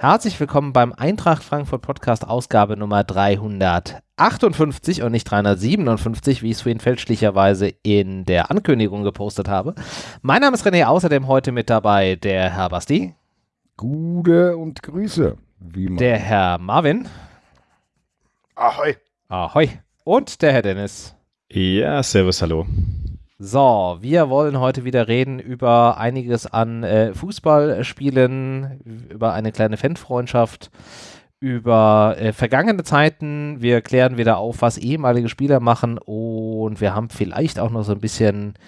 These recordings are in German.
Herzlich willkommen beim Eintracht Frankfurt Podcast Ausgabe Nummer 358 und nicht 357, wie ich es vorhin fälschlicherweise in der Ankündigung gepostet habe. Mein Name ist René, außerdem heute mit dabei der Herr Basti. Gute und Grüße. der Herr Marvin. Ahoi. Ahoi. Und der Herr Dennis. Ja, servus, hallo. So, wir wollen heute wieder reden über einiges an äh, Fußballspielen, über eine kleine Fanfreundschaft, über äh, vergangene Zeiten. Wir klären wieder auf, was ehemalige Spieler machen und wir haben vielleicht auch noch so ein bisschen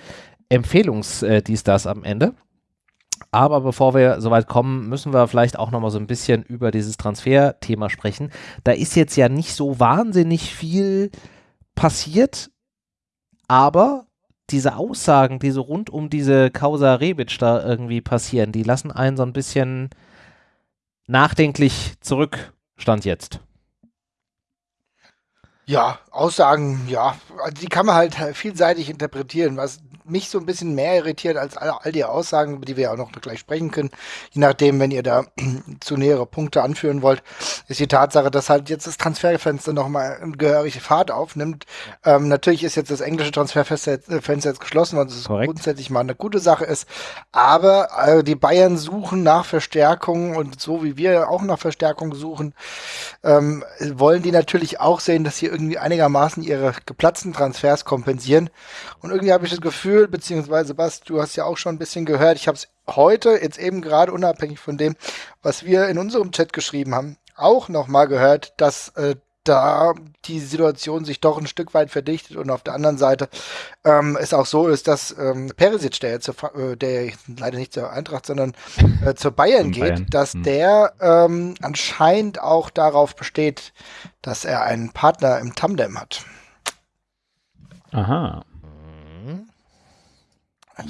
Empfehlungs äh, das am Ende. Aber bevor wir soweit kommen, müssen wir vielleicht auch noch mal so ein bisschen über dieses Transferthema sprechen. Da ist jetzt ja nicht so wahnsinnig viel passiert, aber diese Aussagen, die so rund um diese Causa Rebic da irgendwie passieren, die lassen einen so ein bisschen nachdenklich zurück, stand jetzt. Ja, Aussagen, ja, die kann man halt vielseitig interpretieren. Was mich so ein bisschen mehr irritiert als all, all die Aussagen, über die wir ja auch noch gleich sprechen können, je nachdem, wenn ihr da zu nähere Punkte anführen wollt, ist die Tatsache, dass halt jetzt das Transferfenster nochmal eine gehörige Fahrt aufnimmt. Ähm, natürlich ist jetzt das englische Transferfenster jetzt, äh, geschlossen, was es grundsätzlich mal eine gute Sache ist. Aber äh, die Bayern suchen nach Verstärkung und so wie wir auch nach Verstärkung suchen, ähm, wollen die natürlich auch sehen, dass sie irgendwie einigermaßen ihre geplatzten Transfers kompensieren. Und irgendwie habe ich das Gefühl, beziehungsweise was, du hast ja auch schon ein bisschen gehört, ich habe es heute, jetzt eben gerade unabhängig von dem, was wir in unserem Chat geschrieben haben, auch nochmal gehört, dass äh, da die Situation sich doch ein Stück weit verdichtet und auf der anderen Seite ähm, es auch so ist, dass ähm, Perisic, der jetzt, äh, der leider nicht zur Eintracht, sondern äh, zur Bayern geht, Bayern. dass hm. der ähm, anscheinend auch darauf besteht, dass er einen Partner im Tandem hat. Aha.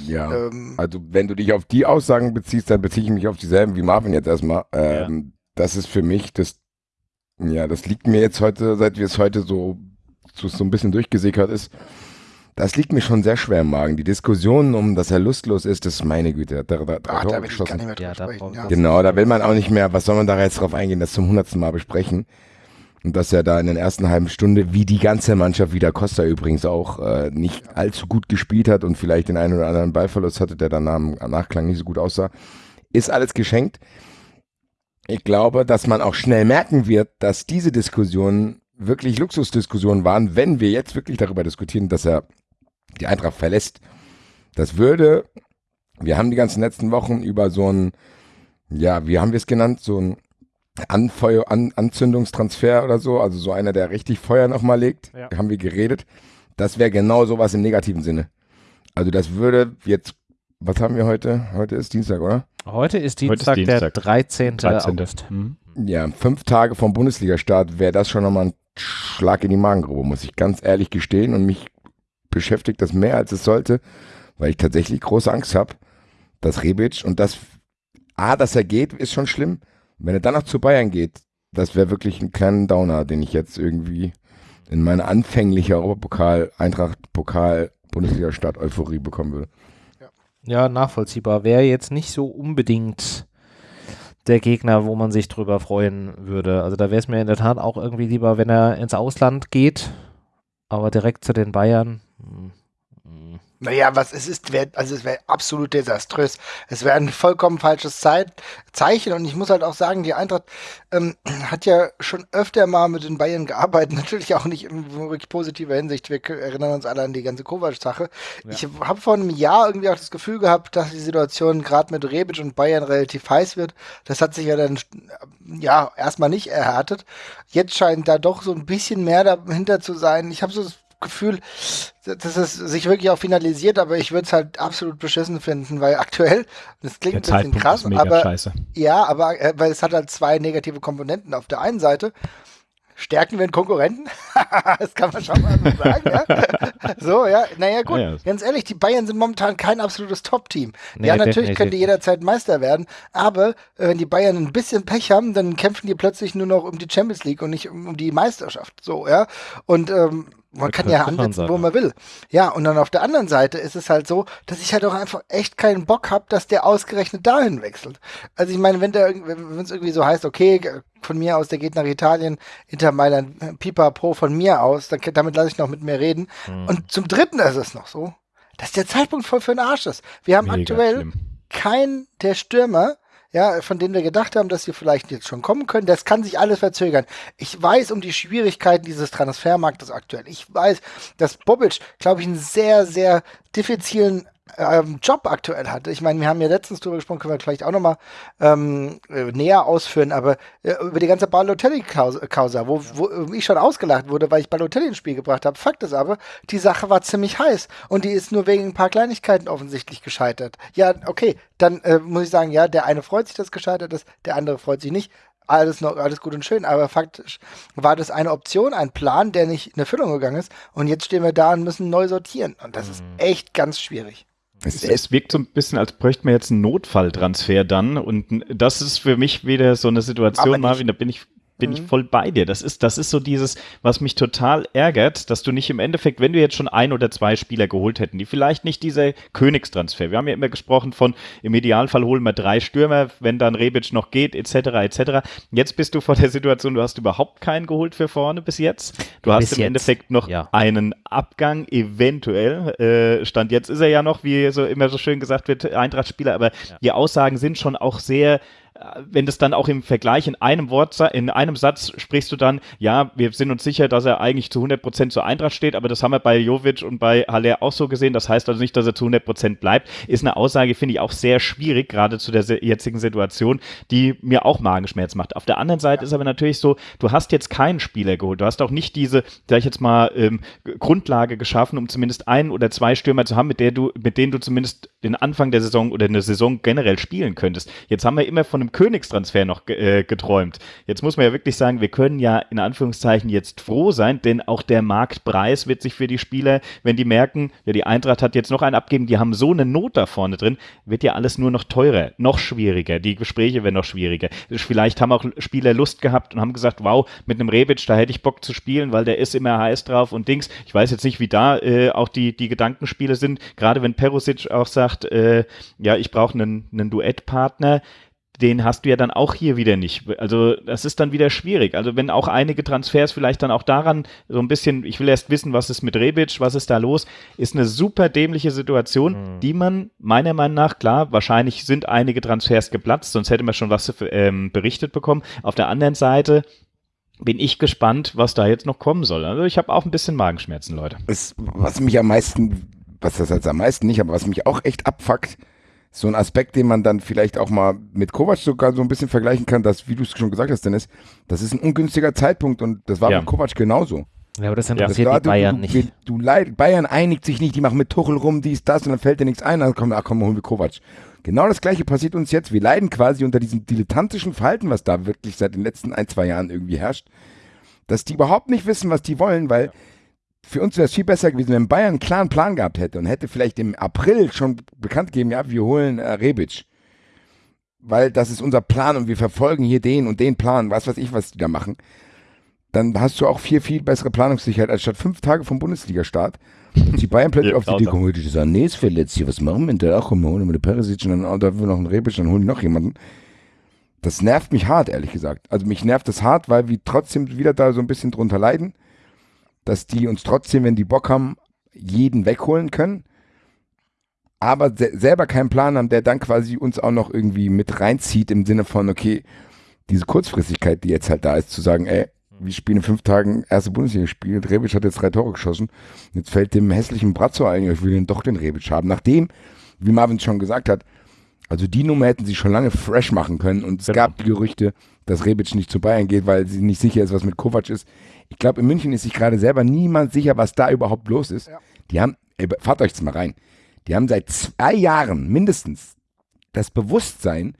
Ja, ähm, also wenn du dich auf die Aussagen beziehst, dann beziehe ich mich auf dieselben wie Marvin jetzt erstmal. Ähm, ja. Das ist für mich das ja, das liegt mir jetzt heute, seit wir es heute so, so, so ein bisschen durchgesickert ist, das liegt mir schon sehr schwer im Magen. Die Diskussion um, dass er lustlos ist, das ist meine Güte. Da, da, Ach, da will ich gar nicht mehr ja, sprechen, ja. Genau, da will man auch nicht mehr, was soll man da jetzt drauf eingehen, das zum hundertsten Mal besprechen. Und dass er da in der ersten halben Stunde, wie die ganze Mannschaft, wie der Costa übrigens auch, äh, nicht allzu gut gespielt hat und vielleicht den einen oder anderen Ballverlust hatte, der dann am Nachklang nicht so gut aussah, ist alles geschenkt ich glaube, dass man auch schnell merken wird, dass diese Diskussionen wirklich Luxusdiskussionen waren, wenn wir jetzt wirklich darüber diskutieren, dass er die Eintracht verlässt. Das würde, wir haben die ganzen letzten Wochen über so ein, ja, wie haben wir es genannt, so ein Anfeuer, An Anzündungstransfer oder so, also so einer, der richtig Feuer nochmal legt, ja. haben wir geredet. Das wäre genau sowas im negativen Sinne. Also das würde jetzt, was haben wir heute? Heute ist Dienstag, oder? Heute ist Dienstag, Heute ist Dienstag. der 13. 13. August. Mhm. Ja, fünf Tage vom Bundesliga-Start wäre das schon nochmal ein Schlag in die Magengrube, muss ich ganz ehrlich gestehen. Und mich beschäftigt das mehr, als es sollte, weil ich tatsächlich große Angst habe, dass Rebic und das, A, dass er geht, ist schon schlimm. Wenn er dann noch zu Bayern geht, das wäre wirklich ein kleiner Downer, den ich jetzt irgendwie in meine anfängliche Europapokal, Eintracht-Pokal, Bundesliga-Start-Euphorie bekommen würde. Ja, nachvollziehbar. Wäre jetzt nicht so unbedingt der Gegner, wo man sich drüber freuen würde. Also da wäre es mir in der Tat auch irgendwie lieber, wenn er ins Ausland geht, aber direkt zu den Bayern. Hm. Naja, was es ist, wär, also es wäre absolut desaströs. Es wäre ein vollkommen falsches Zeit, Zeichen und ich muss halt auch sagen, die Eintracht ähm, hat ja schon öfter mal mit den Bayern gearbeitet, natürlich auch nicht in wirklich positiver Hinsicht. Wir erinnern uns alle an die ganze Kovac-Sache. Ja. Ich habe vor einem Jahr irgendwie auch das Gefühl gehabt, dass die Situation gerade mit Rebic und Bayern relativ heiß wird. Das hat sich ja dann ja erstmal nicht erhärtet. Jetzt scheint da doch so ein bisschen mehr dahinter zu sein. Ich habe so das Gefühl, dass es sich wirklich auch finalisiert, aber ich würde es halt absolut beschissen finden, weil aktuell, das klingt ein bisschen krass, aber scheiße. ja, aber äh, weil es hat halt zwei negative Komponenten. Auf der einen Seite stärken wir einen Konkurrenten? das kann man schon mal so sagen, ja. So, ja, naja, gut. Ja, ja. Ganz ehrlich, die Bayern sind momentan kein absolutes Top-Team. Nee, ja, natürlich können die jederzeit Meister werden, aber äh, wenn die Bayern ein bisschen Pech haben, dann kämpfen die plötzlich nur noch um die Champions League und nicht um, um die Meisterschaft. So, ja. Und ähm, man kann ja ansetzen, wo man will. Ja, und dann auf der anderen Seite ist es halt so, dass ich halt auch einfach echt keinen Bock habe, dass der ausgerechnet dahin wechselt. Also ich meine, wenn der wenn es irgendwie so heißt, okay, von mir aus, der geht nach Italien, Inter Mailand, Pipa Pro von mir aus, dann, damit lasse ich noch mit mir reden. Mhm. Und zum Dritten ist es noch so, dass der Zeitpunkt voll für den Arsch ist. Wir haben Mega aktuell schlimm. keinen der Stürmer, ja, von denen wir gedacht haben, dass sie vielleicht jetzt schon kommen können. Das kann sich alles verzögern. Ich weiß um die Schwierigkeiten dieses Transfermarktes aktuell. Ich weiß, dass Bobic, glaube ich, einen sehr, sehr diffizilen ähm, Job aktuell hat. Ich meine, wir haben ja letztens darüber gesprochen, können wir vielleicht auch nochmal ähm, äh, näher ausführen, aber äh, über die ganze Balotelli-Causa, wo, wo ich schon ausgelacht wurde, weil ich Balotelli ins Spiel gebracht habe. Fakt ist aber, die Sache war ziemlich heiß und die ist nur wegen ein paar Kleinigkeiten offensichtlich gescheitert. Ja, okay, dann äh, muss ich sagen, ja, der eine freut sich, dass gescheitert ist, der andere freut sich nicht alles noch alles gut und schön, aber faktisch war das eine Option, ein Plan, der nicht in Erfüllung gegangen ist und jetzt stehen wir da und müssen neu sortieren und das mhm. ist echt ganz schwierig. Es, es, wirkt so ein bisschen, als bräuchte man jetzt einen Notfalltransfer dann. Und das ist für mich wieder so eine Situation, Marvin, da bin ich bin mhm. ich voll bei dir. Das ist, das ist so dieses, was mich total ärgert, dass du nicht im Endeffekt, wenn du jetzt schon ein oder zwei Spieler geholt hätten, die vielleicht nicht dieser Königstransfer, wir haben ja immer gesprochen von, im Idealfall holen wir drei Stürmer, wenn dann Rebic noch geht, etc., etc. Jetzt bist du vor der Situation, du hast überhaupt keinen geholt für vorne bis jetzt. Du hast bis im jetzt. Endeffekt noch ja. einen Abgang, eventuell. Äh, Stand jetzt ist er ja noch, wie so immer so schön gesagt wird, Eintracht-Spieler, aber ja. die Aussagen sind schon auch sehr wenn das dann auch im Vergleich in einem Wort, in einem Satz sprichst du dann, ja, wir sind uns sicher, dass er eigentlich zu 100 Prozent zur Eintracht steht, aber das haben wir bei Jovic und bei Haller auch so gesehen. Das heißt also nicht, dass er zu 100 Prozent bleibt. Ist eine Aussage, finde ich auch sehr schwierig, gerade zu der jetzigen Situation, die mir auch Magenschmerz macht. Auf der anderen Seite ist aber natürlich so, du hast jetzt keinen Spieler geholt. Du hast auch nicht diese, sag ich jetzt mal, ähm, Grundlage geschaffen, um zumindest ein oder zwei Stürmer zu haben, mit der du, mit denen du zumindest den Anfang der Saison oder eine Saison generell spielen könntest. Jetzt haben wir immer von einem Königstransfer noch äh, geträumt. Jetzt muss man ja wirklich sagen, wir können ja in Anführungszeichen jetzt froh sein, denn auch der Marktpreis wird sich für die Spieler, wenn die merken, ja, die Eintracht hat jetzt noch einen abgeben, die haben so eine Not da vorne drin, wird ja alles nur noch teurer, noch schwieriger. Die Gespräche werden noch schwieriger. Vielleicht haben auch Spieler Lust gehabt und haben gesagt, wow, mit einem Rebic, da hätte ich Bock zu spielen, weil der ist immer heiß drauf und Dings. Ich weiß jetzt nicht, wie da äh, auch die, die Gedankenspiele sind, gerade wenn Perusic auch sagt, äh, ja, ich brauche einen, einen Duettpartner den hast du ja dann auch hier wieder nicht. Also das ist dann wieder schwierig. Also wenn auch einige Transfers vielleicht dann auch daran so ein bisschen, ich will erst wissen, was ist mit Rebic, was ist da los, ist eine super dämliche Situation, mhm. die man meiner Meinung nach, klar, wahrscheinlich sind einige Transfers geplatzt, sonst hätte man schon was ähm, berichtet bekommen. Auf der anderen Seite bin ich gespannt, was da jetzt noch kommen soll. Also ich habe auch ein bisschen Magenschmerzen, Leute. Es, was mich am meisten, was das jetzt am meisten nicht, aber was mich auch echt abfuckt, so ein Aspekt, den man dann vielleicht auch mal mit Kovac sogar so ein bisschen vergleichen kann, dass, wie du es schon gesagt hast, Dennis, das ist ein ungünstiger Zeitpunkt und das war ja. mit Kovac genauso. Ja, aber das interessiert ja. die Bayern du, du, nicht. Du, du, Bayern einigt sich nicht, die machen mit Tuchel rum, dies, das und dann fällt dir nichts ein, dann kommt, ach komm, holen wir Kovac. Genau das gleiche passiert uns jetzt. Wir leiden quasi unter diesem dilettantischen Verhalten, was da wirklich seit den letzten ein, zwei Jahren irgendwie herrscht, dass die überhaupt nicht wissen, was die wollen, weil ja für uns wäre es viel besser gewesen, wenn Bayern einen klaren Plan gehabt hätte und hätte vielleicht im April schon bekannt gegeben, ja, wir holen äh, Rebic. Weil das ist unser Plan und wir verfolgen hier den und den Plan, was weiß ich, was die da machen. Dann hast du auch viel, viel bessere Planungssicherheit, als statt fünf Tage vom Bundesliga-Start. Und die Bayern plötzlich ja, auf die Idee kommen, die sagen, nee, ist verletzt hier, was machen wir denn da? Ach komm, wir holen wir den Perisic und dann oh, da wir noch einen Rebic, dann holen die noch jemanden. Das nervt mich hart, ehrlich gesagt. Also mich nervt das hart, weil wir trotzdem wieder da so ein bisschen drunter leiden dass die uns trotzdem, wenn die Bock haben, jeden wegholen können, aber se selber keinen Plan haben, der dann quasi uns auch noch irgendwie mit reinzieht im Sinne von, okay, diese Kurzfristigkeit, die jetzt halt da ist, zu sagen, ey, wir spielen in fünf Tagen erste Bundesliga gespielt, Rebic hat jetzt drei Tore geschossen, jetzt fällt dem hässlichen Brazzo ein, ich will den doch den Rebic haben. Nachdem, wie Marvin schon gesagt hat, also die Nummer hätten sie schon lange fresh machen können und es genau. gab Gerüchte, dass Rebic nicht zu Bayern geht, weil sie nicht sicher ist, was mit Kovac ist. Ich glaube, in München ist sich gerade selber niemand sicher, was da überhaupt los ist. Ja. Die haben, ey, fahrt euch jetzt mal rein. Die haben seit zwei Jahren mindestens das Bewusstsein,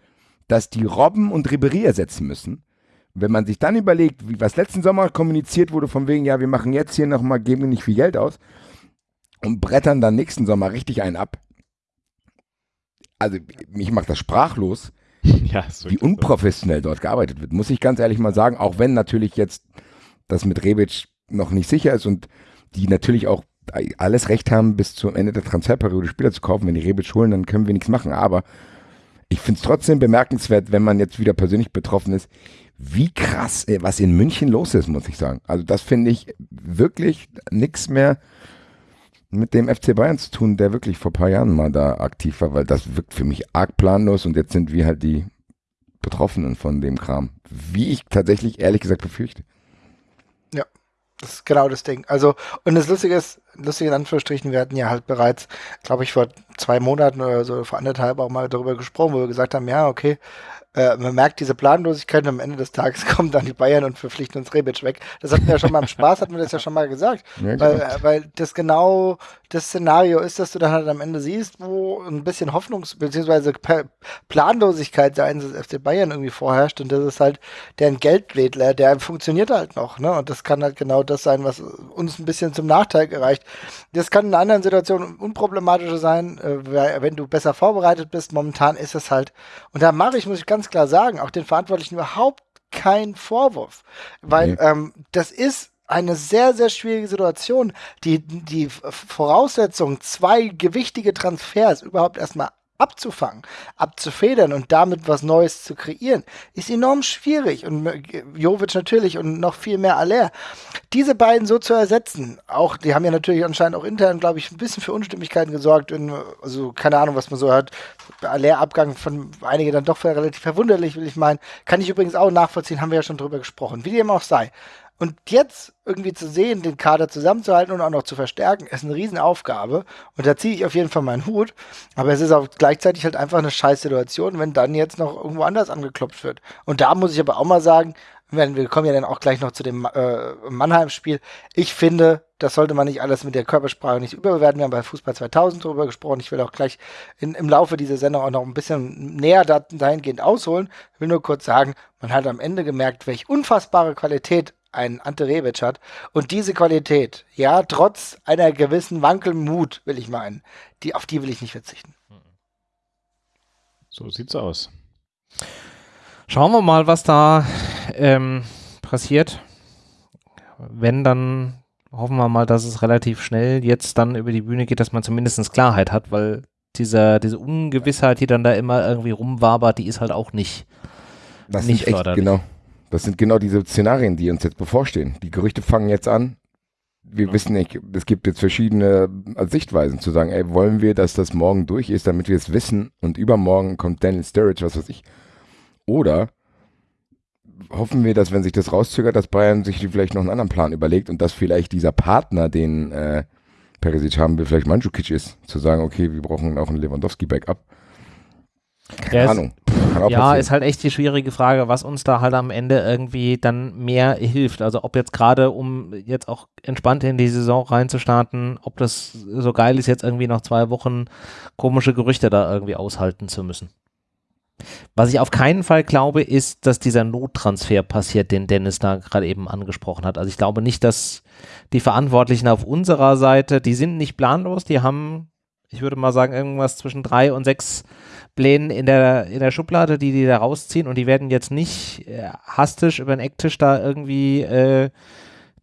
dass die Robben und Ribery ersetzen müssen, Wenn man sich dann überlegt, wie was letzten Sommer kommuniziert wurde, von wegen, ja, wir machen jetzt hier nochmal, geben nicht viel Geld aus und brettern dann nächsten Sommer richtig einen ab. Also, mich macht das sprachlos, ja, wie unprofessionell dort gearbeitet wird, muss ich ganz ehrlich mal sagen, auch wenn natürlich jetzt das mit Rebic noch nicht sicher ist und die natürlich auch alles Recht haben, bis zum Ende der Transferperiode Spieler zu kaufen. Wenn die Rebic holen, dann können wir nichts machen. Aber ich finde es trotzdem bemerkenswert, wenn man jetzt wieder persönlich betroffen ist, wie krass, äh, was in München los ist, muss ich sagen. Also das finde ich wirklich nichts mehr mit dem FC Bayern zu tun, der wirklich vor ein paar Jahren mal da aktiv war, weil das wirkt für mich arg planlos und jetzt sind wir halt die Betroffenen von dem Kram. Wie ich tatsächlich ehrlich gesagt befürchte. Ja, das ist genau das Ding. Also, und das Lustige ist, lustig in Anführungsstrichen, wir hatten ja halt bereits, glaube ich, vor zwei Monaten oder so, vor anderthalb auch mal darüber gesprochen, wo wir gesagt haben, ja, okay, äh, man merkt diese Planlosigkeit und am Ende des Tages kommen dann die Bayern und verpflichten uns Rebic weg. Das hatten wir ja schon mal im Spaß, hatten wir das ja schon mal gesagt. Ja, weil, äh, weil das genau das Szenario ist, dass du dann halt am Ende siehst, wo ein bisschen Hoffnungs- bzw. Planlosigkeit seitens des FC Bayern irgendwie vorherrscht und das ist halt deren Geldwedler, der funktioniert halt noch, ne? Und das kann halt genau das sein, was uns ein bisschen zum Nachteil gereicht. Das kann in anderen Situationen unproblematischer sein, äh, wenn du besser vorbereitet bist. Momentan ist es halt, und da mache ich, muss ich ganz klar sagen, auch den Verantwortlichen überhaupt keinen Vorwurf, weil nee. ähm, das ist eine sehr, sehr schwierige Situation. Die, die Voraussetzung, zwei gewichtige Transfers überhaupt erstmal abzufangen, abzufedern und damit was Neues zu kreieren, ist enorm schwierig. Und Jovic natürlich und noch viel mehr Aller. Diese beiden so zu ersetzen, auch, die haben ja natürlich anscheinend auch intern, glaube ich, ein bisschen für Unstimmigkeiten gesorgt. In, also keine Ahnung, was man so hört. Aller-Abgang von einigen dann doch relativ verwunderlich, will ich meinen. Kann ich übrigens auch nachvollziehen, haben wir ja schon drüber gesprochen. Wie dem auch sei. Und jetzt irgendwie zu sehen, den Kader zusammenzuhalten und auch noch zu verstärken, ist eine Riesenaufgabe. Und da ziehe ich auf jeden Fall meinen Hut. Aber es ist auch gleichzeitig halt einfach eine scheiß Situation, wenn dann jetzt noch irgendwo anders angeklopft wird. Und da muss ich aber auch mal sagen, wir kommen ja dann auch gleich noch zu dem äh, Mannheim-Spiel. Ich finde, das sollte man nicht alles mit der Körpersprache nicht überbewerten. Wir haben bei Fußball 2000 darüber gesprochen. Ich will auch gleich in, im Laufe dieser Sendung auch noch ein bisschen näher dahingehend ausholen. Ich will nur kurz sagen, man hat am Ende gemerkt, welche unfassbare Qualität ein Ante Rebic hat. Und diese Qualität, ja, trotz einer gewissen Wankelmut, will ich meinen, die, auf die will ich nicht verzichten. So sieht's aus. Schauen wir mal, was da ähm, passiert. Wenn, dann hoffen wir mal, dass es relativ schnell jetzt dann über die Bühne geht, dass man zumindest Klarheit hat, weil dieser, diese Ungewissheit, die dann da immer irgendwie rumwabert, die ist halt auch nicht, das nicht echt, förderlich. Genau. Das sind genau diese Szenarien, die uns jetzt bevorstehen. Die Gerüchte fangen jetzt an. Wir ja. wissen nicht, es gibt jetzt verschiedene Sichtweisen zu sagen, ey, wollen wir, dass das morgen durch ist, damit wir es wissen und übermorgen kommt Daniel Sturridge, was weiß ich. Oder hoffen wir, dass wenn sich das rauszögert, dass Bayern sich vielleicht noch einen anderen Plan überlegt und dass vielleicht dieser Partner, den äh, Perisic haben will, vielleicht Mandzukic ist, zu sagen, okay, wir brauchen auch einen Lewandowski-Backup. Keine Ahnung. Ja, ist halt echt die schwierige Frage, was uns da halt am Ende irgendwie dann mehr hilft. Also ob jetzt gerade, um jetzt auch entspannt in die Saison reinzustarten, ob das so geil ist, jetzt irgendwie noch zwei Wochen komische Gerüchte da irgendwie aushalten zu müssen. Was ich auf keinen Fall glaube, ist, dass dieser Nottransfer passiert, den Dennis da gerade eben angesprochen hat. Also ich glaube nicht, dass die Verantwortlichen auf unserer Seite, die sind nicht planlos, die haben, ich würde mal sagen, irgendwas zwischen drei und sechs Plänen in der, in der Schublade, die die da rausziehen und die werden jetzt nicht äh, hastisch über den Ecktisch da irgendwie äh,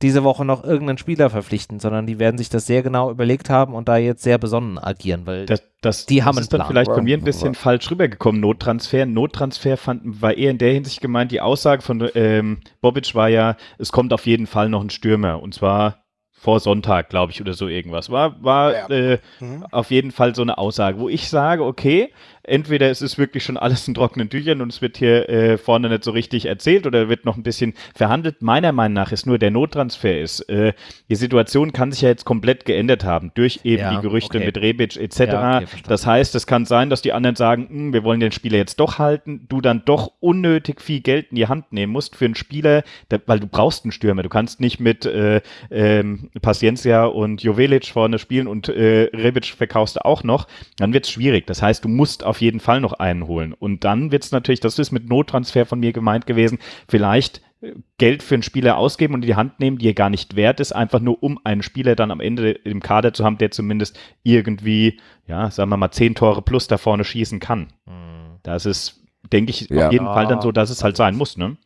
diese Woche noch irgendeinen Spieler verpflichten, sondern die werden sich das sehr genau überlegt haben und da jetzt sehr besonnen agieren, weil das, das, die das haben ist dann vielleicht von mir ein bisschen falsch rübergekommen, Nottransfer. Nottransfer fand, war eher in der Hinsicht gemeint, die Aussage von ähm, Bobic war ja, es kommt auf jeden Fall noch ein Stürmer und zwar vor Sonntag, glaube ich, oder so irgendwas. War, war ja. äh, mhm. auf jeden Fall so eine Aussage, wo ich sage, okay, entweder es ist wirklich schon alles in trockenen Tüchern und es wird hier äh, vorne nicht so richtig erzählt oder wird noch ein bisschen verhandelt. Meiner Meinung nach ist nur der Nottransfer ist. Äh, die Situation kann sich ja jetzt komplett geändert haben durch eben ja, die Gerüchte okay. mit Rebic etc. Ja, okay, das heißt, es kann sein, dass die anderen sagen, hm, wir wollen den Spieler jetzt doch halten, du dann doch unnötig viel Geld in die Hand nehmen musst für einen Spieler, der, weil du brauchst einen Stürmer. Du kannst nicht mit äh, ähm, Paciencia und Jovelic vorne spielen und äh, Rebic verkaufst du auch noch, dann wird es schwierig. Das heißt, du musst auf jeden Fall noch einen holen. Und dann wird es natürlich, das ist mit Nottransfer von mir gemeint gewesen, vielleicht äh, Geld für einen Spieler ausgeben und in die Hand nehmen, die er gar nicht wert ist, einfach nur um einen Spieler dann am Ende im Kader zu haben, der zumindest irgendwie, ja, sagen wir mal, zehn Tore plus da vorne schießen kann. Mhm. Das ist, denke ich, ja. auf jeden Fall dann so, dass es halt sein muss, ne?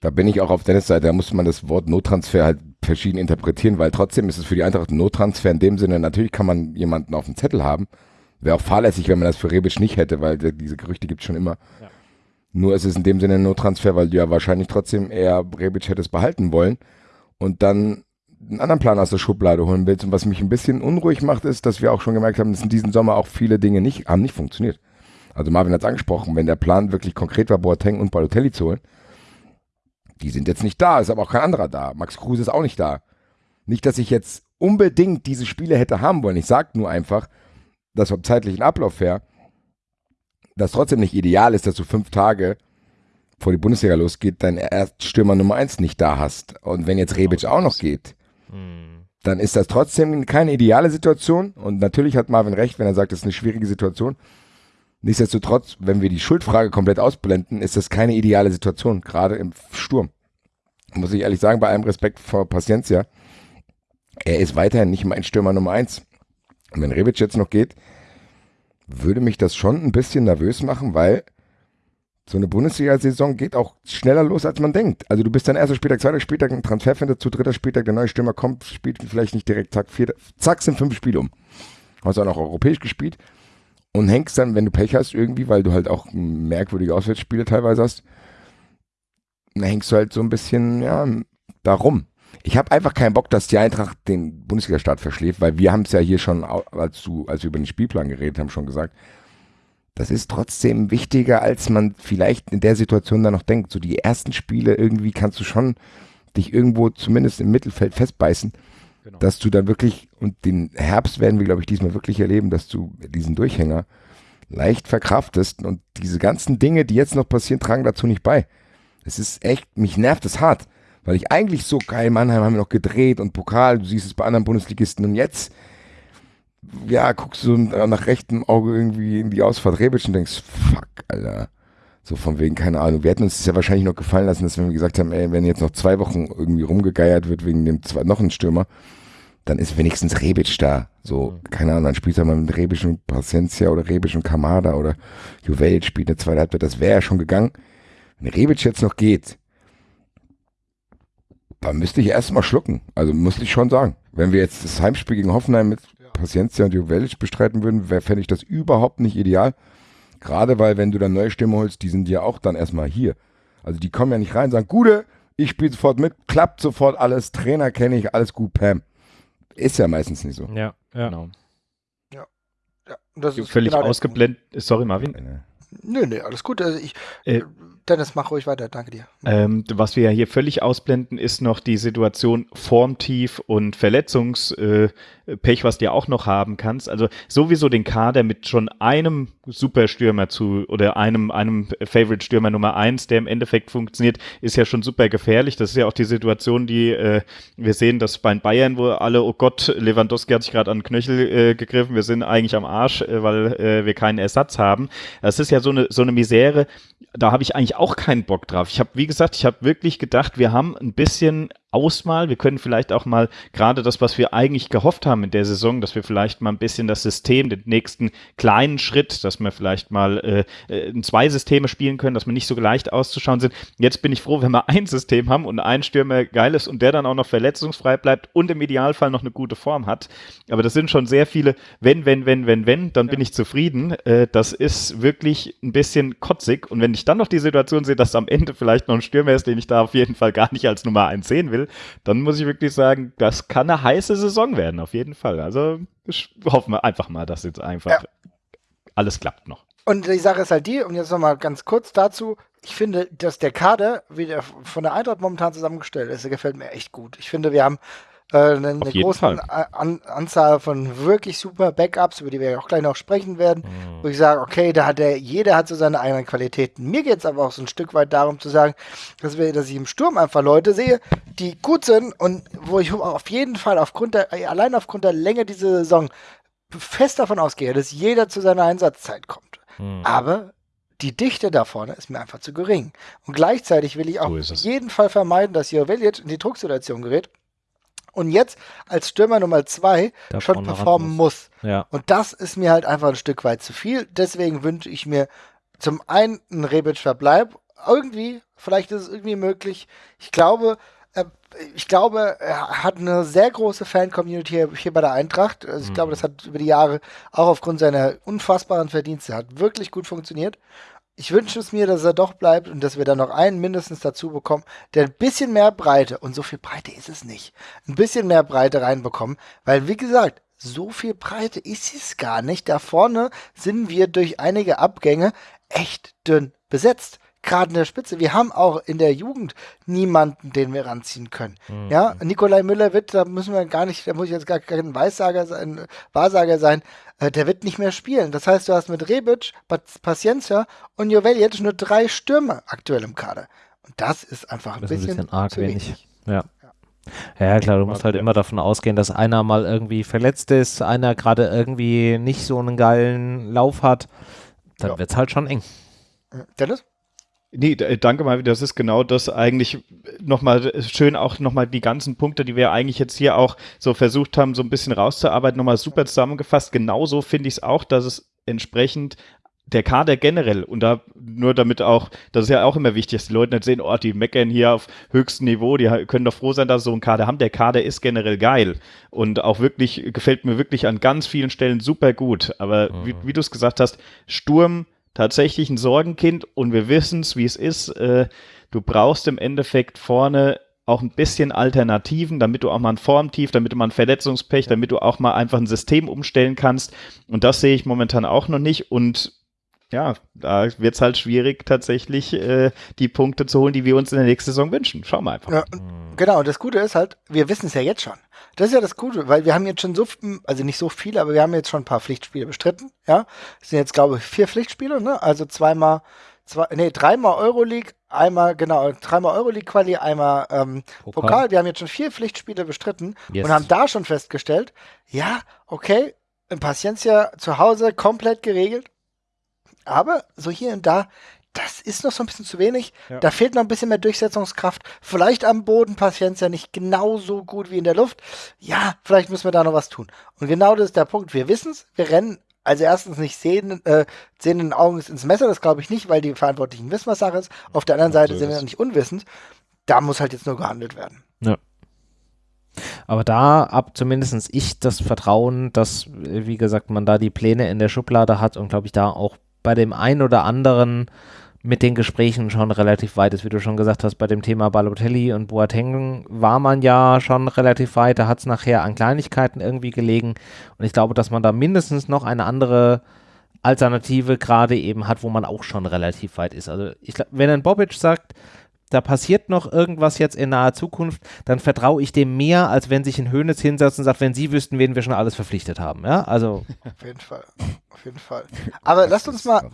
Da bin ich auch auf Dennis Seite, da muss man das Wort Nottransfer halt verschieden interpretieren, weil trotzdem ist es für die Eintracht ein Nottransfer in dem Sinne, natürlich kann man jemanden auf dem Zettel haben. Wäre auch fahrlässig, wenn man das für Rebic nicht hätte, weil diese Gerüchte gibt es schon immer. Ja. Nur ist es in dem Sinne ein Nottransfer, weil du ja wahrscheinlich trotzdem eher Rebic hättest behalten wollen und dann einen anderen Plan aus der Schublade holen willst. Und was mich ein bisschen unruhig macht, ist, dass wir auch schon gemerkt haben, dass in diesem Sommer auch viele Dinge nicht, haben nicht funktioniert. Also Marvin hat es angesprochen, wenn der Plan wirklich konkret war, Boateng und Balotelli zu holen, die sind jetzt nicht da, ist aber auch kein anderer da. Max Kruse ist auch nicht da. Nicht, dass ich jetzt unbedingt diese Spiele hätte haben wollen. Ich sage nur einfach, dass vom zeitlichen Ablauf her das trotzdem nicht ideal ist, dass du fünf Tage vor die Bundesliga losgeht, dein Erststürmer Nummer eins nicht da hast. Und wenn jetzt Rebic auch noch geht, hm. dann ist das trotzdem keine ideale Situation. Und natürlich hat Marvin recht, wenn er sagt, das ist eine schwierige Situation. Nichtsdestotrotz, wenn wir die Schuldfrage komplett ausblenden, ist das keine ideale Situation, gerade im Sturm. Muss ich ehrlich sagen, bei allem Respekt vor Paciencia, er ist weiterhin nicht mein Stürmer Nummer eins. Und wenn Rebic jetzt noch geht, würde mich das schon ein bisschen nervös machen, weil so eine Bundesliga-Saison geht auch schneller los, als man denkt. Also du bist dann erster Spieltag, zweiter Spieltag, ein Transferfenster zu dritter Spieltag, der neue Stürmer kommt, spielt vielleicht nicht direkt, zack, vierter, zack, sind fünf Spiele um. Hast auch noch europäisch gespielt und hängst dann, wenn du Pech hast, irgendwie, weil du halt auch merkwürdige Auswärtsspiele teilweise hast, dann hängst du halt so ein bisschen, ja, darum. Ich habe einfach keinen Bock, dass die Eintracht den Bundesliga-Start verschläft, weil wir haben es ja hier schon, als, du, als wir über den Spielplan geredet haben, schon gesagt, das ist trotzdem wichtiger, als man vielleicht in der Situation dann noch denkt. So die ersten Spiele irgendwie kannst du schon dich irgendwo zumindest im Mittelfeld festbeißen. Genau. Dass du dann wirklich, und den Herbst werden wir, glaube ich, diesmal wirklich erleben, dass du diesen Durchhänger leicht verkraftest und diese ganzen Dinge, die jetzt noch passieren, tragen dazu nicht bei. Es ist echt, mich nervt es hart, weil ich eigentlich so geil, Mannheim haben wir noch gedreht und Pokal, du siehst es bei anderen Bundesligisten und jetzt, ja, guckst du nach rechtem Auge irgendwie in die Ausfahrt Rebic und denkst, fuck, Alter. So von wegen, keine Ahnung. Wir hätten uns das ja wahrscheinlich noch gefallen lassen, dass wenn wir gesagt haben, ey, wenn jetzt noch zwei Wochen irgendwie rumgegeiert wird wegen dem zwei, noch ein Stürmer, dann ist wenigstens Rebic da. So, mhm. keine Ahnung, dann spielt er mal mit Rebic und Paciencia oder Rebic und Kamada oder Juvel spielt eine zweite Halbzeit, das wäre ja schon gegangen. Wenn Rebic jetzt noch geht, dann müsste ich erstmal schlucken. Also musste ich schon sagen. Wenn wir jetzt das Heimspiel gegen Hoffenheim mit Paciencia und Juvelic bestreiten würden, fände ich das überhaupt nicht ideal. Gerade weil, wenn du dann neue Stimmen holst, die sind ja auch dann erstmal hier. Also die kommen ja nicht rein und sagen, Gute, ich spiele sofort mit, klappt sofort alles, Trainer kenne ich, alles gut, Pam. Ist ja meistens nicht so. Ja, ja. genau. Ja. ja das ist völlig genau ausgeblendet. Sorry, Marvin. Nö, nö, alles gut. Also ich, äh, Dennis, mach ruhig weiter, danke dir. Ähm, was wir ja hier völlig ausblenden, ist noch die Situation Formtief und Verletzungspech, äh, was du auch noch haben kannst. Also sowieso den Kader mit schon einem Superstürmer zu oder einem, einem Favorite-Stürmer Nummer eins, der im Endeffekt funktioniert, ist ja schon super gefährlich. Das ist ja auch die Situation, die äh, wir sehen, dass bei Bayern, wo alle, oh Gott, Lewandowski hat sich gerade an den Knöchel äh, gegriffen, wir sind eigentlich am Arsch, äh, weil äh, wir keinen Ersatz haben. Das ist ja so eine, so eine Misere, da habe ich eigentlich auch keinen Bock drauf. Ich habe, wie gesagt, ich habe wirklich gedacht, wir haben ein bisschen Ausmal. Wir können vielleicht auch mal gerade das, was wir eigentlich gehofft haben in der Saison, dass wir vielleicht mal ein bisschen das System, den nächsten kleinen Schritt, dass wir vielleicht mal äh, äh zwei Systeme spielen können, dass wir nicht so leicht auszuschauen sind. Jetzt bin ich froh, wenn wir ein System haben und ein Stürmer geil ist und der dann auch noch verletzungsfrei bleibt und im Idealfall noch eine gute Form hat. Aber das sind schon sehr viele, wenn, wenn, wenn, wenn, wenn, dann ja. bin ich zufrieden. Äh, das ist wirklich ein bisschen kotzig. Und wenn ich dann noch die Situation sehe, dass am Ende vielleicht noch ein Stürmer ist, den ich da auf jeden Fall gar nicht als Nummer 1 sehen will, will, dann muss ich wirklich sagen, das kann eine heiße Saison werden, auf jeden Fall. Also hoffen wir einfach mal, dass jetzt einfach ja. alles klappt noch. Und die Sache ist halt die, und jetzt nochmal ganz kurz dazu, ich finde, dass der Kader, wie der von der Eintracht momentan zusammengestellt ist, der gefällt mir echt gut. Ich finde, wir haben äh, eine, eine große An Anzahl von wirklich super Backups, über die wir auch gleich noch sprechen werden, mhm. wo ich sage, okay, da hat der, jeder hat so seine eigenen Qualitäten. Mir geht es aber auch so ein Stück weit darum zu sagen, dass, wir, dass ich im Sturm einfach Leute sehe, die gut sind und wo ich auf jeden Fall aufgrund der, allein aufgrund der Länge dieser Saison fest davon ausgehe, dass jeder zu seiner Einsatzzeit kommt. Mhm. Aber die Dichte da vorne ist mir einfach zu gering. Und gleichzeitig will ich auch so auf jeden Fall vermeiden, dass Joveljic in die Drucksituation gerät und jetzt als Stürmer Nummer zwei da schon performen muss. muss. Ja. Und das ist mir halt einfach ein Stück weit zu viel. Deswegen wünsche ich mir zum einen einen Rebic-Verbleib. Irgendwie, vielleicht ist es irgendwie möglich. Ich glaube, äh, ich glaube, er hat eine sehr große Fan-Community hier, hier, bei der Eintracht. Also ich mhm. glaube, das hat über die Jahre auch aufgrund seiner unfassbaren Verdienste hat wirklich gut funktioniert. Ich wünsche es mir, dass er doch bleibt und dass wir da noch einen mindestens dazu bekommen, der ein bisschen mehr Breite, und so viel Breite ist es nicht, ein bisschen mehr Breite reinbekommen, weil wie gesagt, so viel Breite ist es gar nicht. Da vorne sind wir durch einige Abgänge echt dünn besetzt gerade in der Spitze. Wir haben auch in der Jugend niemanden, den wir ranziehen können. Mhm. Ja, Nikolai Müller wird, da müssen wir gar nicht, da muss ich jetzt gar kein Weissager sein, Wahrsager sein, äh, der wird nicht mehr spielen. Das heißt, du hast mit Rebic, Paciencia und Jovel jetzt nur drei Stürmer aktuell im Kader. Und das ist einfach ein, bisschen, ein bisschen, arg wenig. Ja. Ja, klar, du musst halt immer davon ausgehen, dass einer mal irgendwie verletzt ist, einer gerade irgendwie nicht so einen geilen Lauf hat. Dann ja. wird es halt schon eng. Dennis? Nee, äh, danke mal, das ist genau das eigentlich nochmal schön auch nochmal die ganzen Punkte, die wir eigentlich jetzt hier auch so versucht haben, so ein bisschen rauszuarbeiten, nochmal super zusammengefasst. Genauso finde ich es auch, dass es entsprechend der Kader generell und da nur damit auch, das ist ja auch immer wichtig, dass die Leute nicht sehen, oh, die meckern hier auf höchstem Niveau, die können doch froh sein, dass sie so einen Kader haben. Der Kader ist generell geil und auch wirklich, gefällt mir wirklich an ganz vielen Stellen super gut. Aber mhm. wie, wie du es gesagt hast, Sturm, tatsächlich ein Sorgenkind und wir wissen es, wie es ist. Äh, du brauchst im Endeffekt vorne auch ein bisschen Alternativen, damit du auch mal ein Formtief, damit du mal ein Verletzungspech, damit du auch mal einfach ein System umstellen kannst. Und das sehe ich momentan auch noch nicht. Und ja, da wird es halt schwierig, tatsächlich äh, die Punkte zu holen, die wir uns in der nächsten Saison wünschen. Schauen wir einfach. Ja, genau, und das Gute ist halt, wir wissen es ja jetzt schon. Das ist ja das Gute, weil wir haben jetzt schon so, also nicht so viele, aber wir haben jetzt schon ein paar Pflichtspiele bestritten. Ja, das sind jetzt, glaube ich, vier Pflichtspiele, ne? Also zweimal, zwei, nee, dreimal Euroleague, einmal, genau, dreimal Euroleague-Quali, einmal ähm, Pokal. Pokal. Wir haben jetzt schon vier Pflichtspiele bestritten yes. und haben da schon festgestellt, ja, okay, in Paciencia zu Hause komplett geregelt aber so hier und da, das ist noch so ein bisschen zu wenig. Ja. Da fehlt noch ein bisschen mehr Durchsetzungskraft. Vielleicht am Boden Patienz ja nicht genauso gut wie in der Luft. Ja, vielleicht müssen wir da noch was tun. Und genau das ist der Punkt. Wir wissen es, wir rennen also erstens nicht sehen, äh, sehenden Augen ins Messer, das glaube ich nicht, weil die Verantwortlichen wissen, was Sache ist. Auf der anderen Seite sind wir nicht unwissend. Da muss halt jetzt nur gehandelt werden. Ja. Aber da ab zumindest ich das Vertrauen, dass, wie gesagt, man da die Pläne in der Schublade hat und glaube ich da auch bei dem einen oder anderen mit den Gesprächen schon relativ weit ist, wie du schon gesagt hast, bei dem Thema Balotelli und Boateng war man ja schon relativ weit, da hat es nachher an Kleinigkeiten irgendwie gelegen. Und ich glaube, dass man da mindestens noch eine andere Alternative gerade eben hat, wo man auch schon relativ weit ist. Also ich wenn ein Bobic sagt, da passiert noch irgendwas jetzt in naher Zukunft, dann vertraue ich dem mehr, als wenn sich ein Hönes hinsetzt und sagt, wenn Sie wüssten, wen wir schon alles verpflichtet haben. Ja, also. Auf jeden Fall. Auf jeden Fall. Aber lasst uns mal.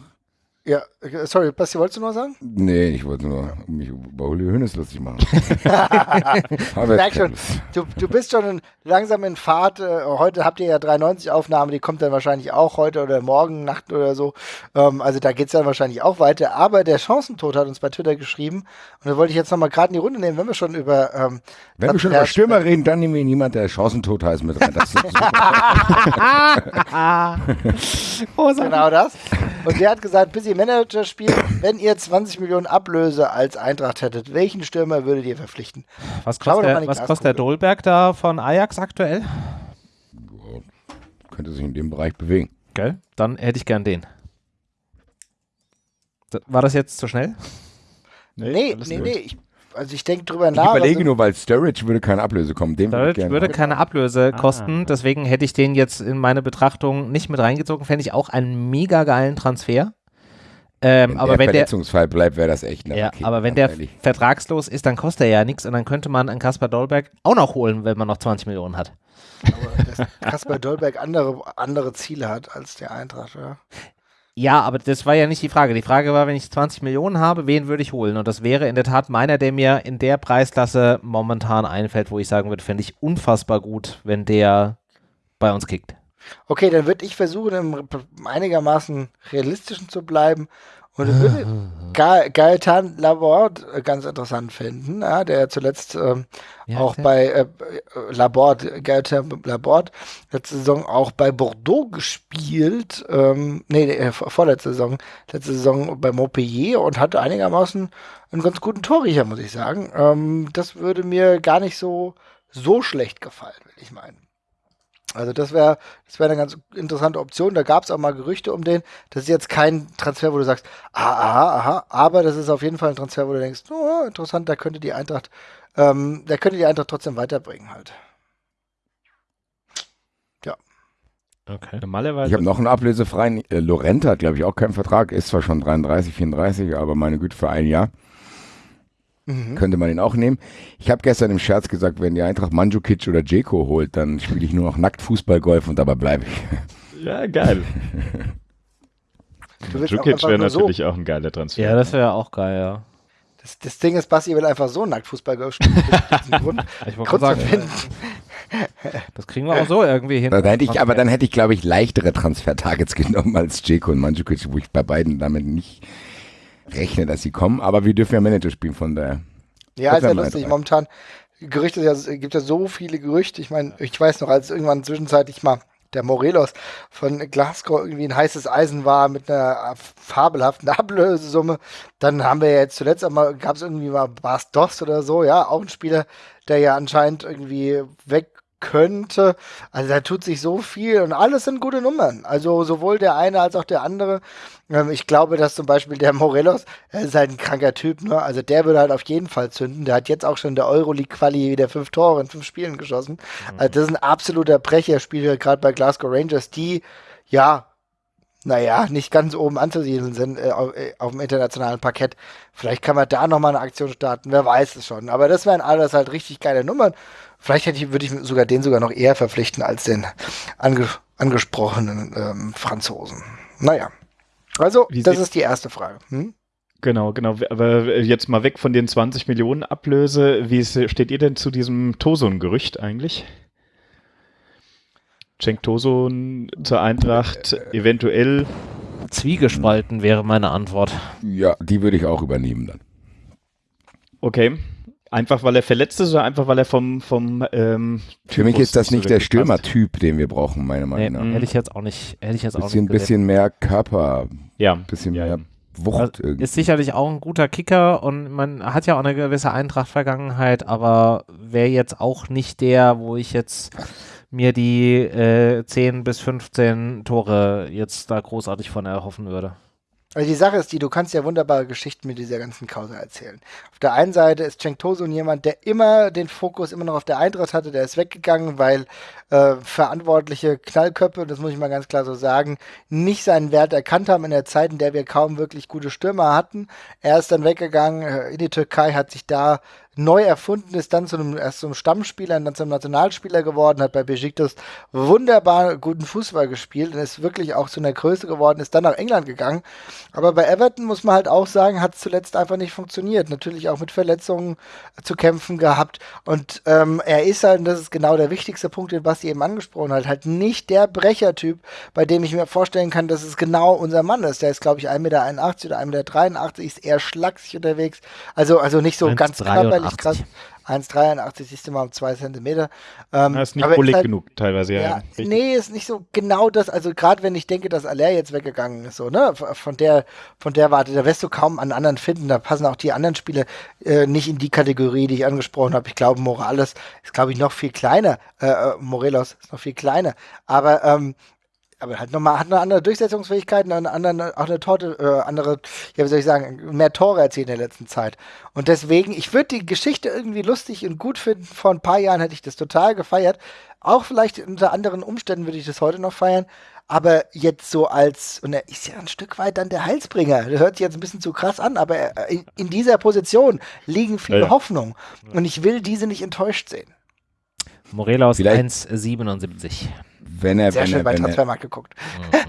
Ja, sorry, Basti, wolltest du noch sagen? Nee, ich wollte nur mich über Uli Hoeneß lustig machen. ich merke schon, du, du bist schon langsam in Fahrt. Äh, heute habt ihr ja 93 Aufnahmen, die kommt dann wahrscheinlich auch heute oder morgen Nacht oder so. Ähm, also da geht es dann wahrscheinlich auch weiter. Aber der Chancentod hat uns bei Twitter geschrieben und da wollte ich jetzt nochmal gerade in die Runde nehmen, wenn wir schon über ähm, Wenn wir schon über Stürmer reden, dann nehmen wir jemand, der Chancentod heißt mit rein. Das genau das. Und der hat gesagt, bis ihr Manager spielt, wenn ihr 20 Millionen Ablöse als Eintracht hättet, welchen Stürmer würdet ihr verpflichten? Was kostet, der, was kostet der Dolberg da von Ajax aktuell? Könnte sich in dem Bereich bewegen. Gell? Dann hätte ich gern den. War das jetzt zu schnell? Nee, nee, nee, nee. Ich also ich denke drüber nach. Ich überlege also nur, weil Sturridge würde keine Ablöse kommen. Dem Sturridge würde, würde keine Ablöse ah. kosten, deswegen hätte ich den jetzt in meine Betrachtung nicht mit reingezogen. Fände ich auch einen mega geilen Transfer. Ähm, wenn aber der wenn Verletzungsfall der, bleibt, wäre das echt eine Ja, okay, aber wenn der ehrlich. vertragslos ist, dann kostet er ja nichts und dann könnte man einen Kaspar Dolberg auch noch holen, wenn man noch 20 Millionen hat. Aber dass Kaspar Dolberg andere, andere Ziele hat als der Eintracht, ja. Ja, aber das war ja nicht die Frage. Die Frage war, wenn ich 20 Millionen habe, wen würde ich holen? Und das wäre in der Tat meiner, der mir in der Preisklasse momentan einfällt, wo ich sagen würde, fände ich unfassbar gut, wenn der bei uns kickt. Okay, dann würde ich versuchen, im einigermaßen realistischen zu bleiben und ich würde Ga Gaetan Laborde äh, ganz interessant finden, ja, der zuletzt ähm, ja, auch bei äh, Laborde, Gaetan Laborde, letzte Saison auch bei Bordeaux gespielt, ähm, nee, äh, vorletzte Saison, letzte Saison bei Montpellier und hatte einigermaßen einen ganz guten Torriecher, muss ich sagen. Ähm, das würde mir gar nicht so, so schlecht gefallen, will ich meinen. Also das wäre das wäre eine ganz interessante Option. Da gab es auch mal Gerüchte um den. Das ist jetzt kein Transfer, wo du sagst, aha, aha, aber das ist auf jeden Fall ein Transfer, wo du denkst, oh, interessant, da könnte die Eintracht, ähm, da könnte die Eintracht trotzdem weiterbringen halt. Ja. Okay. Normalerweise. Ich habe noch einen ablösefreien. Äh, Lorenta hat, glaube ich, auch keinen Vertrag. Ist zwar schon 33, 34, aber meine Güte, für ein Jahr. Mhm. Könnte man ihn auch nehmen. Ich habe gestern im Scherz gesagt, wenn die Eintracht Mandzukic oder Jeko holt, dann spiele ich nur noch nackt Fußballgolf und dabei bleibe ich. Ja, geil. Mandzukic wäre natürlich so. auch ein geiler Transfer. Ja, das wäre auch geil, ja. Das, das, Ding ist, Basti will einfach so nackt Fußballgolf spielen. Grund, ich wollte sagen, das kriegen wir auch so irgendwie hin. Dann hätte ich, aber dann hätte ich, glaube ich, leichtere Transfer-Targets genommen als Jeko und Mandzukic, wo ich bei beiden damit nicht rechne, dass sie kommen, aber wir dürfen ja Manager spielen von daher. Ja, ist ja lustig. Rein. Momentan Gerüchte, es gibt ja so viele Gerüchte. Ich meine, ich weiß noch, als irgendwann zwischenzeitlich mal der Morelos von Glasgow irgendwie ein heißes Eisen war mit einer fabelhaften Ablösesumme. Dann haben wir ja jetzt zuletzt einmal, gab es irgendwie mal Bas Doss oder so, ja, auch ein Spieler, der ja anscheinend irgendwie weg könnte. Also da tut sich so viel und alles sind gute Nummern. Also sowohl der eine als auch der andere. Ähm, ich glaube, dass zum Beispiel der Morelos, er ist halt ein kranker Typ, ne? Also der würde halt auf jeden Fall zünden. Der hat jetzt auch schon in der Euroleague-Quali wieder fünf Tore in fünf Spielen geschossen. Mhm. Also das ist ein absoluter Brecherspieler, gerade bei Glasgow Rangers, die ja naja, nicht ganz oben anzusiedeln sind äh, auf, äh, auf, dem internationalen Parkett. Vielleicht kann man da nochmal eine Aktion starten, wer weiß es schon. Aber das wären alles halt richtig geile Nummern. Vielleicht hätte ich, würde ich sogar den sogar noch eher verpflichten als den ange angesprochenen ähm, Franzosen. Naja. Also, Wie das ist die erste Frage. Hm? Genau, genau. Aber jetzt mal weg von den 20 Millionen Ablöse. Wie steht ihr denn zu diesem Tosun-Gerücht eigentlich? Cenk Tosun zur Eintracht eventuell. Zwiegespalten wäre meine Antwort. Ja, die würde ich auch übernehmen dann. Okay. Einfach weil er verletzt ist oder einfach weil er vom. vom ähm, Für mich ist das nicht der Stürmertyp, den wir brauchen, meiner Meinung nach. Nee, hätte ich jetzt auch nicht. Hätte ich jetzt bisschen, auch nicht bisschen mehr Körper. Ja. Bisschen ja, mehr Wucht. Also ist sicherlich auch ein guter Kicker und man hat ja auch eine gewisse Eintracht-Vergangenheit, aber wäre jetzt auch nicht der, wo ich jetzt mir die äh, 10 bis 15 Tore jetzt da großartig von erhoffen würde. Also die Sache ist die, du kannst ja wunderbare Geschichten mit dieser ganzen Kause erzählen. Auf der einen Seite ist Cenk Tosun jemand, der immer den Fokus immer noch auf der Eintracht hatte, der ist weggegangen, weil äh, verantwortliche Knallköpfe, das muss ich mal ganz klar so sagen, nicht seinen Wert erkannt haben in der Zeit, in der wir kaum wirklich gute Stürmer hatten. Er ist dann weggegangen äh, in die Türkei, hat sich da neu erfunden, ist dann zu einem, erst zum Stammspieler und dann zum Nationalspieler geworden, hat bei Besiktas wunderbar guten Fußball gespielt und ist wirklich auch zu einer Größe geworden, ist dann nach England gegangen. Aber bei Everton muss man halt auch sagen, hat es zuletzt einfach nicht funktioniert. Natürlich auch mit Verletzungen zu kämpfen gehabt. Und ähm, er ist halt, und das ist genau der wichtigste Punkt, den Basti eben angesprochen hat, halt nicht der Brechertyp, bei dem ich mir vorstellen kann, dass es genau unser Mann ist. Der ist, glaube ich, 1,81 Meter oder 1,83 Meter, ist eher schlaksig unterwegs. Also, also nicht so ganz körperlich völlig krass. 1,83 siehst du mal um 2 Zentimeter. Ähm, das ist nicht bullig halt, genug teilweise, ja. ja nee, ist nicht so genau das. Also gerade wenn ich denke, dass Aller jetzt weggegangen ist, so, ne, von der, von der Warte, da wirst du kaum einen anderen finden. Da passen auch die anderen Spiele äh, nicht in die Kategorie, die ich angesprochen habe. Ich glaube, Morales ist, glaube ich, noch viel kleiner. Äh, äh, Morelos ist noch viel kleiner. Aber ähm, aber halt nochmal, hat eine andere Durchsetzungsfähigkeit, eine andere, auch eine Torte, äh, andere, ja, wie soll ich sagen, mehr Tore erzielt in der letzten Zeit. Und deswegen, ich würde die Geschichte irgendwie lustig und gut finden. Vor ein paar Jahren hätte ich das total gefeiert. Auch vielleicht unter anderen Umständen würde ich das heute noch feiern. Aber jetzt so als, und er ist ja ein Stück weit dann der Heilsbringer. Das hört sich jetzt ein bisschen zu krass an, aber in, in dieser Position liegen viele ja. Hoffnungen. Und ich will diese nicht enttäuscht sehen. Morelos 1,77 wenn er, Sehr wenn schön er, bei wenn Transfermarkt geguckt.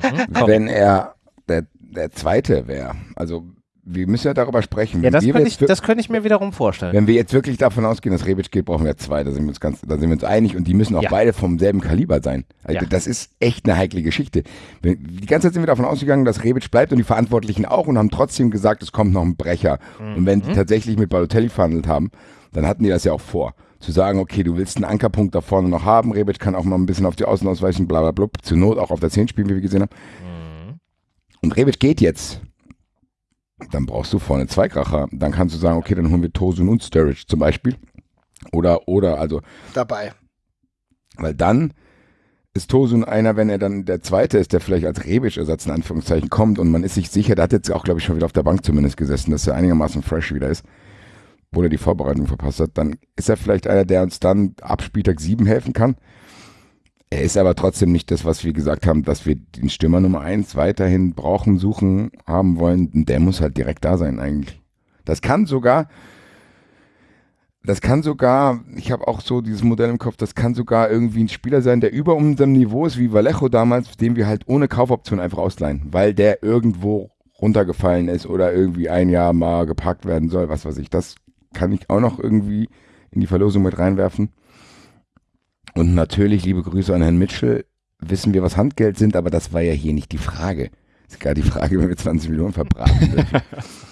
Mhm. wenn er der, der Zweite wäre, also wir müssen ja darüber sprechen. Ja, das könnte, ich, das könnte ich mir wiederum vorstellen. Wenn wir jetzt wirklich davon ausgehen, dass Rebic geht, brauchen wir zwei. Da sind wir uns ganz, da sind wir uns einig und die müssen auch ja. beide vom selben Kaliber sein. Also ja. Das ist echt eine heikle Geschichte. Die ganze Zeit sind wir davon ausgegangen, dass Rebic bleibt und die Verantwortlichen auch und haben trotzdem gesagt, es kommt noch ein Brecher. Mhm. Und wenn die tatsächlich mit Balotelli verhandelt haben, dann hatten die das ja auch vor. Zu sagen, okay, du willst einen Ankerpunkt da vorne noch haben, Rebic kann auch mal ein bisschen auf die Außen ausweichen, bla bla bla, zur Not auch auf der 10 spielen, wie wir gesehen haben. Mhm. Und Rebic geht jetzt dann brauchst du vorne zwei Kracher. Dann kannst du sagen, okay, dann holen wir Tosun und Sturridge zum Beispiel. Oder, oder, also. Dabei. Weil dann ist Tosun einer, wenn er dann der Zweite ist, der vielleicht als Rebic-Ersatz in Anführungszeichen kommt und man ist sich sicher, der hat jetzt auch, glaube ich, schon wieder auf der Bank zumindest gesessen, dass er einigermaßen fresh wieder ist, obwohl er die Vorbereitung verpasst hat, dann ist er vielleicht einer, der uns dann ab Spieltag 7 helfen kann. Er ist aber trotzdem nicht das, was wir gesagt haben, dass wir den Stürmer Nummer eins weiterhin brauchen, suchen, haben wollen. Der muss halt direkt da sein eigentlich. Das kann sogar, das kann sogar, ich habe auch so dieses Modell im Kopf, das kann sogar irgendwie ein Spieler sein, der über unserem Niveau ist, wie Vallejo damals, den wir halt ohne Kaufoption einfach ausleihen, weil der irgendwo runtergefallen ist oder irgendwie ein Jahr mal gepackt werden soll, was weiß ich. Das kann ich auch noch irgendwie in die Verlosung mit reinwerfen. Und natürlich, liebe Grüße an Herrn Mitchell, wissen wir, was Handgeld sind, aber das war ja hier nicht die Frage. Ist gar die Frage, wenn wir 20 Millionen verbraten.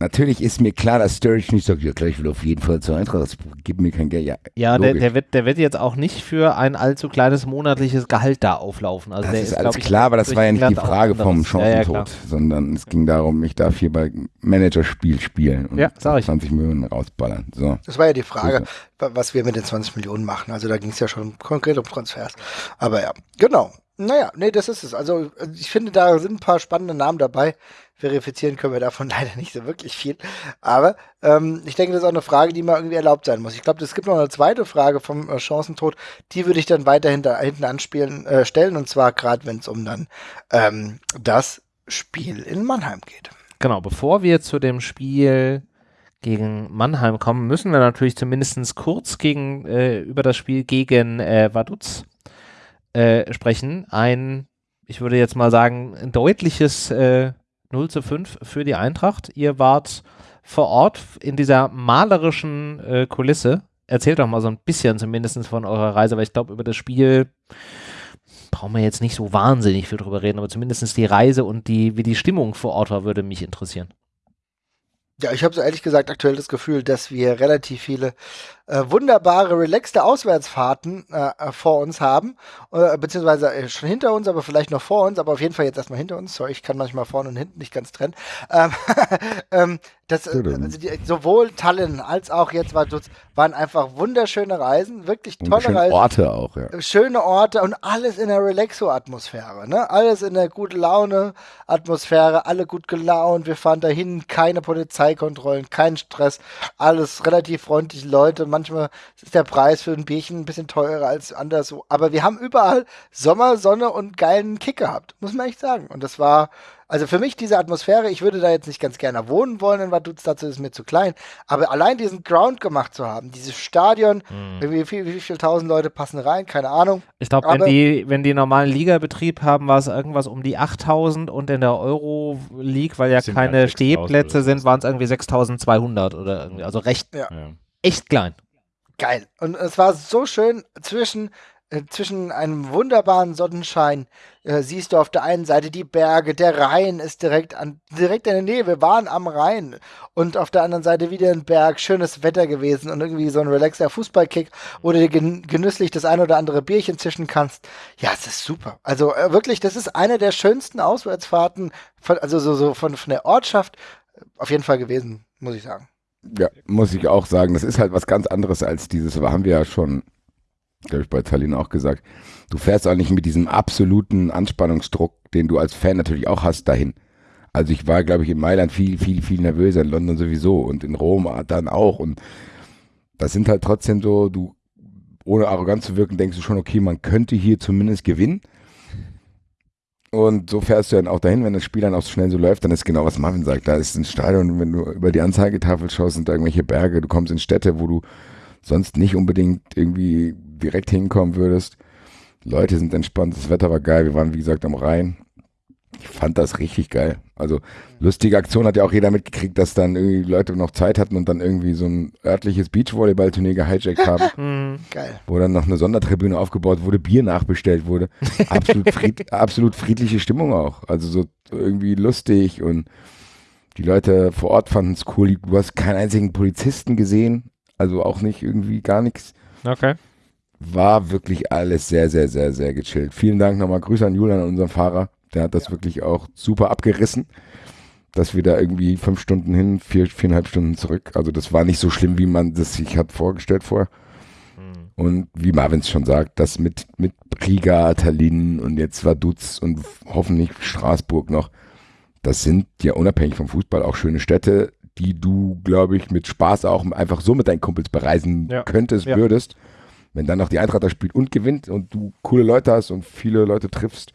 Natürlich ist mir klar, dass Sturridge nicht sagt, ja klar, ich will auf jeden Fall zur Eintracht, gib mir kein Geld. Ja, ja der, der, wird, der wird jetzt auch nicht für ein allzu kleines monatliches Gehalt da auflaufen. Also das der ist, ist alles ich, klar, aber das war ja nicht die Frage vom Chancentod, ja, ja, sondern es ging darum, ich darf hier bei Managerspiel spielen und ja, 20 Millionen rausballern. So. Das war ja die Frage, was wir mit den 20 Millionen machen. Also da ging es ja schon konkret um Transfers. Aber ja, genau. Naja, nee, das ist es. Also ich finde, da sind ein paar spannende Namen dabei. Verifizieren können wir davon leider nicht so wirklich viel. Aber ähm, ich denke, das ist auch eine Frage, die mal irgendwie erlaubt sein muss. Ich glaube, es gibt noch eine zweite Frage vom äh, Chancentod. Die würde ich dann weiterhin da hinten anspielen, äh, stellen. Und zwar gerade, wenn es um dann ähm, das Spiel in Mannheim geht. Genau, bevor wir zu dem Spiel gegen Mannheim kommen, müssen wir natürlich zumindest kurz gegen, äh, über das Spiel gegen äh, Vaduz äh, sprechen. Ein, ich würde jetzt mal sagen, ein deutliches äh, 0 zu 5 für die Eintracht. Ihr wart vor Ort in dieser malerischen äh, Kulisse. Erzählt doch mal so ein bisschen zumindest von eurer Reise, weil ich glaube, über das Spiel brauchen wir jetzt nicht so wahnsinnig viel drüber reden, aber zumindest die Reise und die, wie die Stimmung vor Ort war, würde mich interessieren. Ja, ich habe so ehrlich gesagt aktuell das Gefühl, dass wir relativ viele äh, wunderbare, relaxte Auswärtsfahrten äh, äh, vor uns haben, äh, beziehungsweise äh, schon hinter uns, aber vielleicht noch vor uns, aber auf jeden Fall jetzt erstmal hinter uns. Sorry, ich kann manchmal vorne und hinten nicht ganz trennen. Ähm, ähm, das, also die, sowohl Tallinn als auch jetzt war, waren einfach wunderschöne Reisen, wirklich tolle schöne Reisen. Orte auch, ja. Schöne Orte und alles in der Relaxo-Atmosphäre, ne? Alles in der gute Laune-Atmosphäre, alle gut gelaunt. Wir fahren dahin, keine Polizeikontrollen, kein Stress, alles relativ freundliche Leute. Man manchmal ist der Preis für ein Bierchen ein bisschen teurer als anderswo. Aber wir haben überall Sommer, Sonne und geilen Kick gehabt, muss man echt sagen. Und das war, also für mich diese Atmosphäre, ich würde da jetzt nicht ganz gerne wohnen wollen in Vaduz, dazu ist mir zu klein. Aber allein diesen Ground gemacht zu haben, dieses Stadion, mhm. wie, viel, wie viele tausend Leute passen rein, keine Ahnung. Ich glaube, wenn die, wenn die normalen Ligabetrieb haben, war es irgendwas um die 8000 und in der Euro League, weil ja keine Stehplätze sind, waren es irgendwie 6200 oder irgendwie, also recht, ja. echt klein geil. Und es war so schön zwischen, äh, zwischen einem wunderbaren Sonnenschein. Äh, siehst du auf der einen Seite die Berge, der Rhein ist direkt an, direkt in der Nähe. Wir waren am Rhein. Und auf der anderen Seite wieder ein Berg, schönes Wetter gewesen und irgendwie so ein relaxer Fußballkick, wo du dir gen genüsslich das ein oder andere Bierchen zischen kannst. Ja, es ist super. Also äh, wirklich, das ist eine der schönsten Auswärtsfahrten, von, also so, so von, von der Ortschaft äh, auf jeden Fall gewesen, muss ich sagen. Ja, muss ich auch sagen. Das ist halt was ganz anderes als dieses, aber haben wir ja schon, glaube ich, bei Tallinn auch gesagt. Du fährst auch nicht mit diesem absoluten Anspannungsdruck, den du als Fan natürlich auch hast, dahin. Also ich war, glaube ich, in Mailand viel, viel, viel nervöser, in London sowieso und in Rom dann auch. Und das sind halt trotzdem so, du, ohne arrogant zu wirken, denkst du schon, okay, man könnte hier zumindest gewinnen. Und so fährst du dann auch dahin, wenn das Spiel dann auch so schnell so läuft, dann ist genau, was Marvin sagt. Da ist ein Stadion, wenn du über die Anzeigetafel schaust, sind da irgendwelche Berge, du kommst in Städte, wo du sonst nicht unbedingt irgendwie direkt hinkommen würdest. Leute sind entspannt, das Wetter war geil, wir waren wie gesagt am Rhein. Ich fand das richtig geil. Also lustige Aktion hat ja auch jeder mitgekriegt, dass dann irgendwie Leute noch Zeit hatten und dann irgendwie so ein örtliches Beachvolleyball-Turnier gehijackt haben. Mhm. Geil. Wo dann noch eine Sondertribüne aufgebaut wurde, Bier nachbestellt wurde. Absolut, fried, absolut friedliche Stimmung auch. Also so irgendwie lustig und die Leute vor Ort fanden es cool. Du hast keinen einzigen Polizisten gesehen, also auch nicht irgendwie gar nichts. Okay. War wirklich alles sehr, sehr, sehr, sehr gechillt. Vielen Dank nochmal. Grüße an Julian, unseren Fahrer. Der hat das ja. wirklich auch super abgerissen, dass wir da irgendwie fünf Stunden hin, vier, viereinhalb Stunden zurück. Also das war nicht so schlimm, wie man das sich hat vorgestellt vorher. Mhm. Und wie Marvin es schon sagt, das mit, mit Riga, Tallinn und jetzt Vaduz und hoffentlich Straßburg noch, das sind ja unabhängig vom Fußball auch schöne Städte, die du, glaube ich, mit Spaß auch einfach so mit deinen Kumpels bereisen ja. könntest, ja. würdest. Wenn dann noch die Eintracht da spielt und gewinnt und du coole Leute hast und viele Leute triffst,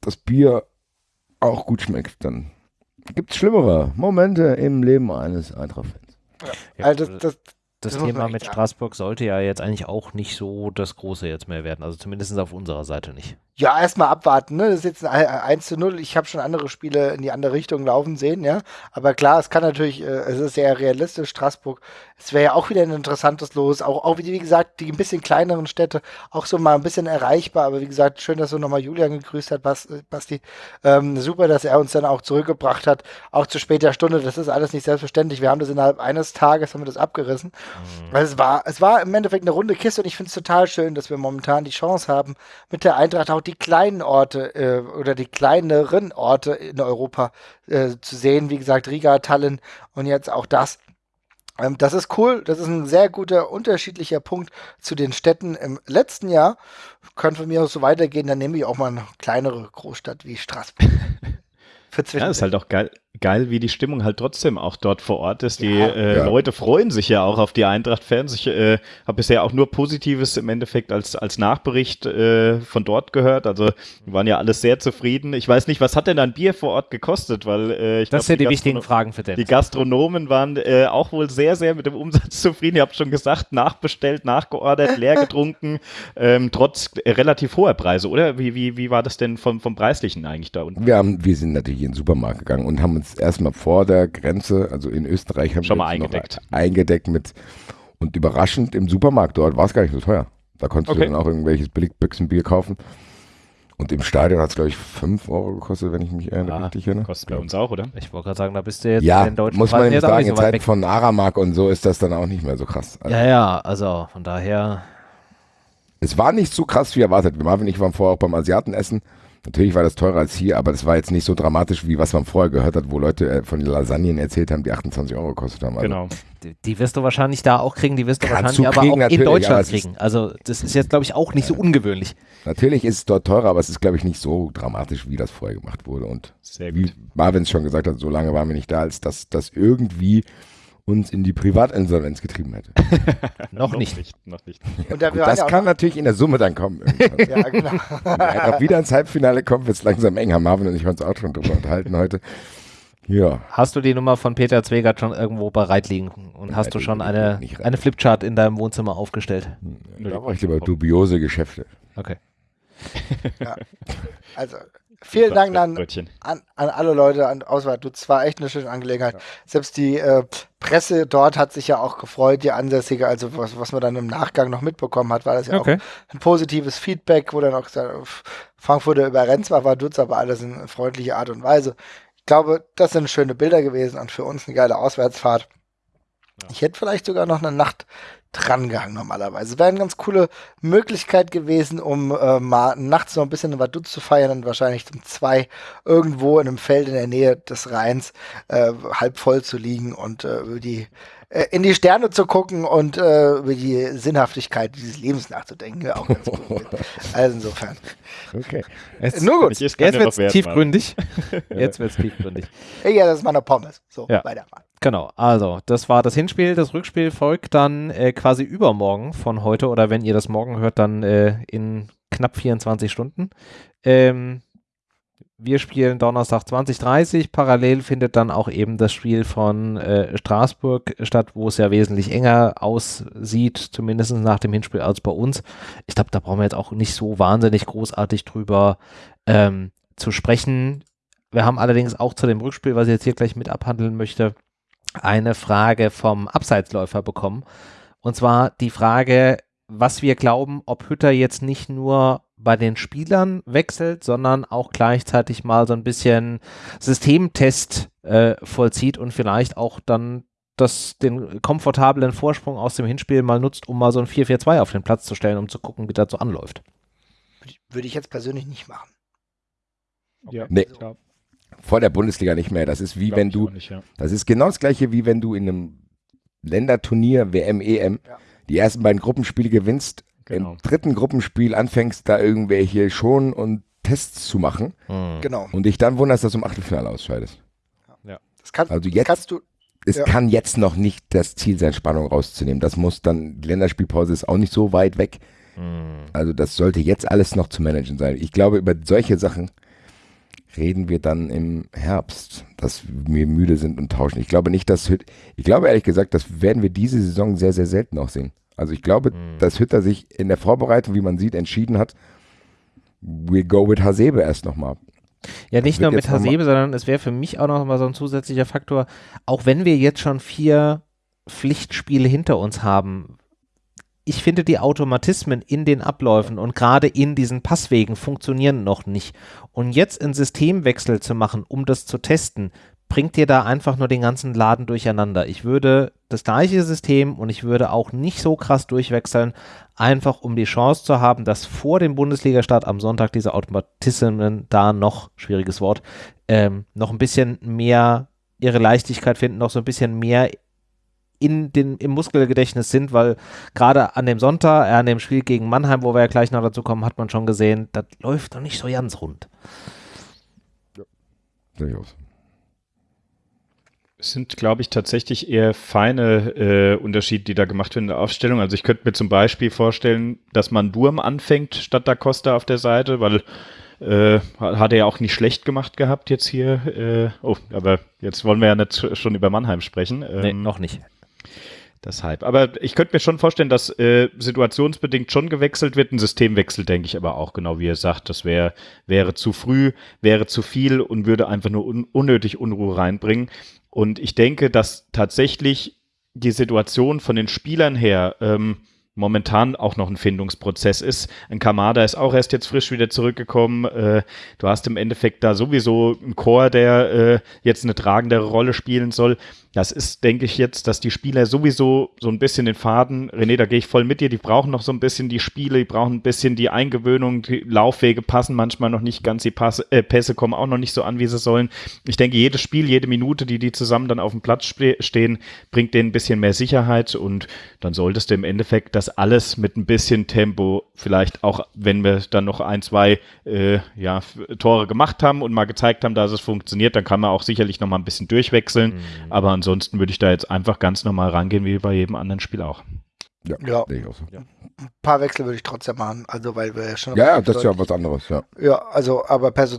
das Bier auch gut schmeckt, dann gibt es schlimmere Momente im Leben eines Eintracht-Fans. Ja. Also das, das, das, das Thema mit Straßburg sollte ja jetzt eigentlich auch nicht so das Große jetzt mehr werden. Also zumindest auf unserer Seite nicht. Ja, erstmal abwarten. Ne? Das ist jetzt ein 1 zu 0. Ich habe schon andere Spiele in die andere Richtung laufen sehen, ja. Aber klar, es kann natürlich, äh, es ist sehr realistisch. Straßburg, es wäre ja auch wieder ein interessantes Los. Auch, auch wie, wie gesagt, die ein bisschen kleineren Städte, auch so mal ein bisschen erreichbar. Aber wie gesagt, schön, dass du nochmal Julian gegrüßt hast, äh, Basti. Ähm, super, dass er uns dann auch zurückgebracht hat. Auch zu später Stunde. Das ist alles nicht selbstverständlich. Wir haben das innerhalb eines Tages, haben wir das abgerissen. Mhm. Weil es war, es war im Endeffekt eine runde Kiste und ich finde es total schön, dass wir momentan die Chance haben, mit der Eintracht auch die kleinen Orte äh, oder die kleineren Orte in Europa äh, zu sehen. Wie gesagt, Riga, Tallinn und jetzt auch das. Ähm, das ist cool. Das ist ein sehr guter unterschiedlicher Punkt zu den Städten im letzten Jahr. Kann von mir aus so weitergehen. Dann nehme ich auch mal eine kleinere Großstadt wie Straßburg. ja, ist halt auch geil geil, wie die Stimmung halt trotzdem auch dort vor Ort ist. Die ja, äh, ja. Leute freuen sich ja auch auf die Eintracht-Fans. Ich äh, habe bisher auch nur Positives im Endeffekt als, als Nachbericht äh, von dort gehört. Also die waren ja alles sehr zufrieden. Ich weiß nicht, was hat denn ein Bier vor Ort gekostet? Weil äh, ich Das glaub, sind die, die wichtigen Fragen für den. Die Gastronomen waren äh, auch wohl sehr, sehr mit dem Umsatz zufrieden. Ihr habt schon gesagt, nachbestellt, nachgeordert, leer getrunken, ähm, trotz relativ hoher Preise, oder? Wie, wie, wie war das denn vom, vom Preislichen eigentlich da unten? Wir, haben, wir sind natürlich in den Supermarkt gegangen und haben uns jetzt erstmal vor der Grenze, also in Österreich haben Schon wir mal eingedeckt. eingedeckt mit und überraschend im Supermarkt dort war es gar nicht so teuer. Da konntest okay. du dann auch irgendwelches Billigbüchsenbier kaufen. Und im Stadion hat es, glaube ich, 5 Euro gekostet, wenn ich mich erinnere, ah, richtig erinnere. Kostet bei uns auch, oder? Ich wollte gerade sagen, da bist du jetzt ja, in Deutschland. muss man jetzt sagen, in so Zeiten von Aramark und so ist das dann auch nicht mehr so krass. Also ja, ja, also von daher. Es war nicht so krass wie erwartet. Marvin und ich waren vorher auch beim Asiatenessen Natürlich war das teurer als hier, aber das war jetzt nicht so dramatisch, wie was man vorher gehört hat, wo Leute äh, von Lasagnen erzählt haben, die 28 Euro gekostet haben. Also genau. Die, die, wirst du wahrscheinlich da auch kriegen, die wirst du wahrscheinlich aber auch in Deutschland kriegen. Also das ist jetzt, glaube ich, auch nicht so ungewöhnlich. Natürlich ist es dort teurer, aber es ist, glaube ich, nicht so dramatisch, wie das vorher gemacht wurde. Und wie Marvin schon gesagt hat, so lange waren wir nicht da, als dass das irgendwie uns in die Privatinsolvenz getrieben hätte. noch, nicht. nicht. Noch nicht. Und Gut, das kann natürlich in der Summe dann kommen. ja, genau. Wenn er wieder ins Halbfinale kommt, wird es langsam eng. Haben Marvin und ich uns auch schon drüber unterhalten heute. Ja. Hast du die Nummer von Peter Zwegert schon irgendwo bereit liegen und hast du schon eine, eine Flipchart in deinem Wohnzimmer aufgestellt? Da mache ich lieber dubiose Geschäfte. Okay. ja. Also vielen Dank an, an, an, alle Leute an Auswahl. Du, es war echt eine schöne Angelegenheit. Ja. Selbst die äh, Presse dort hat sich ja auch gefreut, die Ansässige, also was, was man dann im Nachgang noch mitbekommen hat, war das ja okay. auch ein positives Feedback, wo dann auch gesagt, Frankfurter überrennt zwar war Dutz, aber alles in freundlicher Art und Weise. Ich glaube, das sind schöne Bilder gewesen und für uns eine geile Auswärtsfahrt. Ja. Ich hätte vielleicht sogar noch eine Nacht drangehangen normalerweise. Wäre eine ganz coole Möglichkeit gewesen, um äh, mal nachts noch ein bisschen in Vaduz zu feiern und wahrscheinlich um zwei irgendwo in einem Feld in der Nähe des Rheins äh, halb voll zu liegen und äh, die äh, in die Sterne zu gucken und äh, über die Sinnhaftigkeit dieses Lebens nachzudenken. Wäre auch ganz cool. also insofern. Okay. Jetzt, Nur gut. Jetzt wird es tiefgründig. Jetzt wird es tiefgründig. Ja, das ist meine Pommes. So, ja. weitermachen. Genau, also das war das Hinspiel. Das Rückspiel folgt dann äh, quasi übermorgen von heute oder wenn ihr das morgen hört, dann äh, in knapp 24 Stunden. Ähm, wir spielen Donnerstag 2030. Parallel findet dann auch eben das Spiel von äh, Straßburg statt, wo es ja wesentlich enger aussieht, zumindest nach dem Hinspiel als bei uns. Ich glaube, da brauchen wir jetzt auch nicht so wahnsinnig großartig drüber ähm, zu sprechen wir haben allerdings auch zu dem Rückspiel, was ich jetzt hier gleich mit abhandeln möchte, eine Frage vom Abseitsläufer bekommen. Und zwar die Frage, was wir glauben, ob Hütter jetzt nicht nur bei den Spielern wechselt, sondern auch gleichzeitig mal so ein bisschen Systemtest äh, vollzieht und vielleicht auch dann das, den komfortablen Vorsprung aus dem Hinspiel mal nutzt, um mal so ein 4-4-2 auf den Platz zu stellen, um zu gucken, wie das so anläuft. Würde ich jetzt persönlich nicht machen. Ja, nee. Vor der Bundesliga nicht mehr. Das ist wie Glaub wenn du. Nicht, ja. Das ist genau das gleiche, wie wenn du in einem Länderturnier, WM, EM, ja. die ersten beiden Gruppenspiele gewinnst, genau. im dritten Gruppenspiel anfängst, da irgendwelche schon und Tests zu machen. Mhm. Genau. Und dich dann wunderst, dass du im Achtelfinale ausscheidest. Ja. Das kann, also jetzt, kannst du. Es ja. kann jetzt noch nicht das Ziel sein, Spannung rauszunehmen. Das muss dann, die Länderspielpause ist auch nicht so weit weg. Mhm. Also das sollte jetzt alles noch zu managen sein. Ich glaube, über solche Sachen reden wir dann im Herbst, dass wir müde sind und tauschen. Ich glaube nicht, dass ich glaube ehrlich gesagt, das werden wir diese Saison sehr, sehr selten auch sehen. Also ich glaube, mhm. dass Hütter sich in der Vorbereitung, wie man sieht, entschieden hat, we go with Hasebe erst nochmal. Ja, nicht nur mit Hasebe, sondern es wäre für mich auch noch mal so ein zusätzlicher Faktor, auch wenn wir jetzt schon vier Pflichtspiele hinter uns haben, ich finde, die Automatismen in den Abläufen und gerade in diesen Passwegen funktionieren noch nicht. Und jetzt einen Systemwechsel zu machen, um das zu testen, bringt dir da einfach nur den ganzen Laden durcheinander. Ich würde das gleiche System und ich würde auch nicht so krass durchwechseln, einfach um die Chance zu haben, dass vor dem Bundesliga-Start am Sonntag diese Automatismen da noch, schwieriges Wort, ähm, noch ein bisschen mehr ihre Leichtigkeit finden, noch so ein bisschen mehr in den, im Muskelgedächtnis sind, weil gerade an dem Sonntag, äh, an dem Spiel gegen Mannheim, wo wir ja gleich noch dazu kommen, hat man schon gesehen, das läuft doch nicht so ganz rund. Ja, durchaus. Es sind, glaube ich, tatsächlich eher feine äh, Unterschiede, die da gemacht werden in der Aufstellung. Also ich könnte mir zum Beispiel vorstellen, dass man Durm anfängt statt da Costa auf der Seite, weil äh, hat er ja auch nicht schlecht gemacht gehabt jetzt hier. Äh, oh, aber jetzt wollen wir ja nicht schon über Mannheim sprechen. Ähm, nee, noch nicht. Deshalb. Aber ich könnte mir schon vorstellen, dass äh, situationsbedingt schon gewechselt wird. Ein Systemwechsel denke ich aber auch, genau wie ihr sagt. Das wär, wäre zu früh, wäre zu viel und würde einfach nur un unnötig Unruhe reinbringen. Und ich denke, dass tatsächlich die Situation von den Spielern her ähm, momentan auch noch ein Findungsprozess ist. Ein Kamada ist auch erst jetzt frisch wieder zurückgekommen. Äh, du hast im Endeffekt da sowieso einen Chor, der äh, jetzt eine tragendere Rolle spielen soll. Das ist, denke ich jetzt, dass die Spieler sowieso so ein bisschen den Faden, René, da gehe ich voll mit dir, die brauchen noch so ein bisschen die Spiele, die brauchen ein bisschen die Eingewöhnung, die Laufwege passen manchmal noch nicht ganz, die Passe, äh, Pässe kommen auch noch nicht so an, wie sie sollen. Ich denke, jedes Spiel, jede Minute, die die zusammen dann auf dem Platz stehen, bringt denen ein bisschen mehr Sicherheit und dann solltest du im Endeffekt das alles mit ein bisschen Tempo, vielleicht auch, wenn wir dann noch ein, zwei äh, ja, Tore gemacht haben und mal gezeigt haben, dass es funktioniert, dann kann man auch sicherlich noch mal ein bisschen durchwechseln, mhm. aber ansonsten ansonsten würde ich da jetzt einfach ganz normal rangehen, wie bei jedem anderen Spiel auch. Ja, ja. So. ja. Ein paar Wechsel würde ich trotzdem machen, also weil wir ja schon. Ja, ja das ist ja was anderes, ja. Ja, also, aber Pers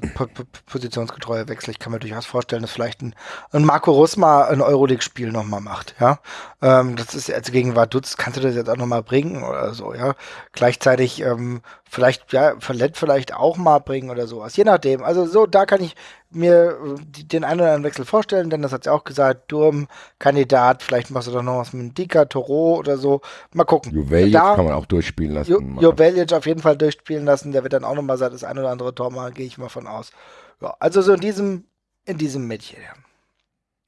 positionsgetreuer Wechsel, ich kann mir durchaus vorstellen, dass vielleicht ein, ein Marco Rusma ein Euroleague-Spiel nochmal macht, ja. Ähm, das ist jetzt gegen Vaduz, kannst du das jetzt auch nochmal bringen oder so, ja. Gleichzeitig ähm, vielleicht, ja, Verlet vielleicht auch mal bringen oder sowas, je nachdem. Also so, da kann ich mir äh, den einen oder anderen Wechsel vorstellen, denn das hat sie auch gesagt, Durm, Kandidat, vielleicht machst du doch noch was mit Dika, Toro oder so. Mal gucken. Juveljic kann man auch durchspielen lassen. Ju Juveljic auf jeden Fall durchspielen lassen, der wird dann auch nochmal sein, das ein oder andere Tor machen, gehe ich mal von aus. Ja, also so in diesem, in diesem Mädchen.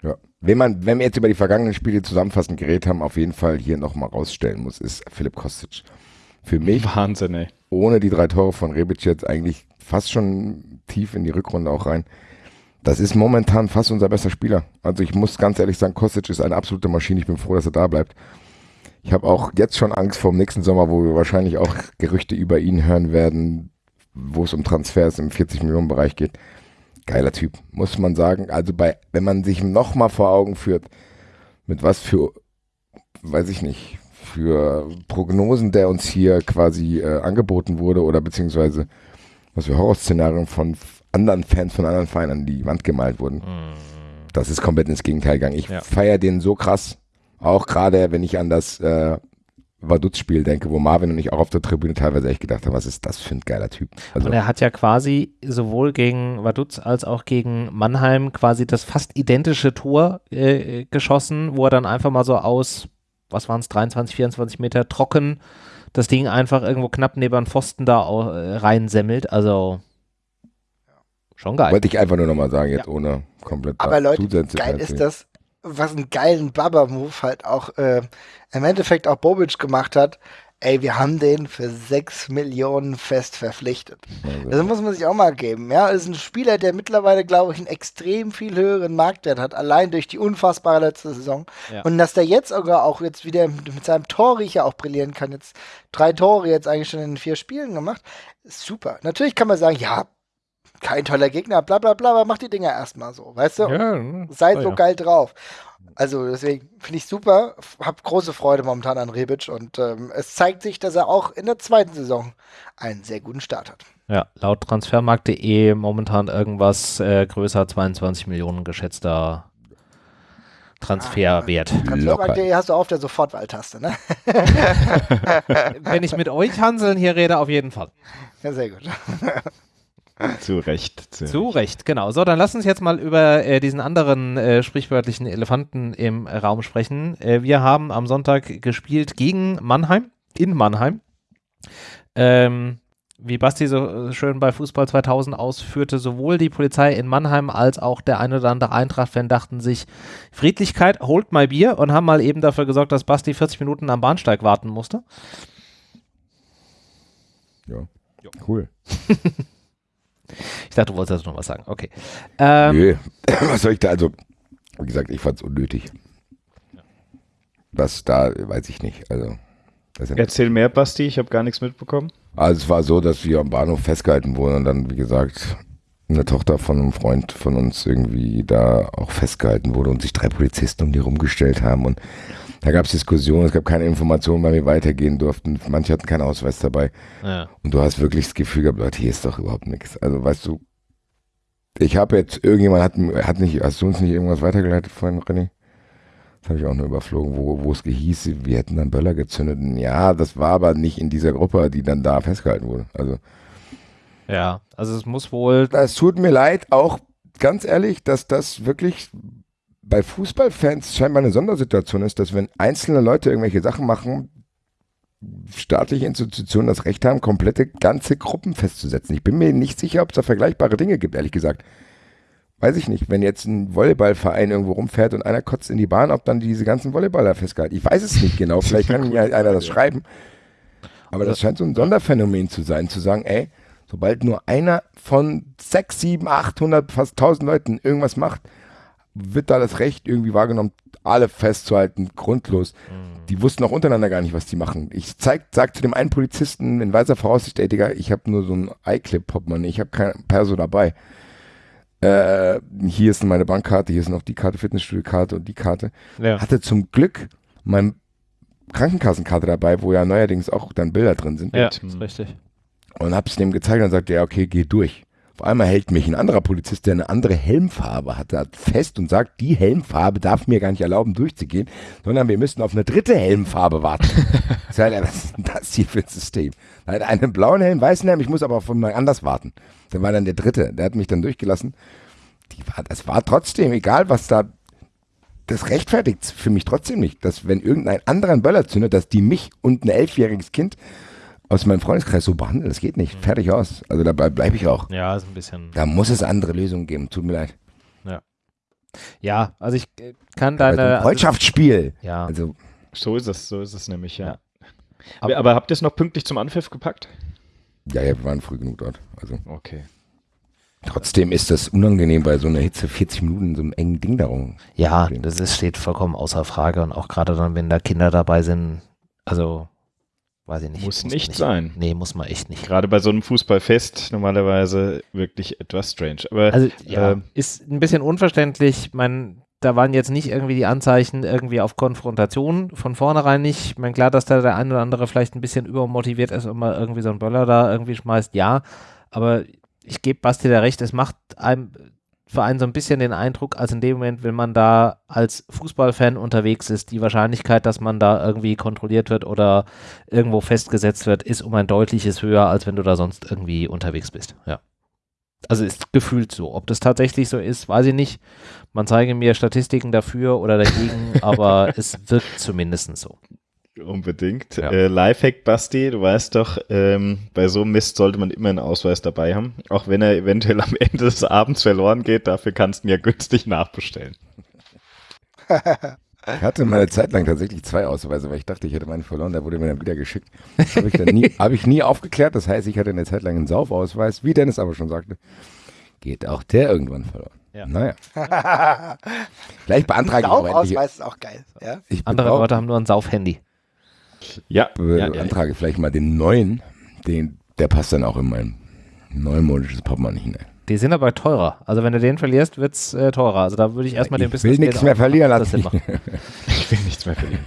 Ja. Wenn man, wenn wir jetzt über die vergangenen Spiele zusammenfassend geredet haben, auf jeden Fall hier nochmal rausstellen muss, ist Philipp Kostic. Für mich, Wahnsinn, ey. ohne die drei Tore von Rebic jetzt eigentlich fast schon tief in die Rückrunde auch rein, das ist momentan fast unser bester Spieler. Also ich muss ganz ehrlich sagen, Kostic ist eine absolute Maschine. Ich bin froh, dass er da bleibt. Ich habe auch jetzt schon Angst vor dem nächsten Sommer, wo wir wahrscheinlich auch Gerüchte über ihn hören werden, wo es um Transfers im 40 Millionen Bereich geht. Geiler Typ, muss man sagen. Also bei, wenn man sich nochmal vor Augen führt, mit was für, weiß ich nicht, für Prognosen, der uns hier quasi äh, angeboten wurde oder beziehungsweise was für Horrorszenarien von anderen Fans von anderen Vereinen an die Wand gemalt wurden. Mhm. Das ist komplett ins Gegenteil gegangen. Ich ja. feiere den so krass, auch gerade wenn ich an das äh, Vaduz-Spiel denke, wo Marvin und ich auch auf der Tribüne teilweise echt gedacht haben, was ist das für ein geiler Typ. Also und er hat ja quasi sowohl gegen Vaduz als auch gegen Mannheim quasi das fast identische Tor äh, geschossen, wo er dann einfach mal so aus, was waren es, 23, 24 Meter trocken das Ding einfach irgendwo knapp neben den Pfosten da äh, reinsemmelt. Also schon geil. Wollte ich einfach nur nochmal sagen, jetzt ja. ohne komplett Aber Leute, geil ist das, was einen geilen Baba-Move halt auch äh, im Endeffekt auch Bobic gemacht hat. Ey, wir haben den für 6 Millionen fest verpflichtet. Also. Das muss man sich auch mal geben. Ja, ist ein Spieler, der mittlerweile, glaube ich, einen extrem viel höheren Marktwert hat, allein durch die unfassbare letzte Saison. Ja. Und dass der jetzt sogar auch jetzt wieder mit seinem Torriecher auch brillieren kann. Jetzt drei Tore jetzt eigentlich schon in vier Spielen gemacht. Ist super. Natürlich kann man sagen, ja, kein toller Gegner, bla bla bla, aber mach die Dinger erstmal so, weißt du? Ja, Seid oh, so ja. geil drauf. Also deswegen finde ich super, habe große Freude momentan an Rebic und ähm, es zeigt sich, dass er auch in der zweiten Saison einen sehr guten Start hat. Ja, laut transfermarkt.de momentan irgendwas äh, größer 22 Millionen geschätzter Transferwert. Ah, Transfermarkt.de hast du auf der Sofortwahltaste, ne? Wenn ich mit euch Hanseln hier rede, auf jeden Fall. Ja, sehr gut. Zu Recht. Zu, zu Recht. Recht. genau. So, dann lass uns jetzt mal über äh, diesen anderen äh, sprichwörtlichen Elefanten im Raum sprechen. Äh, wir haben am Sonntag gespielt gegen Mannheim, in Mannheim. Ähm, wie Basti so schön bei Fußball 2000 ausführte, sowohl die Polizei in Mannheim als auch der eine oder andere Eintracht-Fan dachten sich, Friedlichkeit, holt mal Bier und haben mal eben dafür gesorgt, dass Basti 40 Minuten am Bahnsteig warten musste. Ja, cool. Ich dachte, du wolltest noch was sagen. Okay. Ähm, Nö, was soll ich da? Also, wie gesagt, ich fand es unnötig. Was da, weiß ich nicht. Also, Erzähl mehr, Basti, ich habe gar nichts mitbekommen. Also es war so, dass wir am Bahnhof festgehalten wurden und dann, wie gesagt, eine Tochter von einem Freund von uns irgendwie da auch festgehalten wurde und sich drei Polizisten um die rumgestellt haben und da gab es Diskussionen, es gab keine Informationen, weil wir weitergehen durften. Manche hatten keinen Ausweis dabei. Ja. Und du hast wirklich das Gefühl gehabt, Leute, hier ist doch überhaupt nichts. Also weißt du, ich habe jetzt, irgendjemand hat, hat nicht, hast du uns nicht irgendwas weitergeleitet vorhin, René? Das habe ich auch nur überflogen, wo, wo es hieß, wir hätten dann Böller gezündet. Ja, das war aber nicht in dieser Gruppe, die dann da festgehalten wurde. Also. Ja, also es muss wohl. Es tut mir leid, auch ganz ehrlich, dass das wirklich bei Fußballfans scheinbar eine Sondersituation ist, dass wenn einzelne Leute irgendwelche Sachen machen, staatliche Institutionen das Recht haben, komplette ganze Gruppen festzusetzen. Ich bin mir nicht sicher, ob es da vergleichbare Dinge gibt, ehrlich gesagt. Weiß ich nicht. Wenn jetzt ein Volleyballverein irgendwo rumfährt und einer kotzt in die Bahn, ob dann diese ganzen Volleyballer festgehalten. Ich weiß es nicht genau. Vielleicht kann ja einer das schreiben. Aber das scheint so ein Sonderphänomen zu sein, zu sagen, ey, sobald nur einer von 6, 7, 800, fast 1000 Leuten irgendwas macht, wird da das Recht irgendwie wahrgenommen, alle festzuhalten, grundlos. Mhm. Die wussten auch untereinander gar nicht, was die machen. Ich zeig, sag zu dem einen Polizisten in weiser Voraussicht, ey Digga, ich habe nur so ein iClip-Portemonnaie, ich habe kein Perso dabei. Äh, hier ist meine Bankkarte, hier ist noch die Karte, Fitnessstudio-Karte und die Karte. Ja. Hatte zum Glück mein Krankenkassenkarte dabei, wo ja neuerdings auch dann Bilder drin sind. Ja, ist richtig. Und hab's dem gezeigt und sagte, ja, okay, geh durch. Auf einmal hält mich ein anderer Polizist, der eine andere Helmfarbe hatte, fest und sagt, die Helmfarbe darf mir gar nicht erlauben, durchzugehen, sondern wir müssen auf eine dritte Helmfarbe warten. was ist das hier für ein System? Er hat einen blauen Helm, weißen Helm, ich muss aber von mal anders warten. Der war dann der dritte, der hat mich dann durchgelassen. Die war, das war trotzdem, egal was da, das rechtfertigt für mich trotzdem nicht, dass wenn irgendein anderer einen Böller zündet, dass die mich und ein elfjähriges Kind aus meinem Freundeskreis so behandeln. Das geht nicht. Mhm. Fertig aus. Also dabei bleibe ich auch. Ja, ist ein bisschen. Da muss es andere Lösungen geben. Tut mir leid. Ja. Ja, also ich äh, kann deine. Also Freundschaftsspiel. Also, ja. Also. So ist es, so ist es nämlich, ja. ja. Aber, aber, habt ihr es noch pünktlich zum Anpfiff gepackt? Ja, ja, wir waren früh genug dort. Also. Okay. Trotzdem ist das unangenehm bei so einer Hitze 40 Minuten in so einem engen Ding darum. Ja, das ist, steht vollkommen außer Frage und auch gerade dann, wenn da Kinder dabei sind, also weiß ich nicht. Muss, muss nicht, nicht sein. Nee, muss man echt nicht. Gerade bei so einem Fußballfest normalerweise wirklich etwas strange. Aber also, ja, äh, ist ein bisschen unverständlich. Man, da waren jetzt nicht irgendwie die Anzeichen irgendwie auf Konfrontation von vornherein nicht. Ich meine, klar, dass da der eine oder andere vielleicht ein bisschen übermotiviert ist und mal irgendwie so einen Böller da irgendwie schmeißt, ja. Aber ich gebe Basti da recht, es macht einem für einen so ein bisschen den Eindruck, als in dem Moment, wenn man da als Fußballfan unterwegs ist, die Wahrscheinlichkeit, dass man da irgendwie kontrolliert wird oder irgendwo festgesetzt wird, ist um ein deutliches höher, als wenn du da sonst irgendwie unterwegs bist. Ja. Also ist gefühlt so. Ob das tatsächlich so ist, weiß ich nicht. Man zeige mir Statistiken dafür oder dagegen, aber es wirkt zumindest so. Unbedingt. Ja. Äh, Lifehack, Basti, du weißt doch, ähm, bei so einem Mist sollte man immer einen Ausweis dabei haben. Auch wenn er eventuell am Ende des Abends verloren geht, dafür kannst du ihn ja günstig nachbestellen. Ich hatte mal eine Zeit lang tatsächlich zwei Ausweise, weil ich dachte, ich hätte meinen verloren, der wurde mir dann wieder geschickt. Habe ich, nie, hab ich nie aufgeklärt. Das heißt, ich hatte eine Zeit lang einen Saufausweis, wie Dennis aber schon sagte. Geht auch der irgendwann verloren. Ja. Naja. Gleich beantrage ich Saufausweis ist auch geil. Ja? Andere Leute haben nur ein Saufhandy. Ja. Beantrage ja, vielleicht mal den neuen, den, der passt dann auch in mein neumodisches Portemonnaie hinein. Die sind aber teurer. Also wenn du den verlierst, wird es äh, teurer. Also da würde ich erstmal den Business. Ich will nichts mehr verlieren lassen. ich will nichts mehr verlieren.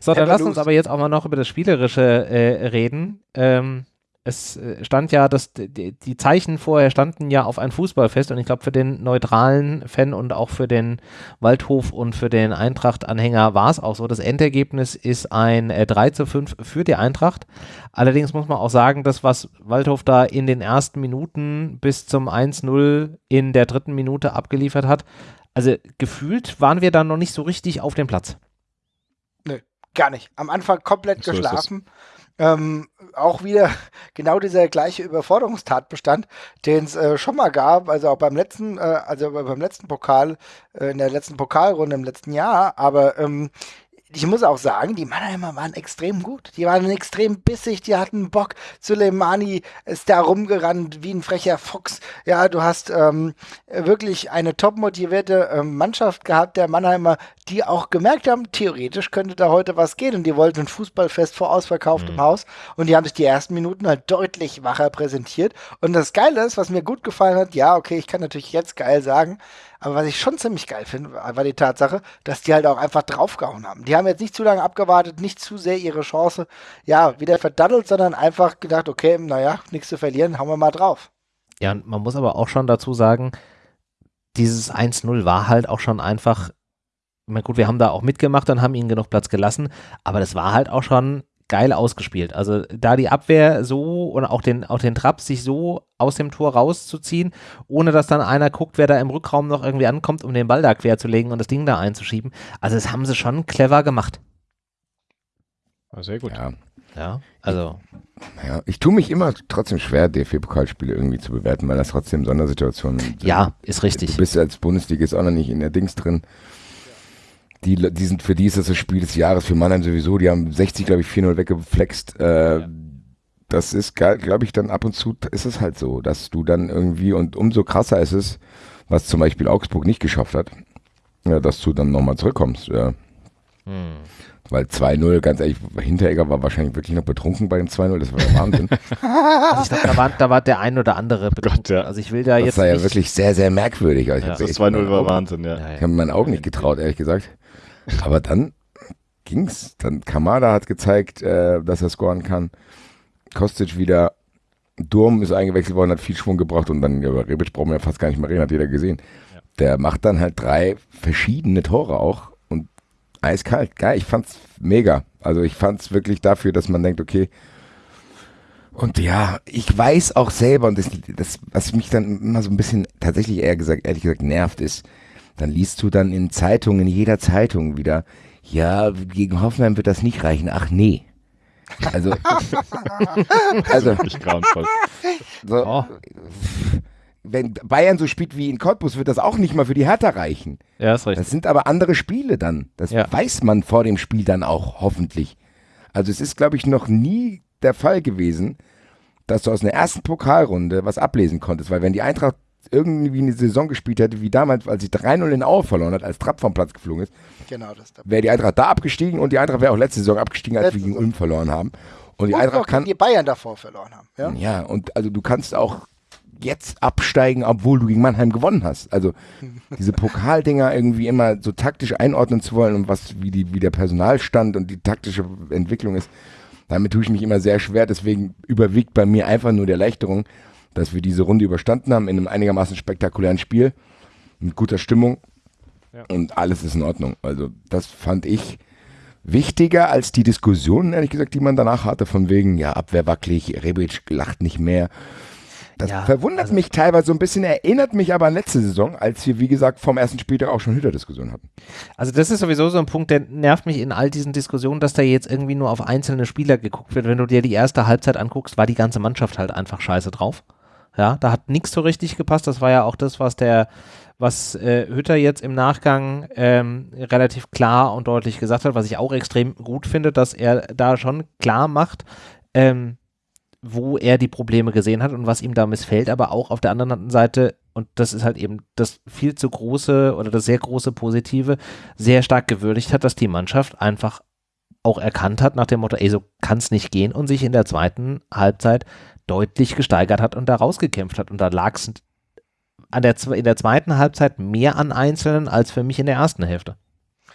so, dann lass uns aber jetzt auch mal noch über das Spielerische äh, reden. Ähm, es äh, stand ja, dass die, die, Zeichen vorher standen ja auf ein Fußballfest und ich glaube für den neutralen Fan und auch für den Waldhof und für den Eintracht-Anhänger war es auch so. Das Endergebnis ist ein äh, 3 zu 5 für die Eintracht. Allerdings muss man auch sagen, dass was Waldhof da in den ersten Minuten bis zum 1-0 in der dritten Minute abgeliefert hat, also gefühlt waren wir dann noch nicht so richtig auf dem Platz. Nö, gar nicht. Am Anfang komplett so geschlafen ähm, auch wieder genau dieser gleiche Überforderungstatbestand, den es äh, schon mal gab, also auch beim letzten, äh, also beim letzten Pokal, äh, in der letzten Pokalrunde im letzten Jahr, aber ähm, ich muss auch sagen, die Mannheimer waren extrem gut. Die waren extrem bissig, die hatten Bock. Suleimani ist da rumgerannt wie ein frecher Fuchs. Ja, du hast ähm, wirklich eine top motivierte ähm, Mannschaft gehabt, der Mannheimer, die auch gemerkt haben, theoretisch könnte da heute was gehen. Und die wollten ein Fußballfest vor ausverkauftem mhm. Haus. Und die haben sich die ersten Minuten halt deutlich wacher präsentiert. Und das Geile ist, was mir gut gefallen hat, ja, okay, ich kann natürlich jetzt geil sagen, aber was ich schon ziemlich geil finde, war die Tatsache, dass die halt auch einfach draufgehauen haben. Die haben jetzt nicht zu lange abgewartet, nicht zu sehr ihre Chance, ja, wieder verdaddelt, sondern einfach gedacht, okay, naja, nichts zu verlieren, hauen wir mal drauf. Ja, und man muss aber auch schon dazu sagen, dieses 1-0 war halt auch schon einfach, ich meine, gut, wir haben da auch mitgemacht und haben ihnen genug Platz gelassen, aber das war halt auch schon geil ausgespielt. Also da die Abwehr so und auch den, auch den Trapp sich so aus dem Tor rauszuziehen, ohne dass dann einer guckt, wer da im Rückraum noch irgendwie ankommt, um den Ball da quer zu legen und das Ding da einzuschieben. Also das haben sie schon clever gemacht. Sehr gut. Ja. Ja, also. Ja, ich tue mich immer trotzdem schwer, DFB-Pokalspiele irgendwie zu bewerten, weil das trotzdem Sondersituationen sind. Ja, ist richtig. Du bist als Bundesliga auch noch nicht in der Dings drin. Die, die sind, für die ist das das Spiel des Jahres, für Mannheim sowieso. Die haben 60, glaube ich, 4-0 weggeflext. Äh, ja. Das ist, glaube ich, dann ab und zu ist es halt so, dass du dann irgendwie, und umso krasser ist es, was zum Beispiel Augsburg nicht geschafft hat, ja, dass du dann nochmal zurückkommst. Ja. Hm. Weil 2-0, ganz ehrlich, Hinteregger war wahrscheinlich wirklich noch betrunken bei dem 2-0, das war der Wahnsinn. also ich glaube, da war, da war der ein oder andere betrunken. Gott, ja. Also ich will da das jetzt. Das war ja wirklich sehr, sehr merkwürdig. Also ja. Das 2-0 war Wahnsinn, ja. Ich habe meinen Augen nicht getraut, ehrlich gesagt. Aber dann ging's. Dann Kamada hat gezeigt, äh, dass er scoren kann. Kostic wieder. Durm ist eingewechselt worden, hat viel Schwung gebracht und dann, über Rebic brauchen wir ja fast gar nicht mehr reden, hat jeder gesehen. Ja. Der macht dann halt drei verschiedene Tore auch und eiskalt. Geil, ich fand's mega. Also ich fand's wirklich dafür, dass man denkt, okay, und ja, ich weiß auch selber, und das, das, was mich dann immer so ein bisschen tatsächlich eher gesagt, ehrlich gesagt nervt, ist, dann liest du dann in Zeitungen, in jeder Zeitung wieder, ja, gegen Hoffenheim wird das nicht reichen. Ach nee. Also, also so, oh. wenn Bayern so spielt wie in Cottbus, wird das auch nicht mal für die Hertha reichen. Ja, ist richtig. Das sind aber andere Spiele dann. Das ja. weiß man vor dem Spiel dann auch, hoffentlich. Also es ist, glaube ich, noch nie der Fall gewesen, dass du aus einer ersten Pokalrunde was ablesen konntest, weil wenn die Eintracht irgendwie eine Saison gespielt hätte, wie damals, als sie 3-0 in Aue verloren hat, als Trapp vom Platz geflogen ist, genau, wäre die Eintracht da abgestiegen und die Eintracht wäre auch letzte Saison abgestiegen, als letzte wir gegen Ulm verloren haben. Und die und Eintracht kann. die Bayern davor verloren haben. Ja? ja, und also du kannst auch jetzt absteigen, obwohl du gegen Mannheim gewonnen hast. Also diese Pokaldinger irgendwie immer so taktisch einordnen zu wollen und was wie, die, wie der Personalstand und die taktische Entwicklung ist, damit tue ich mich immer sehr schwer. Deswegen überwiegt bei mir einfach nur die Erleichterung, dass wir diese Runde überstanden haben in einem einigermaßen spektakulären Spiel mit guter Stimmung ja. und alles ist in Ordnung. Also das fand ich wichtiger als die Diskussionen, ehrlich gesagt, die man danach hatte, von wegen, ja, Abwehr wackelig, Rebic lacht nicht mehr. Das ja, verwundert also, mich teilweise so ein bisschen, erinnert mich aber an letzte Saison, als wir, wie gesagt, vom ersten Spieltag auch schon Hütter-Diskussionen hatten. Also das ist sowieso so ein Punkt, der nervt mich in all diesen Diskussionen, dass da jetzt irgendwie nur auf einzelne Spieler geguckt wird. Wenn du dir die erste Halbzeit anguckst, war die ganze Mannschaft halt einfach scheiße drauf. Ja, da hat nichts so richtig gepasst. Das war ja auch das, was der, was äh, Hütter jetzt im Nachgang ähm, relativ klar und deutlich gesagt hat, was ich auch extrem gut finde, dass er da schon klar macht, ähm, wo er die Probleme gesehen hat und was ihm da missfällt, aber auch auf der anderen Seite, und das ist halt eben das viel zu große oder das sehr große Positive, sehr stark gewürdigt hat, dass die Mannschaft einfach auch erkannt hat nach dem Motto, ey, so kann es nicht gehen und sich in der zweiten Halbzeit deutlich gesteigert hat und da rausgekämpft hat. Und da lag es in der zweiten Halbzeit mehr an Einzelnen als für mich in der ersten Hälfte.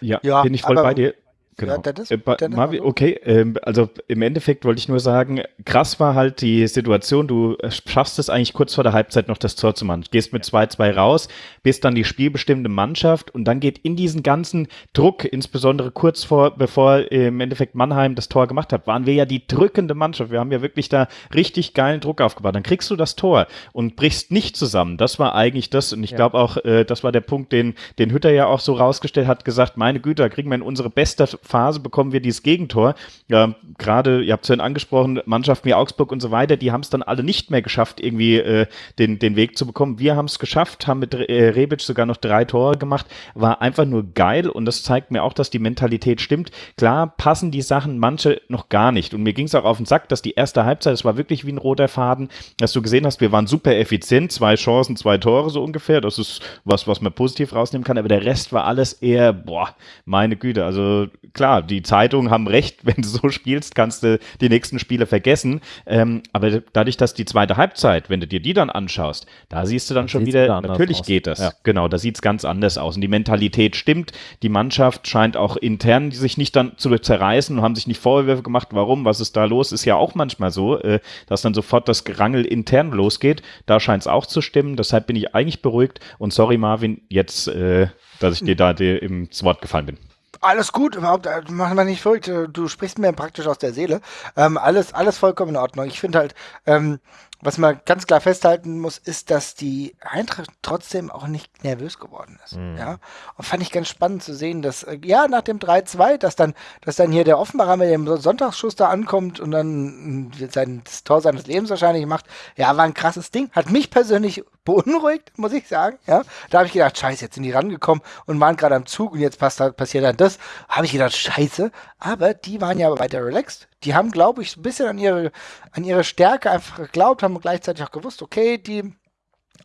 Ja, ja bin ich voll bei dir. Genau. Ja, Dennis, äh, Dennis Marvin, okay, äh, also im Endeffekt wollte ich nur sagen, krass war halt die Situation, du schaffst es eigentlich kurz vor der Halbzeit noch das Tor zu machen. Gehst mit 2-2 raus, bist dann die spielbestimmte Mannschaft und dann geht in diesen ganzen Druck, insbesondere kurz vor, bevor im Endeffekt Mannheim das Tor gemacht hat, waren wir ja die drückende Mannschaft. Wir haben ja wirklich da richtig geilen Druck aufgebaut. Dann kriegst du das Tor und brichst nicht zusammen. Das war eigentlich das und ich ja. glaube auch, äh, das war der Punkt, den, den Hütter ja auch so rausgestellt hat, gesagt, meine Güte, da kriegen wir in unsere beste Phase bekommen wir dieses Gegentor. Ja, Gerade, ihr habt es vorhin angesprochen, Mannschaften wie Augsburg und so weiter, die haben es dann alle nicht mehr geschafft, irgendwie äh, den, den Weg zu bekommen. Wir haben es geschafft, haben mit äh, Rebic sogar noch drei Tore gemacht. War einfach nur geil und das zeigt mir auch, dass die Mentalität stimmt. Klar passen die Sachen manche noch gar nicht. Und mir ging es auch auf den Sack, dass die erste Halbzeit, das war wirklich wie ein roter Faden, dass du gesehen hast, wir waren super effizient, zwei Chancen, zwei Tore so ungefähr. Das ist was, was man positiv rausnehmen kann, aber der Rest war alles eher, boah, meine Güte. Also klar, die Zeitungen haben recht, wenn du so spielst, kannst du die nächsten Spiele vergessen. Ähm, aber dadurch, dass die zweite Halbzeit, wenn du dir die dann anschaust, da siehst du dann das schon wieder, natürlich aus. geht das. Ja. Genau, da sieht es ganz anders aus. Und die Mentalität stimmt. Die Mannschaft scheint auch intern sich nicht dann zu zerreißen und haben sich nicht Vorwürfe gemacht, warum, was ist da los, ist ja auch manchmal so, äh, dass dann sofort das Gerangel intern losgeht. Da scheint es auch zu stimmen. Deshalb bin ich eigentlich beruhigt. Und sorry, Marvin, jetzt, äh, dass ich dir da dir ins Wort gefallen bin. Alles gut, überhaupt, äh, machen wir nicht verrückt. Äh, du sprichst mir praktisch aus der Seele. Ähm, alles, alles vollkommen in Ordnung. Ich finde halt, ähm, was man ganz klar festhalten muss, ist, dass die Eintracht trotzdem auch nicht nervös geworden ist. Mhm. Ja? Und fand ich ganz spannend zu sehen, dass, äh, ja, nach dem 3-2, dass dann, dass dann hier der Offenbacher mit dem Sonntagsschuss da ankommt und dann sein, das Tor seines Lebens wahrscheinlich macht. Ja, war ein krasses Ding. Hat mich persönlich beunruhigt, muss ich sagen. Ja? Da habe ich gedacht, scheiße, jetzt sind die rangekommen und waren gerade am Zug und jetzt passt, passiert dann das. Habe ich gedacht, scheiße. Aber die waren ja weiter relaxed die haben, glaube ich, ein bisschen an ihre, an ihre Stärke einfach geglaubt, haben gleichzeitig auch gewusst, okay, die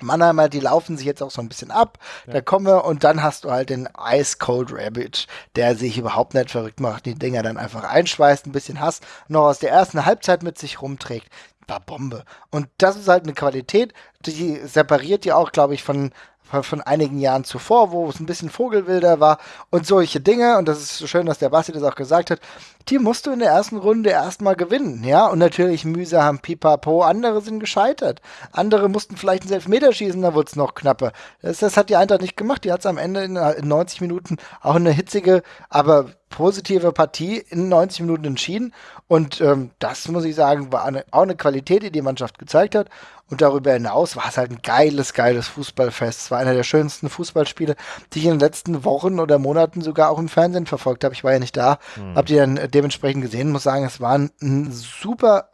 Mannheimer, die laufen sich jetzt auch so ein bisschen ab. Ja. Da kommen wir und dann hast du halt den Ice Cold Rabbit, der sich überhaupt nicht verrückt macht, die Dinger dann einfach einschweißt, ein bisschen Hass noch aus der ersten Halbzeit mit sich rumträgt. War Bombe. Und das ist halt eine Qualität, die separiert ja auch, glaube ich, von, von einigen Jahren zuvor, wo es ein bisschen vogelwilder war und solche Dinge. Und das ist so schön, dass der Basti das auch gesagt hat. Die musst du in der ersten Runde erstmal gewinnen, ja. Und natürlich mühsam, pipapo. Andere sind gescheitert. Andere mussten vielleicht einen Elfmeter schießen, da wurde es noch knapper. Das, das, hat die Eintracht nicht gemacht. Die hat es am Ende in 90 Minuten auch eine hitzige, aber positive Partie in 90 Minuten entschieden. Und ähm, das muss ich sagen, war eine, auch eine Qualität, die die Mannschaft gezeigt hat. Und darüber hinaus war es halt ein geiles, geiles Fußballfest. Es war einer der schönsten Fußballspiele, die ich in den letzten Wochen oder Monaten sogar auch im Fernsehen verfolgt habe. Ich war ja nicht da, mhm. habe die dann dementsprechend gesehen. Muss sagen, es war ein, ein super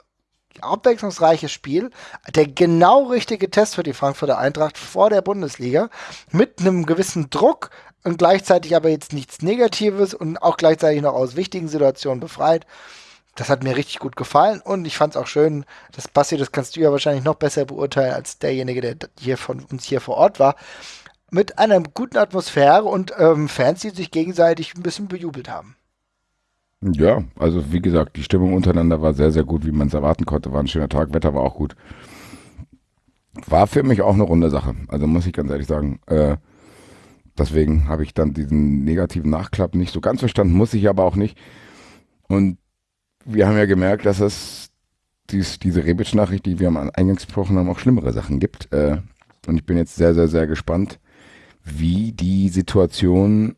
abwechslungsreiches Spiel, der genau richtige Test für die Frankfurter Eintracht vor der Bundesliga mit einem gewissen Druck und gleichzeitig aber jetzt nichts Negatives und auch gleichzeitig noch aus wichtigen Situationen befreit das hat mir richtig gut gefallen und ich fand es auch schön, das passiert, das kannst du ja wahrscheinlich noch besser beurteilen als derjenige, der hier von uns hier vor Ort war, mit einer guten Atmosphäre und ähm, Fans, die sich gegenseitig ein bisschen bejubelt haben. Ja, also wie gesagt, die Stimmung untereinander war sehr, sehr gut, wie man es erwarten konnte. War ein schöner Tag, Wetter war auch gut. War für mich auch eine runde Sache, also muss ich ganz ehrlich sagen. Äh, deswegen habe ich dann diesen negativen Nachklapp nicht so ganz verstanden, muss ich aber auch nicht. Und wir haben ja gemerkt, dass es dies, diese Rebic-Nachricht, die wir am Eingangs gesprochen haben, auch schlimmere Sachen gibt. Äh, und ich bin jetzt sehr, sehr, sehr gespannt, wie die Situation,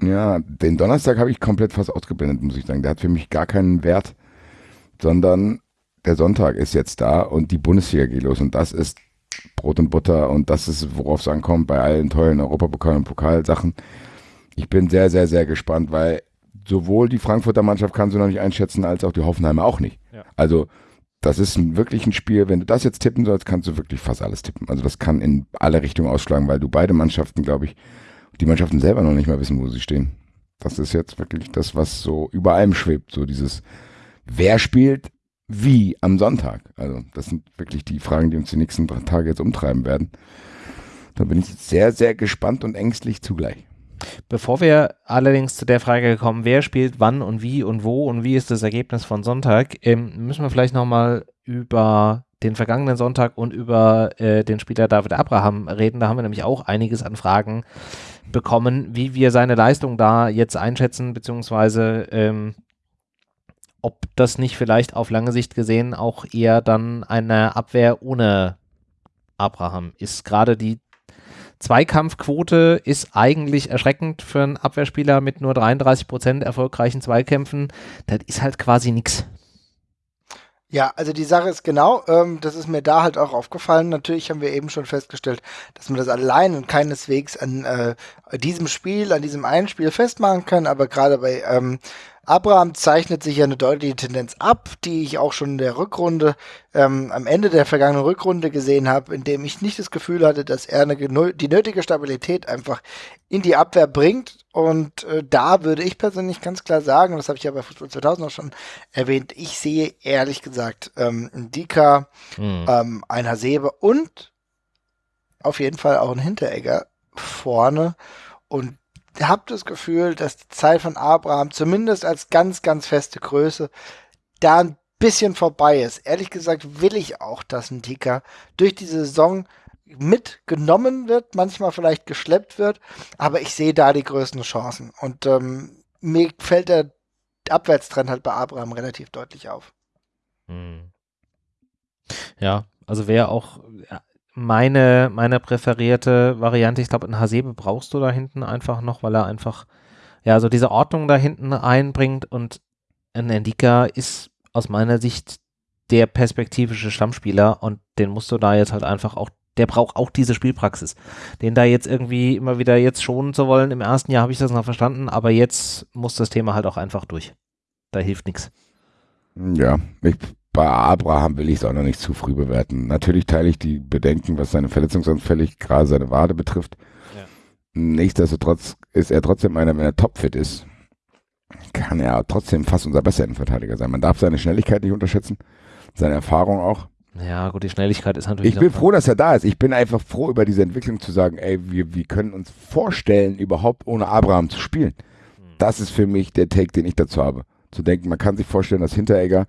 ja, den Donnerstag habe ich komplett fast ausgeblendet, muss ich sagen. Der hat für mich gar keinen Wert, sondern der Sonntag ist jetzt da und die Bundesliga geht los und das ist Brot und Butter und das ist, worauf es ankommt bei allen tollen Europapokal- und Pokalsachen. Ich bin sehr, sehr, sehr gespannt, weil sowohl die Frankfurter Mannschaft kannst du noch nicht einschätzen, als auch die Hoffenheimer auch nicht. Ja. Also das ist ein, wirklich ein Spiel, wenn du das jetzt tippen sollst, kannst du wirklich fast alles tippen. Also das kann in alle Richtungen ausschlagen, weil du beide Mannschaften, glaube ich, die Mannschaften selber noch nicht mal wissen, wo sie stehen. Das ist jetzt wirklich das, was so über allem schwebt. So dieses, wer spielt wie am Sonntag? Also das sind wirklich die Fragen, die uns die nächsten Tage jetzt umtreiben werden. Da bin ich sehr, sehr gespannt und ängstlich zugleich. Bevor wir allerdings zu der Frage kommen, wer spielt wann und wie und wo und wie ist das Ergebnis von Sonntag, ähm, müssen wir vielleicht nochmal über den vergangenen Sonntag und über äh, den Spieler David Abraham reden. Da haben wir nämlich auch einiges an Fragen bekommen, wie wir seine Leistung da jetzt einschätzen, beziehungsweise ähm, ob das nicht vielleicht auf lange Sicht gesehen auch eher dann eine Abwehr ohne Abraham ist. Gerade die Zweikampfquote ist eigentlich erschreckend für einen Abwehrspieler mit nur 33 Prozent erfolgreichen Zweikämpfen. Das ist halt quasi nichts. Ja, also die Sache ist genau, ähm, das ist mir da halt auch aufgefallen. Natürlich haben wir eben schon festgestellt, dass man das allein und keineswegs an äh, diesem Spiel, an diesem einen Spiel festmachen kann, aber gerade bei ähm, Abraham zeichnet sich ja eine deutliche Tendenz ab, die ich auch schon in der Rückrunde, ähm, am Ende der vergangenen Rückrunde gesehen habe, in dem ich nicht das Gefühl hatte, dass er eine, die nötige Stabilität einfach in die Abwehr bringt. Und äh, da würde ich persönlich ganz klar sagen, das habe ich ja bei Fußball 2000 auch schon erwähnt, ich sehe ehrlich gesagt ähm, ein Dika, mhm. ähm, ein Hasebe und auf jeden Fall auch ein Hinteregger vorne. Und habe das Gefühl, dass die Zeit von Abraham zumindest als ganz, ganz feste Größe da ein bisschen vorbei ist. Ehrlich gesagt will ich auch, dass ein Tika durch die Saison mitgenommen wird, manchmal vielleicht geschleppt wird, aber ich sehe da die größten Chancen. Und ähm, mir fällt der Abwärtstrend halt bei Abraham relativ deutlich auf. Hm. Ja, also wer auch meine, meine präferierte Variante. Ich glaube, ein Hasebe brauchst du da hinten einfach noch, weil er einfach, ja, so diese Ordnung da hinten einbringt und ein Endika ist aus meiner Sicht der perspektivische Stammspieler und den musst du da jetzt halt einfach auch, der braucht auch diese Spielpraxis. Den da jetzt irgendwie immer wieder jetzt schonen zu wollen, im ersten Jahr habe ich das noch verstanden, aber jetzt muss das Thema halt auch einfach durch. Da hilft nichts. Ja, ich bei Abraham will ich es auch noch nicht zu früh bewerten. Natürlich teile ich die Bedenken, was seine Verletzungsanfällig, gerade seine Wade betrifft. Ja. Nichtsdestotrotz ist er trotzdem einer, wenn er topfit ist, kann er trotzdem fast unser bester Innenverteidiger sein. Man darf seine Schnelligkeit nicht unterschätzen, seine Erfahrung auch. Ja, gut, die Schnelligkeit ist natürlich. Ich bin froh, dass er da ist. Ich bin einfach froh über diese Entwicklung zu sagen, ey, wir, wir können uns vorstellen, überhaupt ohne Abraham zu spielen. Hm. Das ist für mich der Take, den ich dazu habe. Zu denken, man kann sich vorstellen, dass Hinteregger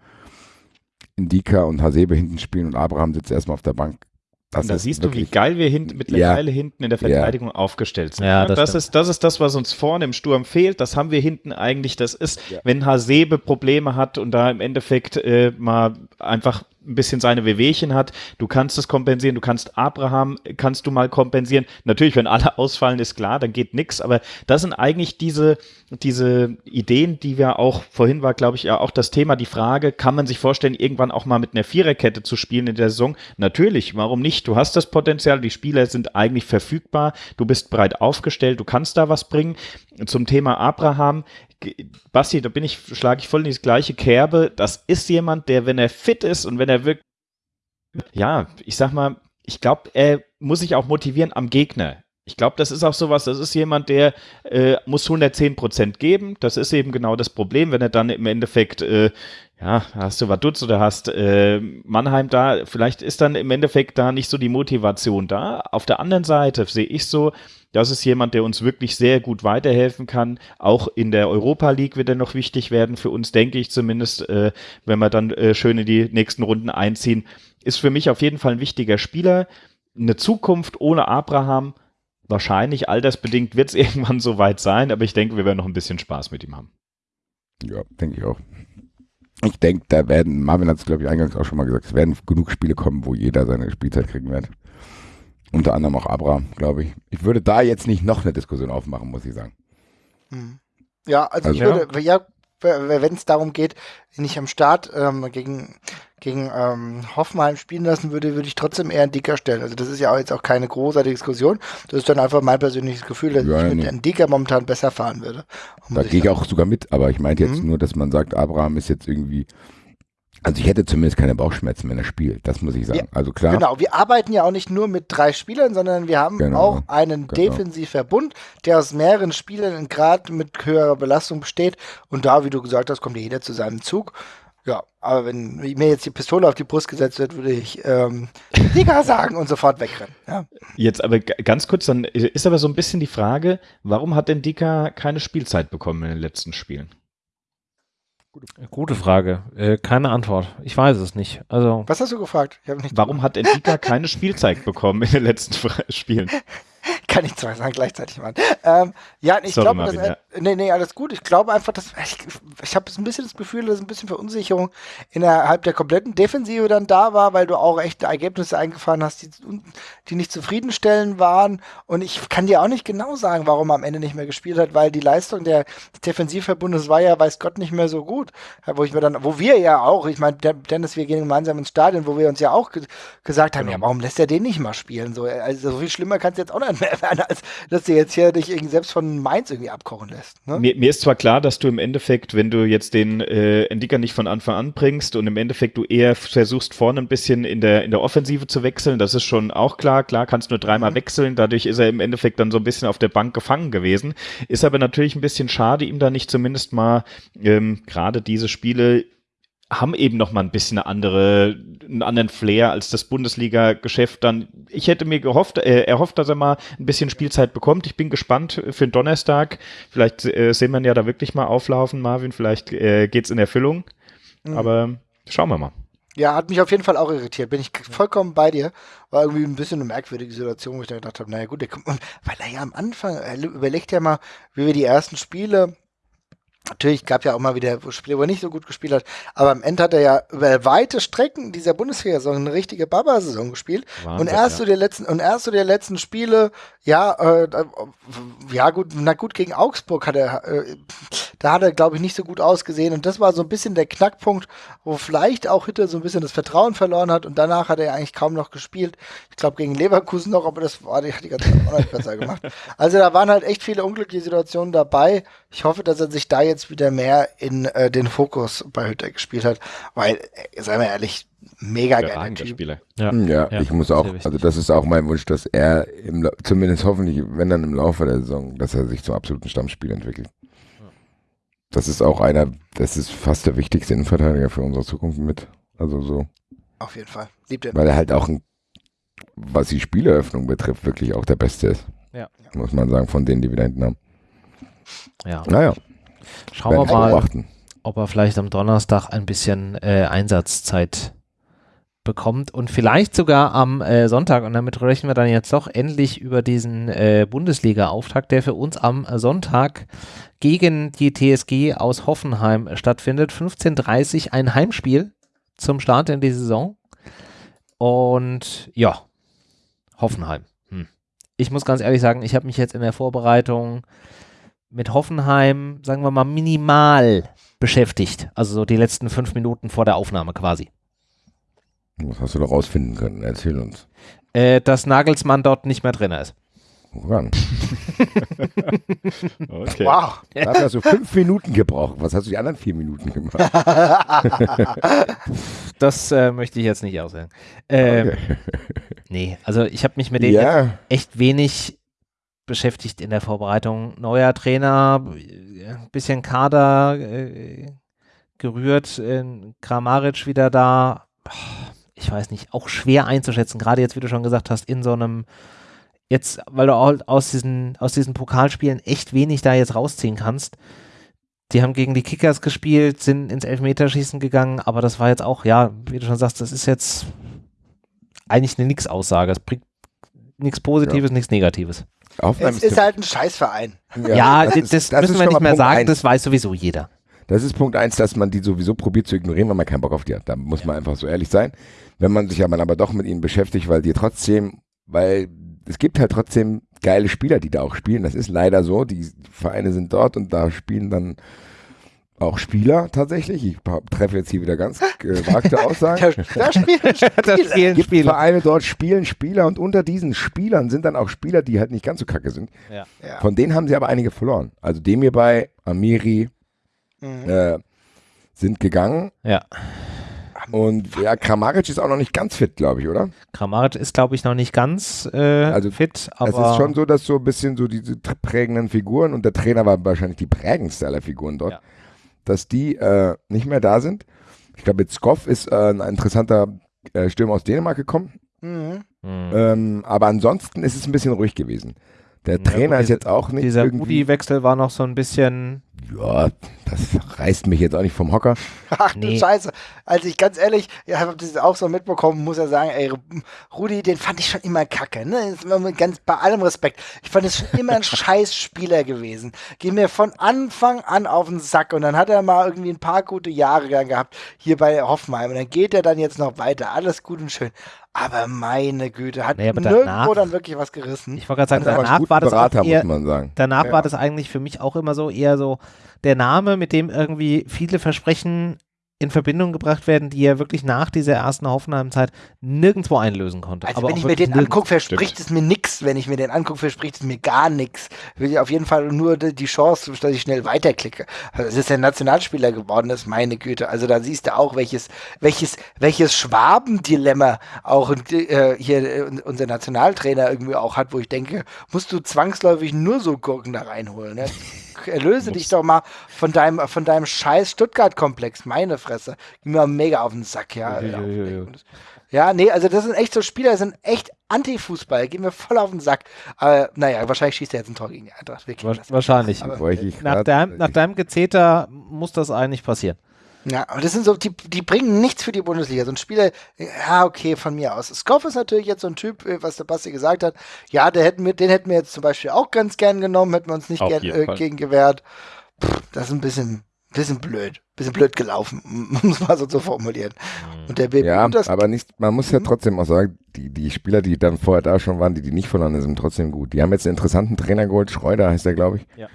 Indika und Hasebe hinten spielen und Abraham sitzt erstmal auf der Bank. Das da siehst du, wie geil wir hint mittlerweile ja. hinten in der Verteidigung ja. aufgestellt sind. Ja, das, das ist, das ist das, was uns vorne im Sturm fehlt. Das haben wir hinten eigentlich. Das ist, ja. wenn Hasebe Probleme hat und da im Endeffekt äh, mal einfach ein bisschen seine Wehwehchen hat. Du kannst es kompensieren, du kannst Abraham, kannst du mal kompensieren. Natürlich, wenn alle ausfallen, ist klar, dann geht nichts, aber das sind eigentlich diese, diese Ideen, die wir auch, vorhin war, glaube ich, ja auch das Thema, die Frage, kann man sich vorstellen, irgendwann auch mal mit einer Viererkette zu spielen in der Saison? Natürlich, warum nicht? Du hast das Potenzial, die Spieler sind eigentlich verfügbar, du bist breit aufgestellt, du kannst da was bringen. Zum Thema Abraham, Basti, da bin ich, schlage ich voll in die gleiche Kerbe. Das ist jemand, der, wenn er fit ist und wenn er wirklich, ja, ich sag mal, ich glaube, er muss sich auch motivieren am Gegner. Ich glaube, das ist auch sowas, das ist jemand, der äh, muss 110 Prozent geben. Das ist eben genau das Problem, wenn er dann im Endeffekt, äh, ja, hast du Vaduz oder hast äh, Mannheim da, vielleicht ist dann im Endeffekt da nicht so die Motivation da. Auf der anderen Seite sehe ich so, das ist jemand, der uns wirklich sehr gut weiterhelfen kann. Auch in der Europa League wird er noch wichtig werden, für uns denke ich zumindest, äh, wenn wir dann äh, schön in die nächsten Runden einziehen. Ist für mich auf jeden Fall ein wichtiger Spieler. Eine Zukunft ohne Abraham, wahrscheinlich altersbedingt wird es irgendwann soweit sein, aber ich denke, wir werden noch ein bisschen Spaß mit ihm haben. Ja, denke ich auch. Ich denke, da werden, Marvin hat es glaube ich eingangs auch schon mal gesagt, es werden genug Spiele kommen, wo jeder seine Spielzeit kriegen wird. Unter anderem auch Abra, glaube ich. Ich würde da jetzt nicht noch eine Diskussion aufmachen, muss ich sagen. Hm. Ja, also, also ich würde, ja, wenn es darum geht, ich am Start ähm, gegen, gegen ähm, Hoffenheim spielen lassen würde, würde ich trotzdem eher einen Dicker stellen. Also das ist ja auch jetzt auch keine großartige Diskussion. Das ist dann einfach mein persönliches Gefühl, dass ja, ich mit einem Dicker momentan besser fahren würde. Da gehe ich auch sogar mit, aber ich meinte jetzt mhm. nur, dass man sagt, Abraham ist jetzt irgendwie also ich hätte zumindest keine Bauchschmerzen, wenn er spielt, das muss ich sagen. Ja, also klar. Genau, wir arbeiten ja auch nicht nur mit drei Spielern, sondern wir haben genau, auch einen genau. Defensivverbund, der aus mehreren Spielern gerade mit höherer Belastung besteht. Und da, wie du gesagt hast, kommt jeder zu seinem Zug. Ja, aber wenn mir jetzt die Pistole auf die Brust gesetzt wird, würde ich ähm, Liga sagen und sofort wegrennen. Ja. Jetzt aber ganz kurz, dann ist aber so ein bisschen die Frage, warum hat denn Dika keine Spielzeit bekommen in den letzten Spielen? Gute Frage. Äh, keine Antwort. Ich weiß es nicht. Also Was hast du gefragt? Warum hat Endika keine Spielzeit bekommen in den letzten Spielen? Kann ich zwei sagen gleichzeitig machen. Ähm, ja, ich glaube, dass, ja. nee, nee, alles gut. Ich glaube einfach, dass ich, ich habe ein bisschen das Gefühl, dass ein bisschen Verunsicherung innerhalb der kompletten Defensive dann da war, weil du auch echt Ergebnisse eingefahren hast, die, die nicht zufriedenstellend waren. Und ich kann dir auch nicht genau sagen, warum er am Ende nicht mehr gespielt hat, weil die Leistung der Defensivverbundes war ja, weiß Gott, nicht mehr so gut. Wo ich mir dann, wo wir ja auch, ich meine, Dennis, wir gehen gemeinsam ins Stadion, wo wir uns ja auch ge gesagt haben, genau. ja, warum lässt er den nicht mal spielen? So, also so viel schlimmer kann es jetzt auch nicht als dass du jetzt hier dich irgendwie selbst von Mainz irgendwie abkochen lässt. Ne? Mir, mir, ist zwar klar, dass du im Endeffekt, wenn du jetzt den äh, Endicker nicht von Anfang an bringst und im Endeffekt du eher versuchst, vorne ein bisschen in der, in der Offensive zu wechseln, das ist schon auch klar. Klar, kannst nur dreimal mhm. wechseln, dadurch ist er im Endeffekt dann so ein bisschen auf der Bank gefangen gewesen. Ist aber natürlich ein bisschen schade, ihm da nicht zumindest mal ähm, gerade diese Spiele haben eben noch mal ein bisschen eine andere, einen anderen Flair als das Bundesliga-Geschäft dann. Ich hätte mir gehofft, äh, erhofft, dass er mal ein bisschen Spielzeit bekommt. Ich bin gespannt für den Donnerstag. Vielleicht äh, sehen wir ihn ja da wirklich mal auflaufen, Marvin. Vielleicht äh, geht's in Erfüllung. Mhm. Aber schauen wir mal. Ja, hat mich auf jeden Fall auch irritiert. Bin ich vollkommen bei dir. War irgendwie ein bisschen eine merkwürdige Situation, wo ich da gedacht habe, naja gut, der kommt, weil er ja am Anfang, er überlegt ja mal, wie wir die ersten Spiele Natürlich gab ja auch mal wieder Spiele, wo er nicht so gut gespielt hat, aber am Ende hat er ja über weite Strecken dieser Bundesliga-Saison eine richtige Baba-Saison gespielt. Wahnsinn, und erst ja. so die letzten und erst so die letzten Spiele, ja, äh, ja gut, na gut gegen Augsburg hat er, äh, da hat er glaube ich nicht so gut ausgesehen und das war so ein bisschen der Knackpunkt, wo vielleicht auch Hitter so ein bisschen das Vertrauen verloren hat und danach hat er eigentlich kaum noch gespielt. Ich glaube gegen Leverkusen noch, aber das war die, hat die ganze Zeit auch nicht besser gemacht. Also da waren halt echt viele unglückliche Situationen dabei. Ich hoffe, dass er sich da jetzt jetzt wieder mehr in äh, den Fokus bei Hütter gespielt hat, weil, äh, seien wir ehrlich, mega geiler Spieler. Ja. Ja, ja, ich muss auch, also das ist auch mein Wunsch, dass er im, zumindest hoffentlich, wenn dann im Laufe der Saison, dass er sich zum absoluten Stammspieler entwickelt. Das ist auch einer, das ist fast der wichtigste Innenverteidiger für unsere Zukunft mit. Also so. Auf jeden Fall. Liebt er. Weil er halt auch, ein, was die Spieleröffnung betrifft, wirklich auch der Beste ist. Ja. Muss man sagen, von denen, die wir da hinten haben. Ja. Naja. Schauen wir mal, beobachten. ob er vielleicht am Donnerstag ein bisschen äh, Einsatzzeit bekommt und vielleicht sogar am äh, Sonntag. Und damit rechnen wir dann jetzt doch endlich über diesen äh, Bundesliga-Auftakt, der für uns am Sonntag gegen die TSG aus Hoffenheim stattfindet. 15.30 ein Heimspiel zum Start in die Saison. Und ja, Hoffenheim. Hm. Ich muss ganz ehrlich sagen, ich habe mich jetzt in der Vorbereitung mit Hoffenheim, sagen wir mal, minimal beschäftigt. Also so die letzten fünf Minuten vor der Aufnahme quasi. Was hast du da rausfinden können? Erzähl uns. Äh, dass Nagelsmann dort nicht mehr drin ist. Woran? okay. Wow. Da hat er so fünf Minuten gebraucht. Was hast du die anderen vier Minuten gemacht? das äh, möchte ich jetzt nicht aussagen. Ähm, okay. Nee, also ich habe mich mit denen ja. echt wenig beschäftigt in der Vorbereitung. Neuer Trainer, bisschen Kader äh, gerührt, äh, Kramaric wieder da. Ich weiß nicht, auch schwer einzuschätzen, gerade jetzt, wie du schon gesagt hast, in so einem, jetzt, weil du aus diesen, aus diesen Pokalspielen echt wenig da jetzt rausziehen kannst. Die haben gegen die Kickers gespielt, sind ins Elfmeterschießen gegangen, aber das war jetzt auch, ja, wie du schon sagst, das ist jetzt eigentlich eine Nix-Aussage. Es bringt nichts Positives, ja. nichts Negatives. Aufnahme es ist, ist halt ein Scheißverein. Ja, ja das, das, das, müssen wir nicht mehr sagen, eins. das weiß sowieso jeder. Das ist Punkt eins, dass man die sowieso probiert zu ignorieren, weil man keinen Bock auf die hat. Da muss man einfach so ehrlich sein. Wenn man sich aber, aber doch mit ihnen beschäftigt, weil die trotzdem, weil es gibt halt trotzdem geile Spieler, die da auch spielen. Das ist leider so. Die Vereine sind dort und da spielen dann auch Spieler tatsächlich. Ich treffe jetzt hier wieder ganz gewagte Aussagen. da, da spielen Spieler. gibt Spieler. Vereine dort spielen Spieler und unter diesen Spielern sind dann auch Spieler, die halt nicht ganz so kacke sind. Ja. Von denen haben sie aber einige verloren. Also dem hier bei Amiri mhm. äh, sind gegangen. Ja. Und ja, Kramaric ist auch noch nicht ganz fit, glaube ich, oder? Kramaric ist, glaube ich, noch nicht ganz äh, also, fit. Aber es ist schon so, dass so ein bisschen so diese prägenden Figuren und der Trainer war wahrscheinlich die prägendste aller Figuren dort. Ja dass die äh, nicht mehr da sind. Ich glaube, jetzt Skoff ist äh, ein interessanter äh, Stürmer aus Dänemark gekommen. Mhm. mhm. Ähm, aber ansonsten ist es ein bisschen ruhig gewesen. Der Trainer ja, ist jetzt auch nicht. Dieser Rudi-Wechsel war noch so ein bisschen ja, das reißt mich jetzt auch nicht vom Hocker. Ach du nee. Scheiße. Also ich ganz ehrlich, ich habe das auch so mitbekommen, muss ja sagen, ey, Rudi, den fand ich schon immer kacke, ne? Ganz, bei allem Respekt. Ich fand es schon immer ein scheiß Spieler gewesen. Geh mir von Anfang an auf den Sack und dann hat er mal irgendwie ein paar gute Jahre gehabt hier bei Hoffenheim und dann geht er dann jetzt noch weiter. Alles gut und schön. Aber meine Güte, hat naja, nirgendwo danach, dann wirklich was gerissen. Ich wollte gerade sagen, danach war das Berater, auch eher, Danach ja. war das eigentlich für mich auch immer so eher so der Name, mit dem irgendwie viele Versprechen in Verbindung gebracht werden, die er wirklich nach dieser ersten Hoffenheim-Zeit nirgendwo einlösen konnte. Also wenn ich mir den angucke, verspricht Stimmt. es mir nichts. Wenn ich mir den angucke, verspricht es mir gar nichts. Will ich auf jeden Fall nur die Chance, dass ich schnell weiterklicke. Also es ist der Nationalspieler geworden, das ist meine Güte. Also da siehst du auch, welches, welches, welches Schwabendilemma auch äh, hier äh, unser Nationaltrainer irgendwie auch hat, wo ich denke, musst du zwangsläufig nur so Gurken da reinholen. Ne? Erlöse dich doch mal von deinem, von deinem scheiß Stuttgart-Komplex. Meine Fresse. Ging mir mega auf den Sack, ja. Ja, ja, ja. ja, nee, also das sind echt so Spieler, das sind echt Anti-Fußball. Gehen mir voll auf den Sack. Aber naja, wahrscheinlich schießt er jetzt ein Tor gegen die Eintracht. Wahrscheinlich. Aber, nach, deinem, nach deinem Gezeter muss das eigentlich passieren. Ja, aber das sind so, die, die bringen nichts für die Bundesliga. So ein Spieler, ja, okay, von mir aus. Skoff ist natürlich jetzt so ein Typ, äh, was der Basti gesagt hat. Ja, der hätten wir, den hätten wir jetzt zum Beispiel auch ganz gern genommen, hätten wir uns nicht gern, äh, gegen gewehrt. Pff, das ist ein bisschen, bisschen blöd. Bisschen blöd gelaufen, um es mal so zu formulieren. Und der BB, ja, aber nicht, man muss ja hm? trotzdem auch sagen, die, die Spieler, die dann vorher da schon waren, die, die nicht verloren sind, sind trotzdem gut. Die haben jetzt einen interessanten Trainer geholt, Schreuder heißt der, glaube ich. Ja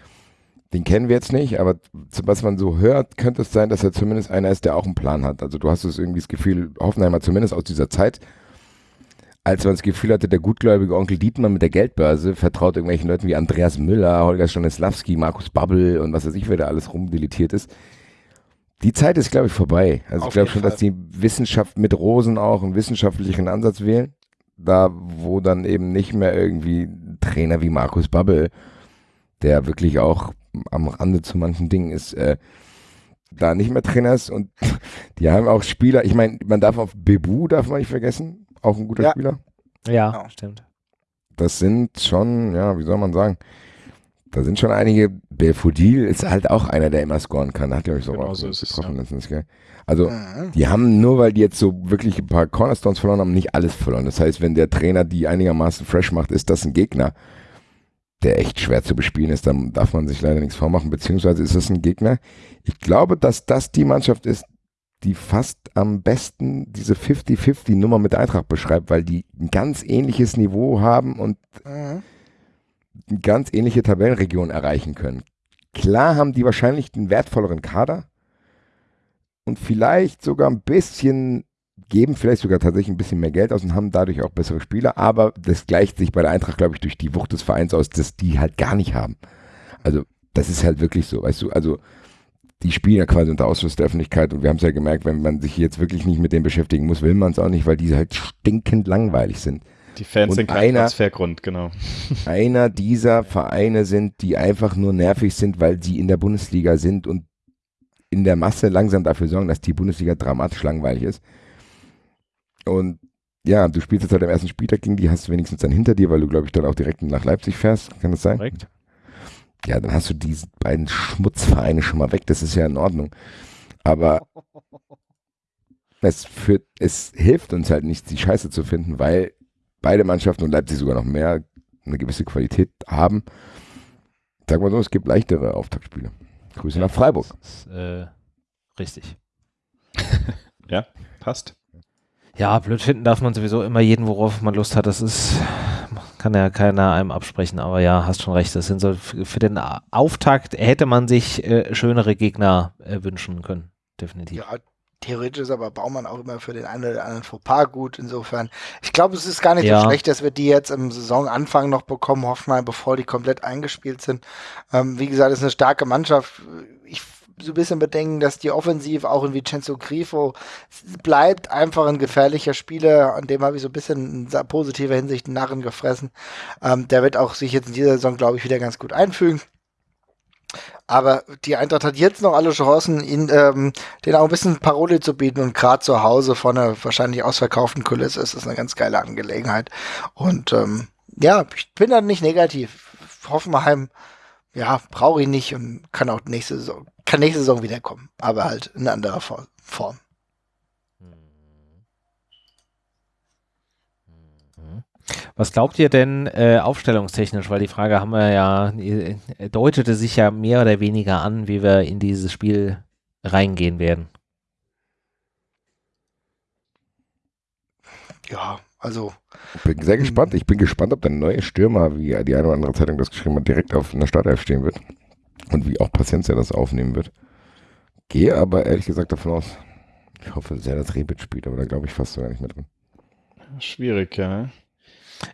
den kennen wir jetzt nicht, aber was man so hört, könnte es sein, dass er zumindest einer ist, der auch einen Plan hat. Also du hast es irgendwie das Gefühl, Hoffenheimer zumindest aus dieser Zeit, als man das Gefühl hatte, der gutgläubige Onkel Dietmar mit der Geldbörse vertraut irgendwelchen Leuten wie Andreas Müller, Holger Stanislawski, Markus Babbel und was weiß ich, wer da alles rumdeletiert ist. Die Zeit ist, glaube ich, vorbei. Also Auf ich glaube schon, Fall. dass die Wissenschaft mit Rosen auch einen wissenschaftlichen Ansatz wählen. Da, wo dann eben nicht mehr irgendwie Trainer wie Markus Babbel, der wirklich auch am Rande zu manchen Dingen ist, äh, da nicht mehr Trainer ist und die haben auch Spieler, ich meine, man darf auf Bebu, darf man nicht vergessen, auch ein guter ja. Spieler. Ja, genau. stimmt. Das sind schon, ja, wie soll man sagen, da sind schon einige, Belfodil ist halt auch einer, der immer scoren kann, da hat er euch so genau auch so getroffen. Es, ja. Also, mhm. die haben nur, weil die jetzt so wirklich ein paar Cornerstones verloren haben, nicht alles verloren. Das heißt, wenn der Trainer die einigermaßen fresh macht, ist das ein Gegner der echt schwer zu bespielen ist, dann darf man sich leider nichts vormachen, beziehungsweise ist es ein Gegner. Ich glaube, dass das die Mannschaft ist, die fast am besten diese 50-50-Nummer mit Eintracht beschreibt, weil die ein ganz ähnliches Niveau haben und mhm. eine ganz ähnliche Tabellenregion erreichen können. Klar haben die wahrscheinlich den wertvolleren Kader und vielleicht sogar ein bisschen geben vielleicht sogar tatsächlich ein bisschen mehr Geld aus und haben dadurch auch bessere Spieler, aber das gleicht sich bei der Eintracht, glaube ich, durch die Wucht des Vereins aus, dass die halt gar nicht haben. Also, das ist halt wirklich so, weißt du, also die spielen ja quasi unter Ausschluss der Öffentlichkeit und wir haben es ja gemerkt, wenn man sich jetzt wirklich nicht mit denen beschäftigen muss, will man es auch nicht, weil die halt stinkend langweilig sind. Die Fans und sind kein einer, Transfergrund, genau. Einer dieser Vereine sind, die einfach nur nervig sind, weil sie in der Bundesliga sind und in der Masse langsam dafür sorgen, dass die Bundesliga dramatisch langweilig ist. Und ja, du spielst jetzt halt am ersten Spieltag gegen die, hast du wenigstens dann hinter dir, weil du, glaube ich, dann auch direkt nach Leipzig fährst. Kann das sein? Korrekt. Ja, dann hast du diese beiden Schmutzvereine schon mal weg. Das ist ja in Ordnung. Aber es, führt, es hilft uns halt nicht, die Scheiße zu finden, weil beide Mannschaften und Leipzig sogar noch mehr eine gewisse Qualität haben. Sag mal so, es gibt leichtere Auftaktspiele. Grüße nach Freiburg. Ist, äh, richtig. ja, passt. Ja, blöd finden darf man sowieso immer jeden, worauf man Lust hat. Das ist, kann ja keiner einem absprechen, aber ja, hast schon recht. Das sind so für den Auftakt hätte man sich äh, schönere Gegner äh, wünschen können. Definitiv. Ja, theoretisch ist aber Baumann auch immer für den einen oder anderen Fauxpas gut. Insofern, ich glaube, es ist gar nicht ja. so schlecht, dass wir die jetzt im Saisonanfang noch bekommen, Hoffenheim, bevor die komplett eingespielt sind. Ähm, wie gesagt, es ist eine starke Mannschaft. Ich so ein bisschen bedenken, dass die Offensive auch in Vincenzo Grifo bleibt einfach ein gefährlicher Spieler, an dem habe ich so ein bisschen in positiver Hinsicht einen Narren gefressen. Ähm, der wird auch sich jetzt in dieser Saison, glaube ich, wieder ganz gut einfügen. Aber die Eintracht hat jetzt noch alle Chancen, ihn, ähm, den auch ein bisschen Paroli zu bieten und gerade zu Hause von einer wahrscheinlich ausverkauften Kulisse ist das eine ganz geile Angelegenheit. Und ähm, ja, ich bin da nicht negativ. Hoffenheim, ja, brauche ich nicht und kann auch nächste Saison kann nächste Saison wiederkommen, aber halt in anderer Form. Was glaubt ihr denn äh, aufstellungstechnisch? Weil die Frage haben wir ja, äh, deutete sich ja mehr oder weniger an, wie wir in dieses Spiel reingehen werden. Ja, also. Ich bin sehr gespannt. Ich bin gespannt, ob der neue Stürmer, wie die eine oder andere Zeitung das geschrieben hat, direkt auf einer Startelf stehen wird und wie auch Paciencia das aufnehmen wird. Gehe aber ehrlich gesagt davon aus, ich hoffe sehr, dass Rebic spielt, aber da glaube ich fast sogar nicht mehr drin. Schwierig, ja.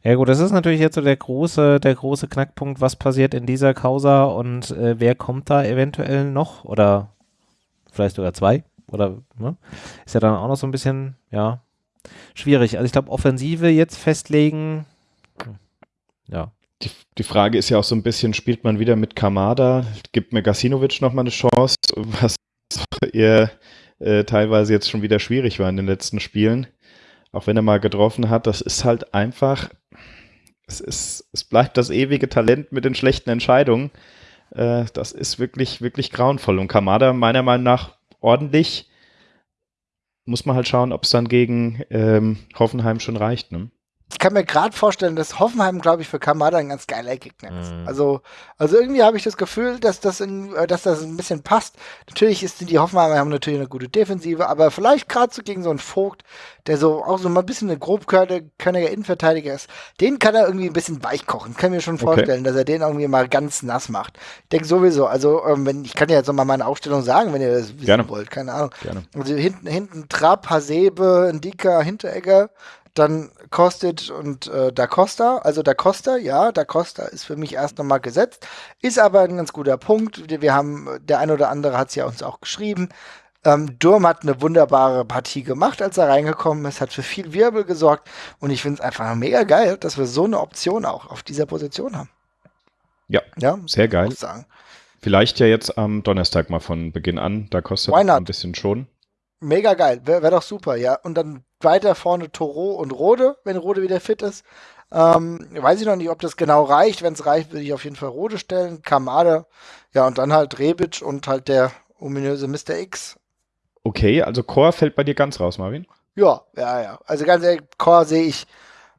Ja gut, das ist natürlich jetzt so der große, der große Knackpunkt, was passiert in dieser Causa und äh, wer kommt da eventuell noch oder vielleicht sogar zwei oder ne? ist ja dann auch noch so ein bisschen, ja, schwierig. Also ich glaube, Offensive jetzt festlegen, hm, ja, die, die Frage ist ja auch so ein bisschen, spielt man wieder mit Kamada? Gibt mir Gasinovic nochmal eine Chance, was eher äh, teilweise jetzt schon wieder schwierig war in den letzten Spielen. Auch wenn er mal getroffen hat, das ist halt einfach, es, ist, es bleibt das ewige Talent mit den schlechten Entscheidungen. Äh, das ist wirklich, wirklich grauenvoll. Und Kamada meiner Meinung nach ordentlich. Muss man halt schauen, ob es dann gegen ähm, Hoffenheim schon reicht. Ne? Ich kann mir gerade vorstellen, dass Hoffenheim, glaube ich, für Kamada ein ganz geiler Gegner ist. Mhm. Also, also irgendwie habe ich das Gefühl, dass das, in, äh, dass das ein bisschen passt. Natürlich ist die Hoffenheimer haben natürlich eine gute Defensive, aber vielleicht gerade so gegen so einen Vogt, der so auch so mal ein bisschen ein grobkörniger Innenverteidiger ist, den kann er irgendwie ein bisschen weich kochen. Kann mir schon vorstellen, okay. dass er den irgendwie mal ganz nass macht. Ich denke sowieso, also ähm, wenn ich kann ja jetzt noch mal meine Aufstellung sagen, wenn ihr das wissen Gerne. wollt, keine Ahnung. Gerne. Also hinten, hinten Trapp, Hasebe, Ndika, Hinteregger, dann Kostic und äh, Da Costa. Also Da Costa, ja, Da Costa ist für mich erst nochmal gesetzt. Ist aber ein ganz guter Punkt. Wir haben, der ein oder andere hat es ja uns auch geschrieben. Ähm, Durm hat eine wunderbare Partie gemacht, als er reingekommen ist, hat für viel Wirbel gesorgt und ich finde es einfach mega geil, dass wir so eine Option auch auf dieser Position haben. Ja, ja sehr geil. Vielleicht ja jetzt am Donnerstag mal von Beginn an, da kostet ein bisschen schon. Mega geil, wäre wär doch super, ja. Und dann weiter vorne Toro und Rode, wenn Rode wieder fit ist. Ähm, weiß ich noch nicht, ob das genau reicht. Wenn es reicht, würde ich auf jeden Fall Rode stellen. Kamade, ja, und dann halt Rebic und halt der ominöse Mr. X. Okay, also Core fällt bei dir ganz raus, Marvin? Ja, ja, ja. Also ganz ehrlich, Core sehe ich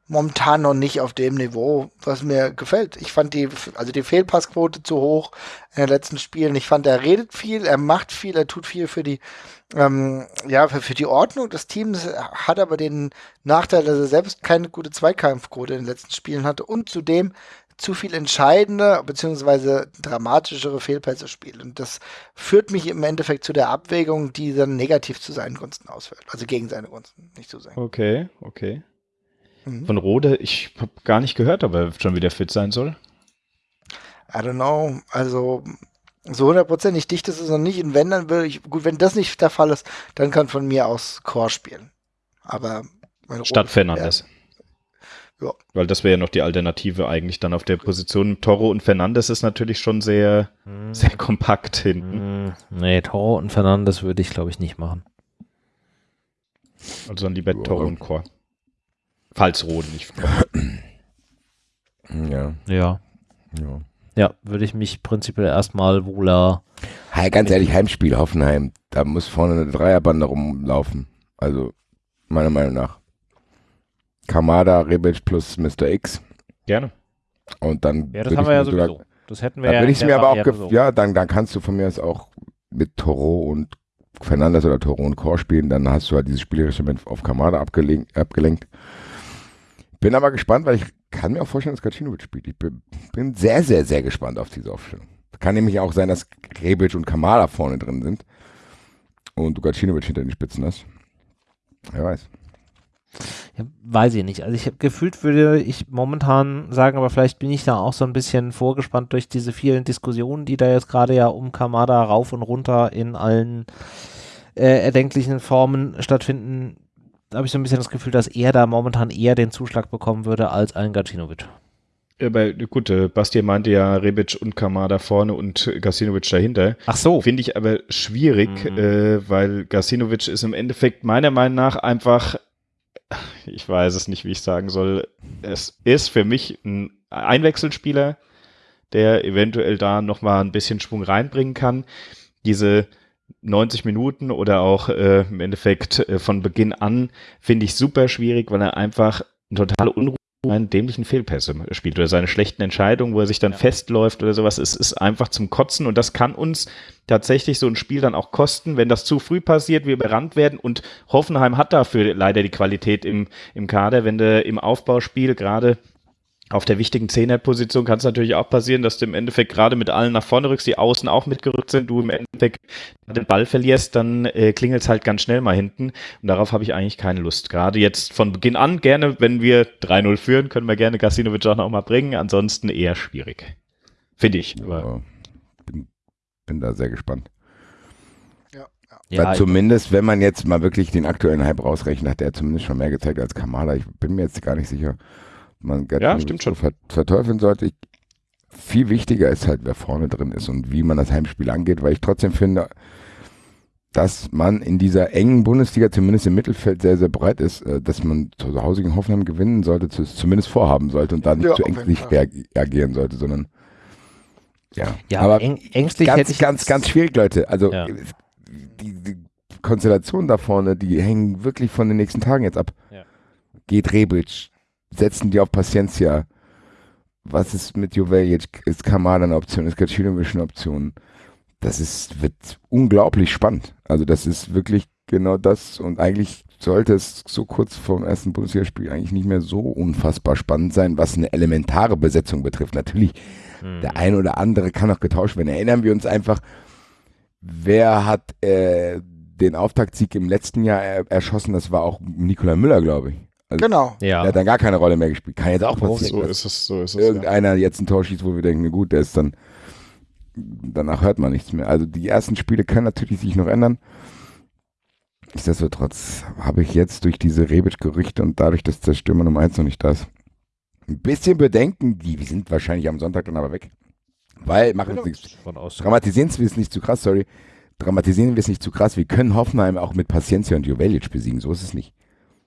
momentan noch nicht auf dem Niveau, was mir gefällt. Ich fand die, also die Fehlpassquote zu hoch in den letzten Spielen. Ich fand, er redet viel, er macht viel, er tut viel für die ähm, ja, für, für, die Ordnung des Teams hat aber den Nachteil, dass er selbst keine gute Zweikampfquote in den letzten Spielen hatte und zudem zu viel entscheidende bzw. dramatischere Fehlpässe spielt. Und das führt mich im Endeffekt zu der Abwägung, die dann negativ zu seinen Gunsten ausfällt. Also gegen seine Gunsten, nicht zu sein. Okay, okay. Mhm. Von Rode, ich habe gar nicht gehört, ob er schon wieder fit sein soll. I don't know. Also so hundertprozentig dicht ist es noch nicht. Und wenn, dann würde ich, gut, wenn das nicht der Fall ist, dann kann von mir aus Core spielen. Aber Statt Fernandes. Ja. Weil das wäre ja noch die Alternative eigentlich dann auf der Position. Toro und Fernandes ist natürlich schon sehr, hm. sehr kompakt hinten. Hm. Nee, Toro und Fernandes würde ich, glaube ich, nicht machen. Also dann lieber Toro und Core. Falls Rode nicht. ja. Ja. Ja. Ja, würde ich mich prinzipiell erstmal wohler. Hey, ganz ehrlich, Heimspiel Hoffenheim, da muss vorne eine Dreierbande rumlaufen. Also, meiner Meinung nach. Kamada, Rebic plus Mr. X. Gerne. Und dann. Ja, das haben wir ja sowieso. Das hätten wir da ja. würde ich mir aber auch, so. ja, dann, dann kannst du von mir aus auch mit Toro und Fernandes oder Toro und Core spielen, dann hast du halt dieses spielerische Moment auf Kamada abgelenkt, abgelenkt. Bin aber gespannt, weil ich kann mir auch vorstellen, dass Gacinovic spielt. Ich bin, sehr, sehr, sehr gespannt auf diese Aufstellung. Kann nämlich auch sein, dass Rebic und Kamada vorne drin sind und du Gacinovic hinter den Spitzen hast. Wer weiß. Ja, weiß ich nicht. Also ich hab, gefühlt würde ich momentan sagen, aber vielleicht bin ich da auch so ein bisschen vorgespannt durch diese vielen Diskussionen, die da jetzt gerade ja um Kamada rauf und runter in allen äh, erdenklichen Formen stattfinden. Habe ich so ein bisschen das Gefühl, dass er da momentan eher den Zuschlag bekommen würde als ein Gacinovic. Aber gut, äh, Basti meinte ja Rebic und Kamada vorne und Gasinovic dahinter. Ach so. Finde ich aber schwierig, Mhm. äh, weil Gasinovic ist im Endeffekt meiner Meinung nach einfach, ich weiß es nicht, wie ich sagen soll, es ist für mich ein Einwechselspieler, der eventuell da nochmal ein bisschen Schwung reinbringen kann. Diese 90 Minuten oder auch äh, im Endeffekt äh, von Beginn an finde ich super schwierig, weil er einfach eine totale Unruhe seine dämlichen Fehlpässe spielt oder seine schlechten Entscheidungen, wo er sich dann festläuft oder sowas. Es ist einfach zum Kotzen und das kann uns tatsächlich so ein Spiel dann auch kosten, wenn das zu früh passiert, wir überrannt werden und Hoffenheim hat dafür leider die Qualität im, im Kader, wenn du im Aufbauspiel gerade auf der wichtigen Zehnerposition kann es natürlich auch passieren, dass du im Endeffekt gerade mit allen nach vorne rückst, die außen auch mitgerückt sind, du im Endeffekt den Ball verlierst, dann äh, klingelt es halt ganz schnell mal hinten. Und darauf habe ich eigentlich keine Lust. Gerade jetzt von Beginn an gerne, wenn wir 3-0 führen, können wir gerne Gasinovic auch noch mal bringen. Ansonsten eher schwierig. Finde ich. Aber Aber bin, bin da sehr gespannt. Ja, ja. Ja, Weil zumindest, wenn man jetzt mal wirklich den aktuellen Hype rausrechnet, hat er zumindest schon mehr gezeigt als Kamada. Ich bin mir jetzt gar nicht sicher, man Gacinovic stimmt so schon. ver verteufeln sollte. Ich, viel wichtiger ist halt, wer vorne drin ist und wie man das Heimspiel angeht, weil ich trotzdem finde, dass man in dieser engen Bundesliga, zumindest im Mittelfeld, sehr, sehr breit ist, äh, dass man zu Hause gegen Hoffenheim gewinnen sollte, zu- zumindest vorhaben sollte und da nicht Ja, zu ängstlich reagieren sollte, sondern ja. ja, aber eng, ängstlich hätte ganz, ich ganz, ganz schwierig, Leute. Also Ja. die, die Konstellationen da vorne, die hängen wirklich von den nächsten Tagen jetzt ab. Ja. Geht Rebic, setzen die auf Paciencia. Was ist mit Joveljic? Ist Kamada eine Option? Ist Gacinovic eine Option? Das ist, wird unglaublich spannend. Also das ist wirklich genau das und eigentlich sollte es so kurz vor dem ersten Bundesligaspiel eigentlich nicht mehr so unfassbar spannend sein, was eine elementare Besetzung betrifft. Natürlich Hm. der ein oder andere kann noch getauscht werden. Erinnern wir uns einfach, wer hat äh, den Auftaktsieg im letzten Jahr er erschossen? Das war auch Nikola Müller, glaube ich. Also, Genau. Der ja. hat dann gar keine Rolle mehr gespielt. Kann jetzt auch passieren, so ist es, so ist es. Ja. irgendeiner jetzt ein Tor schießt, wo wir denken, na gut, der ist dann, danach hört man nichts mehr. Also die ersten Spiele können natürlich sich noch ändern. Nichtsdestotrotz habe ich jetzt durch diese Rebic-Gerüchte und dadurch, dass der Stürmer Nummer 1 noch nicht da ist, ein bisschen Bedenken, die sind wahrscheinlich am Sonntag dann aber weg. Weil, machen wir nichts, Von aus. dramatisieren wir es nicht zu krass, sorry, dramatisieren wir es nicht zu krass. Wir können Hoffenheim auch mit Paciencia und Jovelic besiegen, so ist es nicht.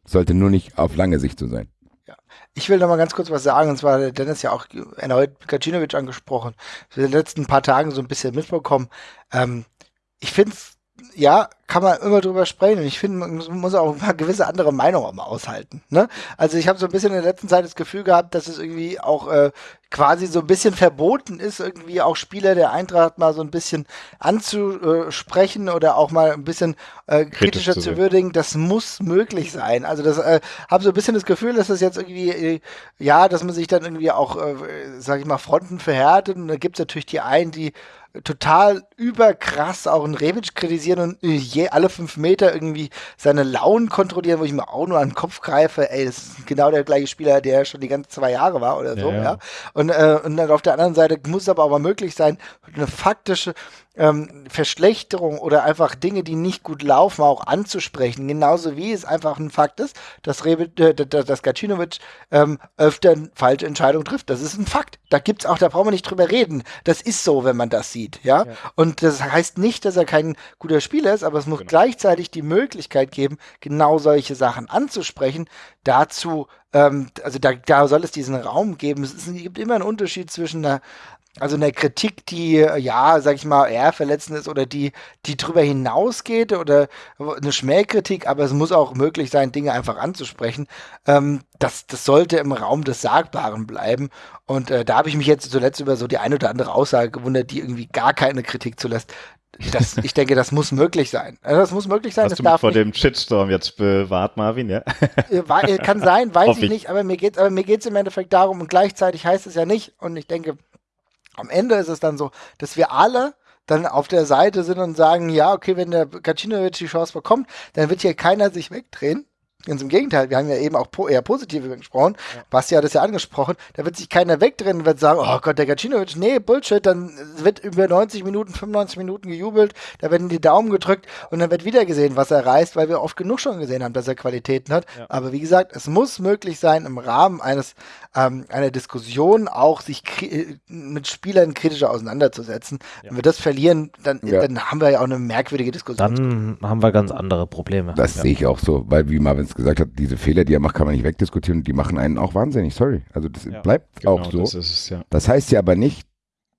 Sollte nur nicht auf lange Sicht so sein. Ich will noch mal ganz kurz was sagen, und zwar hat Dennis ja auch erneut Gacinovic angesprochen. In den letzten paar Tagen so ein bisschen mitbekommen. Ähm, ich finde ja, kann man immer drüber sprechen und ich finde, man muss- auch mal gewisse andere Meinungen mal aushalten. Ne? Also ich habe so ein bisschen in der letzten Zeit das Gefühl gehabt, dass es irgendwie auch äh, quasi so ein bisschen verboten ist, irgendwie auch Spieler der Eintracht mal so ein bisschen anzusprechen oder auch mal ein bisschen äh, kritischer zu zu, würdigen. Das muss möglich sein. Also das äh, habe so ein bisschen das Gefühl, dass das jetzt irgendwie, äh, ja, dass man sich dann irgendwie auch, äh, sag ich mal, Fronten verhärtet und da gibt es natürlich die einen, die total überkrass auch einen Rebic kritisieren und äh, je alle fünf Meter irgendwie seine Launen kontrollieren, wo ich mir auch nur an den Kopf greife, ey, das ist genau der gleiche Spieler, der schon die ganzen zwei Jahre war oder so, Ja, ja. ja. Und, äh, und dann auf der anderen Seite muss es aber auch mal möglich sein, eine faktische ähm, Verschlechterung oder einfach Dinge, die nicht gut laufen, auch anzusprechen. Genauso wie es einfach ein Fakt ist, dass, Rebic, äh, dass Gacinovic ähm, öfter falsche Entscheidungen trifft. Das ist ein Fakt. Da gibt's auch, da brauchen wir nicht drüber reden. Das ist so, wenn man das sieht, ja. Und das heißt nicht, dass er kein guter Spieler ist, aber es muss Genau. gleichzeitig die Möglichkeit geben, genau solche Sachen anzusprechen. Dazu, ähm, also da, da soll es diesen Raum geben. Es, ist, es gibt immer einen Unterschied zwischen einer Also eine Kritik, die, ja, sag ich mal, eher verletzend ist oder die, die drüber hinausgeht oder eine Schmähkritik, aber es muss auch möglich sein, Dinge einfach anzusprechen. Ähm, das, das sollte im Raum des Sagbaren bleiben. Und äh, da habe ich mich jetzt zuletzt über so die eine oder andere Aussage gewundert, die irgendwie gar keine Kritik zulässt das, ich denke, das muss möglich sein. Also das muss möglich sein. Hast das du mich vor dem Shitstorm jetzt bewahrt, Marvin, ja? Äh, kann sein, weiß ich nicht, aber mir geht es geht's im Endeffekt darum und gleichzeitig heißt es ja nicht und ich denke, am Ende ist es dann so, dass wir alle dann auf der Seite sind und sagen, ja, okay, wenn der Kacinovic die Chance bekommt, dann wird hier keiner sich wegdrehen. Ganz im Gegenteil, wir haben ja eben auch po eher positiv gesprochen. Ja. Basti hat es ja angesprochen. Da wird sich keiner wegdrehen und wird sagen, oh Gott, der Gacinovic, nee, Bullshit. Dann wird über 90 Minuten, 95 Minuten gejubelt, da werden die Daumen gedrückt und dann wird wieder gesehen, was er reißt, weil wir oft genug schon gesehen haben, dass er Qualitäten hat. Ja. Aber wie gesagt, es muss möglich sein, im Rahmen eines ähm, einer Diskussion auch sich mit Spielern kritischer auseinanderzusetzen. Ja. Wenn wir das verlieren, dann, dann haben wir ja auch eine merkwürdige Diskussion. Dann haben wir ganz andere Probleme. Das sehe ich auch so, weil wie Marvin gesagt hat, diese Fehler, die er macht, kann man nicht wegdiskutieren die machen einen auch wahnsinnig. Sorry. Also das ja, bleibt genau, auch so. Das, es, ja. das heißt ja aber nicht,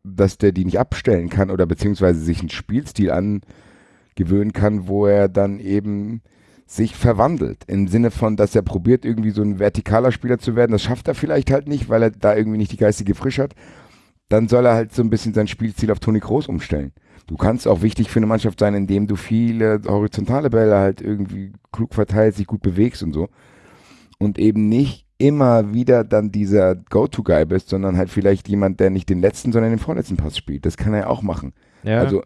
dass der die nicht abstellen kann oder beziehungsweise sich einen Spielstil angewöhnen kann, wo er dann eben sich verwandelt. Im Sinne von, dass er probiert, irgendwie so ein vertikaler Spieler zu werden. Das schafft er vielleicht halt nicht, weil er da irgendwie nicht die geistige Frische hat. Dann soll er halt so ein bisschen sein Spielstil auf Toni Kroos umstellen. Du kannst auch wichtig für eine Mannschaft sein, indem du viele horizontale Bälle halt irgendwie klug verteilst, sich gut bewegst und so. Und eben nicht immer wieder dann dieser Go-To-Guy bist, sondern halt vielleicht jemand, der nicht den letzten, sondern den vorletzten Pass spielt. Das kann er auch machen. Ja. Also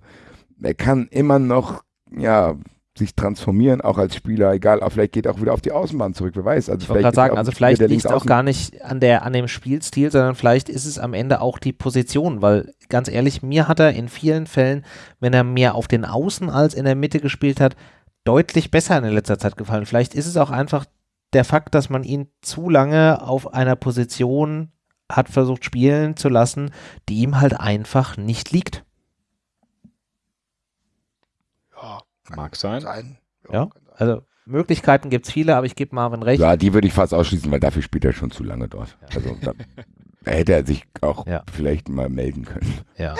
er kann immer noch, ja, sich transformieren, auch als Spieler, egal, aber vielleicht geht er auch wieder auf die Außenbahn zurück, wer weiß. Also ich wollte gerade sagen, also vielleicht liegt es auch gar nicht an, der, an dem Spielstil, sondern vielleicht ist es am Ende auch die Position, weil ganz ehrlich, mir hat er in vielen Fällen, wenn er mehr auf den Außen als in der Mitte gespielt hat, deutlich besser in letzter Zeit gefallen. Vielleicht ist es auch einfach der Fakt, dass man ihn zu lange auf einer Position hat versucht spielen zu lassen, die ihm halt einfach nicht liegt. Mag sein. sein. Ja, ja also Möglichkeiten gibt es viele, aber ich gebe Marvin recht. Ja, die würde ich fast ausschließen, weil dafür spielt er schon zu lange dort. Ja. Also da, da, hätte er sich auch ja. vielleicht mal melden können. Ja.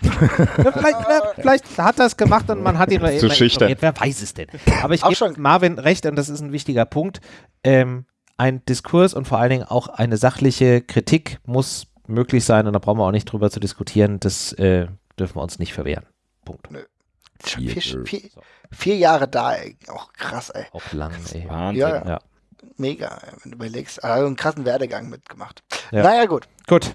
vielleicht, vielleicht, hat er es gemacht und man hat ihn zu schüchtern. Wer weiß es denn? Aber ich gebe Marvin recht und das ist ein wichtiger Punkt. Ähm, ein Diskurs und vor allen Dingen auch eine sachliche Kritik muss möglich sein und da brauchen wir auch nicht drüber zu diskutieren. Das äh, dürfen wir uns nicht verwehren. Punkt. Nö. Vier, vier, vier, vier, Jahre da, ey. Auch krass, ey. Auch lang, ey. Wahnsinn. Ja, ja. Mega, wenn du überlegst. Also einen krassen Werdegang mitgemacht. Ja. Naja, gut. Gut.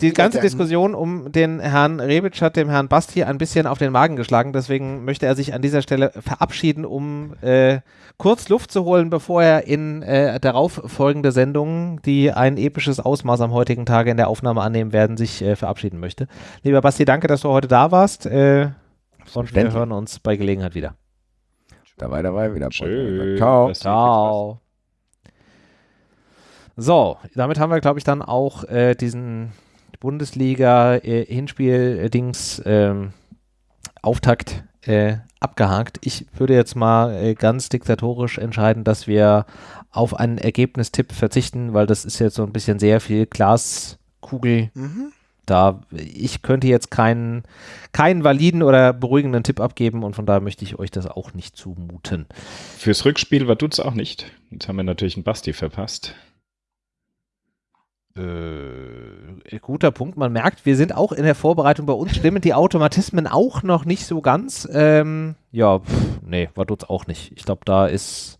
Die ganze Diskussion um den Herrn Rebic hat dem Herrn Basti ein bisschen auf den Magen geschlagen. Deswegen möchte er sich an dieser Stelle verabschieden, um äh, kurz Luft zu holen, bevor er in äh, darauf folgende Sendungen, die ein episches Ausmaß am heutigen Tage in der Aufnahme annehmen werden, sich äh, verabschieden möchte. Lieber Basti, danke, dass du heute da warst. Äh, und wir hören uns bei Gelegenheit wieder. Dabei, dabei, wieder. Tschüss. Ciao. Ciao. So, damit haben wir, glaube ich, dann auch äh, diesen Bundesliga-Hinspiel-Dings äh, ähm, Auftakt äh, abgehakt. Ich würde jetzt mal äh, ganz diktatorisch entscheiden, dass wir auf einen Ergebnistipp verzichten, weil das ist jetzt so ein bisschen sehr viel Glaskugel. Mhm da, ich könnte jetzt keinen, keinen validen oder beruhigenden Tipp abgeben und von daher möchte ich euch das auch nicht zumuten. Fürs Rückspiel war es auch nicht. Jetzt haben wir natürlich einen Basti verpasst. Äh, guter Punkt. Man merkt, wir sind auch in der Vorbereitung bei uns, stimmen die Automatismen auch noch nicht so ganz. Ähm, ja, pff, nee, war tut's auch nicht. Ich glaube, da ist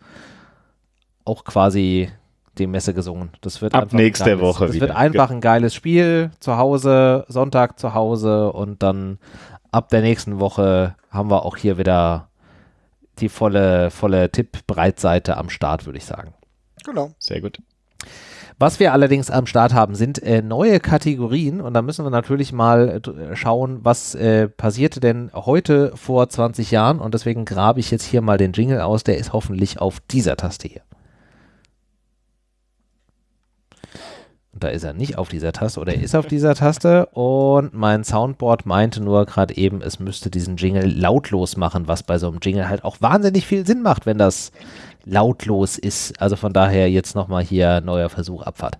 auch quasi die Messe gesungen. Das wird ab nächste geiles, Woche das wieder. wird einfach ein geiles Spiel zu Hause, Sonntag zu Hause und dann ab der nächsten Woche haben wir auch hier wieder die volle, volle Tipp-Breitseite am Start, würde ich sagen. Genau. Sehr gut. Was wir allerdings am Start haben, sind äh, neue Kategorien und da müssen wir natürlich mal äh, schauen, was äh, passierte denn heute vor 20 Jahren und deswegen grabe ich jetzt hier mal den Jingle aus, der ist hoffentlich auf dieser Taste hier. Da ist er nicht auf dieser Taste oder er ist auf dieser Taste und mein Soundboard meinte nur gerade eben, es müsste diesen Jingle lautlos machen, was bei so einem Jingle halt auch wahnsinnig viel Sinn macht, wenn das lautlos ist. Also von daher jetzt nochmal hier neuer Versuch Abfahrt.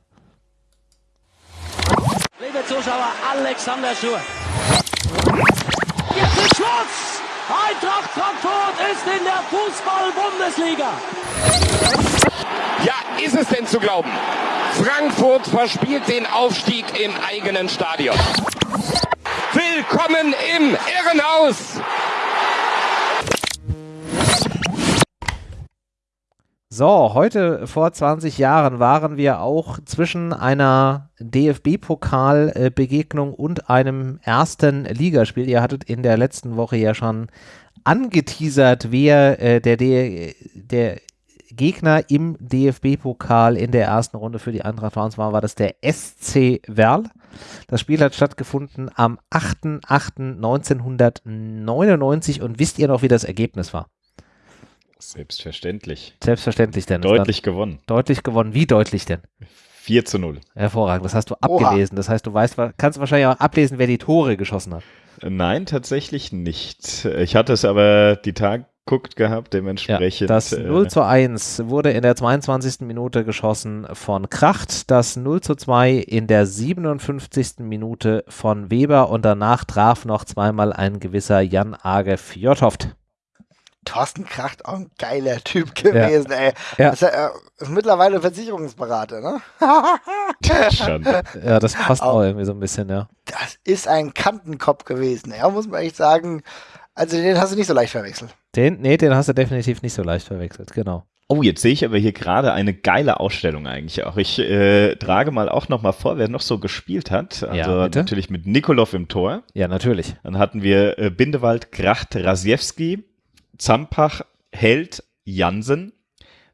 liebe Zuschauer, Alexander Schur. Jetzt ist Schluss! Eintracht Frankfurt ist in der Fußball-Bundesliga. Ja, ist es denn zu glauben? Frankfurt verspielt den Aufstieg im eigenen Stadion. Willkommen im Irrenhaus! So, heute vor 20 Jahren waren wir auch zwischen einer DFB-Pokal-Begegnung und einem ersten Ligaspiel. Ihr hattet in der letzten Woche ja schon angeteasert, wer äh, der, der, der Gegner im DFB-Pokal in der ersten Runde für die Eintracht war, war das der SC Werl. Das Spiel hat stattgefunden am 8.8.1999 und wisst ihr noch, wie das Ergebnis war? Selbstverständlich. Selbstverständlich denn. Deutlich gewonnen. Deutlich gewonnen. Wie deutlich denn? 4 zu 0. Hervorragend. Das hast du abgelesen. Oha. Das heißt, du weißt, kannst wahrscheinlich auch ablesen, wer die Tore geschossen hat. Nein, tatsächlich nicht. Ich hatte es aber die Tage guckt gehabt, dementsprechend. Ja, das 0 äh, zu 1 wurde in der 22. Minute geschossen von Kracht, das 0 zu 2 in der 57. Minute von Weber und danach traf noch zweimal ein gewisser Jan Age Fjordhoft. Thorsten Kracht, auch ein geiler Typ gewesen, ja. ey. Ja. Ist, er, ist mittlerweile Versicherungsberater, ne? ja, das passt auch, auch irgendwie so ein bisschen, ja. Das ist ein Kantenkopf gewesen, ja, muss man echt sagen. Also den hast du nicht so leicht verwechselt. Den, nee, den hast du definitiv nicht so leicht verwechselt, genau. Oh, jetzt sehe ich aber hier gerade eine geile Ausstellung eigentlich auch. Ich äh, trage mal auch noch mal vor, wer noch so gespielt hat. Also ja, natürlich mit Nikolov im Tor. Ja, natürlich. Dann hatten wir äh, Bindewald, Kracht, Rasiewski, Zampach, Held, Jansen,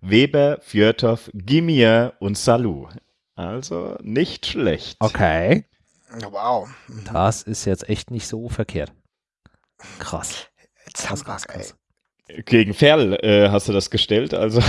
Weber, Fjörtow, Gimier und Salou. Also nicht schlecht. Okay. Wow. Das ist jetzt echt nicht so verkehrt. Krass. Zampach, krass, ey. Gegen Ferl äh, hast du das gestellt, also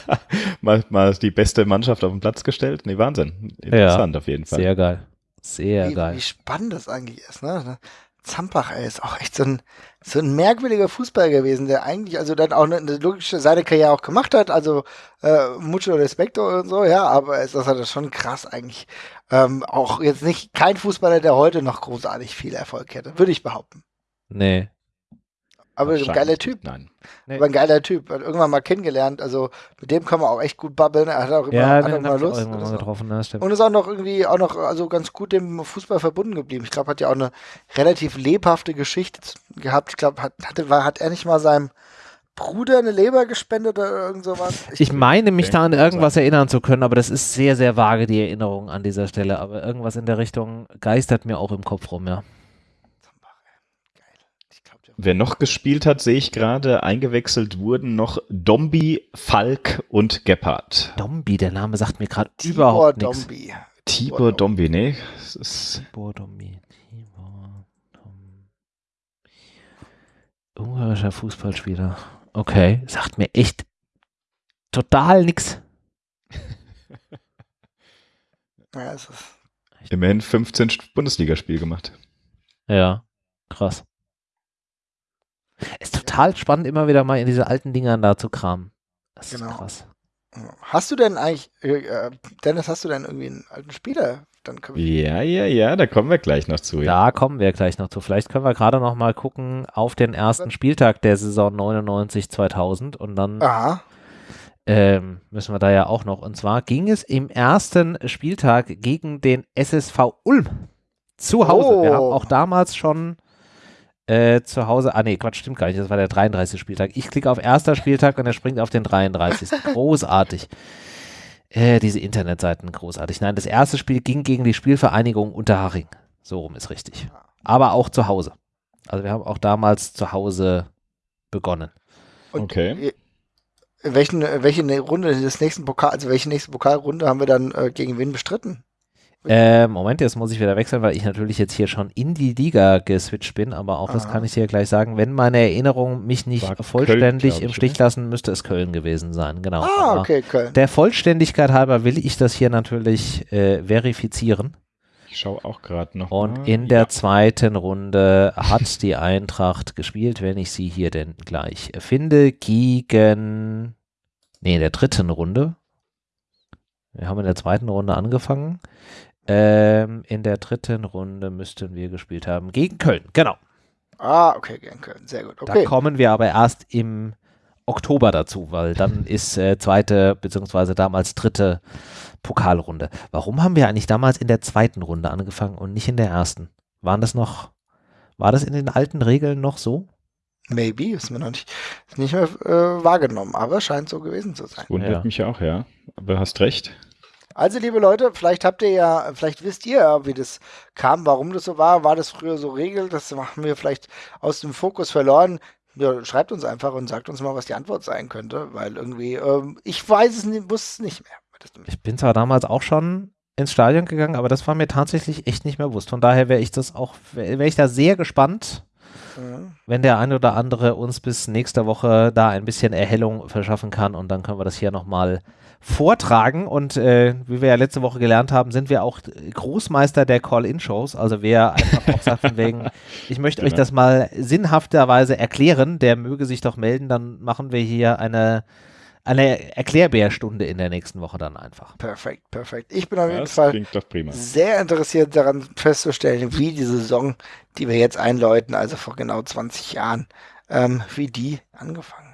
mal, mal die beste Mannschaft auf den Platz gestellt. Nee, Wahnsinn. Interessant ja, auf jeden Fall. Sehr geil. Sehr wie, geil. Wie spannend das eigentlich ist, ne? Zampach, ey, ist auch echt so ein, so ein merkwürdiger Fußballer gewesen, der eigentlich, also dann auch eine, eine logische seine Karriere auch gemacht hat, also äh, mucho Respekto und so, ja, aber es, das hat das schon krass eigentlich. Ähm, auch jetzt nicht kein Fußballer, der heute noch großartig viel Erfolg hätte, würde ich behaupten. Nee, aber ein geiler Typ. Nein. Nee. Aber ein geiler Typ. Hat irgendwann mal kennengelernt. Also mit dem kann man auch echt gut babbeln. Er hat auch immer, ja, hat auch immer Lust. Auch mal getroffen, ne? Und ist auch noch irgendwie auch noch also ganz gut dem Fußball verbunden geblieben. Ich glaube, hat ja auch eine relativ lebhafte Geschichte gehabt. Ich glaube, hat, hatte, war, hat er nicht mal seinem Bruder eine Leber gespendet oder irgend sowas? Ich, ich meine mich da an irgendwas erinnern zu können, aber das ist sehr, sehr vage, die Erinnerung an dieser Stelle. Aber irgendwas in der Richtung geistert mir auch im Kopf rum, ja. Wer noch gespielt hat, sehe ich gerade, eingewechselt wurden noch Dombi, Falk und Gebhardt. Dombi, der Name sagt mir gerade überhaupt nichts. Dombi. Tibor Dombi, nee. Tibor Dombi. Tibor Dombi. Ungarischer Fußballspieler. Okay, sagt mir echt total nichts. Immerhin 15 Bundesligaspiel gemacht. Ja, krass. Ist total spannend, immer wieder mal in diese alten Dingern da zu kramen. Das genau. ist krass. Hast du denn eigentlich, äh, äh, Dennis, hast du denn irgendwie einen alten Spieler? Dann ja, ja, ja, da kommen wir gleich noch zu. Ja. Da kommen wir gleich noch zu. Vielleicht können wir gerade noch mal gucken auf den ersten Spieltag der Saison 99-2000 und dann ähm, müssen wir da ja auch noch. Und zwar ging es im ersten Spieltag gegen den SSV Ulm zu Hause. Oh. Wir haben auch damals schon äh, zu Hause, ah nee, Quatsch, stimmt gar nicht, das war der 33. Spieltag. Ich klicke auf erster Spieltag und er springt auf den 33. Großartig. Äh, diese Internetseiten, großartig. Nein, das erste Spiel ging gegen die Spielvereinigung Unterhaching. So rum ist richtig. Aber auch zu Hause. Also wir haben auch damals zu Hause begonnen. Und okay. Welchen, welche Runde des nächsten Pokal, also welche nächste Pokalrunde haben wir dann äh, gegen wen bestritten? Äh, Moment, jetzt muss ich wieder wechseln, weil ich natürlich jetzt hier schon in die Liga geswitcht bin, aber auch Aha. das kann ich dir gleich sagen. Wenn meine Erinnerungen mich nicht War vollständig Köln, im Stich lassen, müsste es Köln gewesen sein. Genau. Ah, aber okay, Köln. Der Vollständigkeit halber will ich das hier natürlich äh, verifizieren. Ich schaue auch gerade noch. Und mal. in der ja. zweiten Runde hat die Eintracht gespielt, wenn ich sie hier denn gleich finde, gegen. Nee, in der dritten Runde. Wir haben in der zweiten Runde angefangen Ähm, in der dritten Runde müssten wir gespielt haben. Gegen Köln, genau. Ah, okay, gegen Köln. Sehr gut. Okay. Da kommen wir aber erst im Oktober dazu, weil dann ist äh, zweite, beziehungsweise damals dritte Pokalrunde. Warum haben wir eigentlich damals in der zweiten Runde angefangen und nicht in der ersten? Waren das noch, war das in den alten Regeln noch so? Maybe, ist mir noch nicht, nicht mehr äh, wahrgenommen, aber scheint so gewesen zu sein. Wundert Ja. mich auch, ja. Aber hast recht. Also, liebe Leute, vielleicht habt ihr ja, vielleicht wisst ihr ja, wie das kam, warum das so war. War das früher so Regel? Das haben wir vielleicht aus dem Fokus verloren. Ja, schreibt uns einfach und sagt uns mal, was die Antwort sein könnte, weil irgendwie, ähm, ich weiß es nicht, wusste es nicht mehr. Ich bin zwar damals auch schon ins Stadion gegangen, aber das war mir tatsächlich echt nicht mehr bewusst. Von daher wäre ich das auch, wäre wär ich da sehr gespannt, Mhm. wenn der eine oder andere uns bis nächste Woche da ein bisschen Erhellung verschaffen kann und dann können wir das hier nochmal vortragen und äh, wie wir ja letzte Woche gelernt haben, sind wir auch Großmeister der Call-In-Shows, also wer einfach auch sagt von wegen, ich möchte euch Genau. das mal sinnhafterweise erklären, der möge sich doch melden, dann machen wir hier eine, eine Erklärbärstunde in der nächsten Woche dann einfach. Perfekt, perfekt. Ich bin auf jeden Das Fall sehr interessiert daran festzustellen, wie die Saison, die wir jetzt einläuten, also vor genau 20 Jahren, ähm, wie die angefangen hat.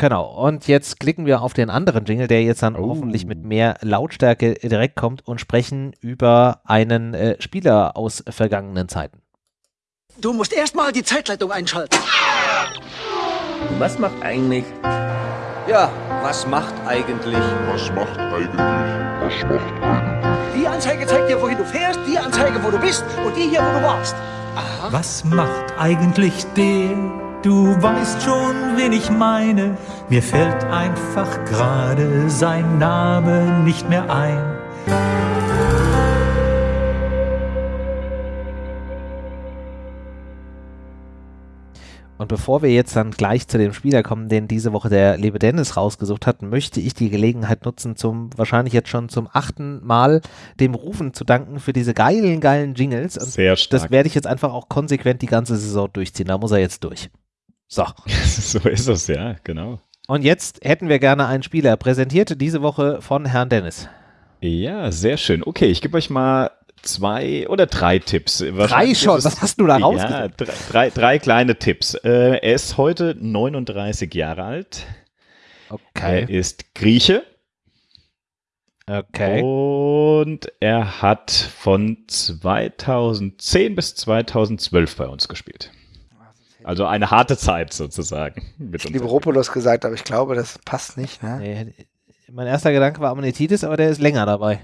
Genau, und jetzt klicken wir auf den anderen Jingle, der jetzt dann Oh. hoffentlich mit mehr Lautstärke direkt kommt und sprechen über einen äh, Spieler aus vergangenen Zeiten. Du musst erstmal die Zeitleitung einschalten. Was macht eigentlich? Ja, was macht eigentlich? Was macht eigentlich? Was macht eigentlich? Die Anzeige zeigt dir, wohin du fährst, die Anzeige, wo du bist und die hier, wo du warst. Was macht eigentlich der? Du weißt schon, wen ich meine. Mir fällt einfach gerade sein Name nicht mehr ein. Und bevor wir jetzt dann gleich zu dem Spieler kommen, den diese Woche der liebe Dennis rausgesucht hat, möchte ich die Gelegenheit nutzen, zum wahrscheinlich jetzt schon zum achten Mal dem Rufen zu danken für diese geilen, geilen Jingles. Und Sehr stark. das werde ich jetzt einfach auch konsequent die ganze Saison durchziehen. Da muss er jetzt durch. So. so ist es, ja, genau. Und jetzt hätten wir gerne einen Spieler präsentiert, diese Woche von Herrn Dennis. Ja, sehr schön. Okay, ich gebe euch mal zwei oder drei Tipps. Drei schon, es- was hast du da Ja, rausgesucht? drei, drei, drei kleine Tipps. Äh, er ist heute 39 Jahre alt. Okay. Er ist Grieche. Okay. Und er hat von 2010 bis 2012 bei uns gespielt. Also eine harte Zeit sozusagen. Mit uns. Liberopoulos gesagt, aber ich glaube, das passt nicht. Ne? Nee, mein erster Gedanke war Ammonitis, aber der ist länger dabei.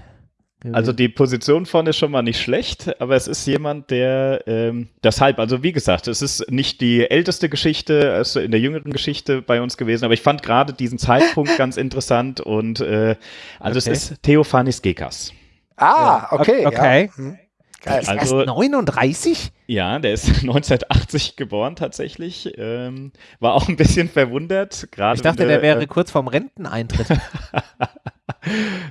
Also die Position vorne ist schon mal nicht schlecht, aber es ist jemand, der ähm, deshalb, also wie gesagt, es ist nicht die älteste Geschichte, es ist in der jüngeren Geschichte bei uns gewesen, aber ich fand gerade diesen Zeitpunkt ganz interessant und äh, also Okay. es ist Theophanis Gekas. Ah, okay. Okay. Ja. Hm. Der Geil. ist Also- erst 39? Ja, der ist 1980 geboren tatsächlich, ähm, war auch ein bisschen verwundert. Gerade Ich dachte, der er, wäre äh, kurz vorm Renteneintritt.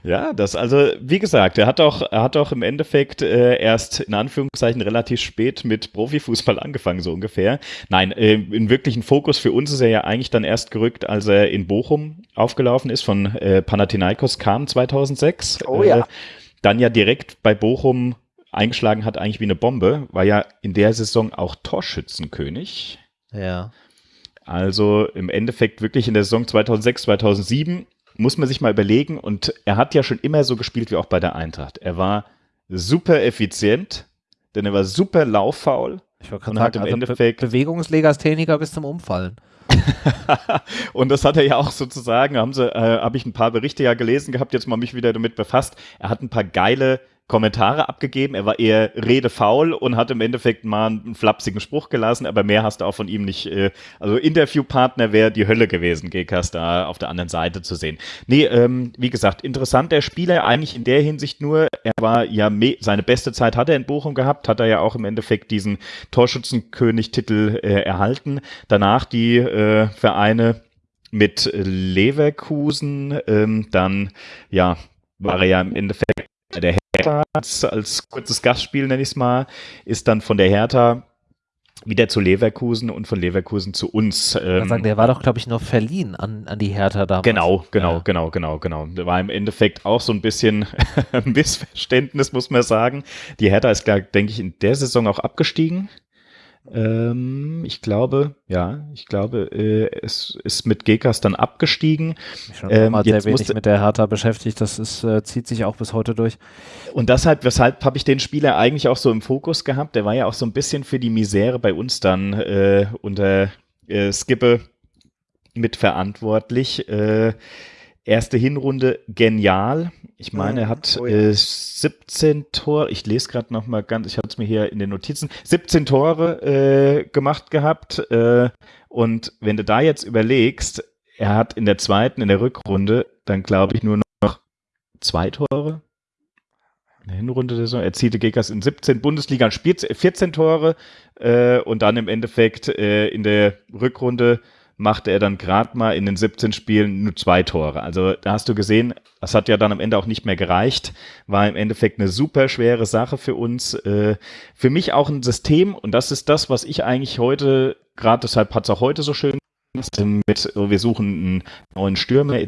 Ja, das also, wie gesagt, er hat auch, er hat auch im Endeffekt äh, erst in Anführungszeichen relativ spät mit Profifußball angefangen, so ungefähr. Nein, äh, in wirklichen Fokus für uns ist er ja eigentlich dann erst gerückt, als er in Bochum aufgelaufen ist, von äh, Panathinaikos kam 2006. Oh ja. Äh, dann ja direkt bei Bochum eingeschlagen hat, eigentlich wie eine Bombe, war ja in der Saison auch Torschützenkönig. ja. Also im Endeffekt wirklich in der Saison 2006, 2007 muss man sich mal überlegen. Und er hat ja schon immer so gespielt wie auch bei der Eintracht. Er war super effizient, denn er war super lauffaul. Ich wollte Und gerade sagen, im also Be Endeffekt- Bewegungslegastheniker bis zum Umfallen. Und das hat er ja auch sozusagen, haben sie, äh, habe ich ein paar Berichte ja gelesen gehabt, jetzt mal mich wieder damit befasst. Er hat ein paar geile Kommentare abgegeben. Er war eher redefaul und hat im Endeffekt mal einen flapsigen Spruch gelassen, aber mehr hast du auch von ihm nicht. Äh, also Interviewpartner wäre die Hölle gewesen, Gekas da auf der anderen Seite zu sehen. Nee, ähm, wie gesagt, interessanter Spieler eigentlich in der Hinsicht nur. Er war ja seine beste Zeit hat er in Bochum gehabt, hat er ja auch im Endeffekt diesen Torschützenkönig-Titel äh, erhalten. Danach die äh, Vereine mit Leverkusen, ähm, dann ja war er ja im Endeffekt der Hertha als, kurzes Gastspiel, nenne ich es mal, ist dann von der Hertha wieder zu Leverkusen und von Leverkusen zu uns. Ähm, sagen, der war doch, glaube ich, noch verliehen an, an die Hertha damals. Genau, genau, ja. genau, genau, genau. Da war im Endeffekt auch so ein bisschen Missverständnis, muss man sagen. Die Hertha ist, denke ich, in der Saison auch abgestiegen. Ähm, ich glaube, ja, ich glaube, äh, es ist mit Gekas dann abgestiegen. Ich schon ähm, mal sehr wenig mit der Hertha beschäftigt, das ist, äh, zieht sich auch bis heute durch. Und deshalb, weshalb habe ich den Spieler eigentlich auch so im Fokus gehabt? Der war ja auch so ein bisschen für die Misere bei uns dann äh, unter äh, Skippe mitverantwortlich. Äh, erste Hinrunde genial. Ich meine, er hat oh ja. äh, 17 Tore, ich lese gerade noch mal ganz, ich habe es mir hier in den Notizen, 17 Tore äh, gemacht gehabt. Äh, und wenn du da jetzt überlegst, er hat in der zweiten, in der Rückrunde, dann glaube ich nur noch zwei Tore. In der Hinrunde der Saison erzielte Gekas in 17 Bundesliga, spielt 14 Tore äh, und dann im Endeffekt äh, in der Rückrunde machte er dann gerade mal in den 17 Spielen nur zwei Tore. Also da hast du gesehen, das hat ja dann am Ende auch nicht mehr gereicht. War im Endeffekt eine super schwere Sache für uns. Äh, für mich auch ein System und das ist das, was ich eigentlich heute, gerade deshalb hat es auch heute so schön mit, wir suchen einen neuen Stürmer.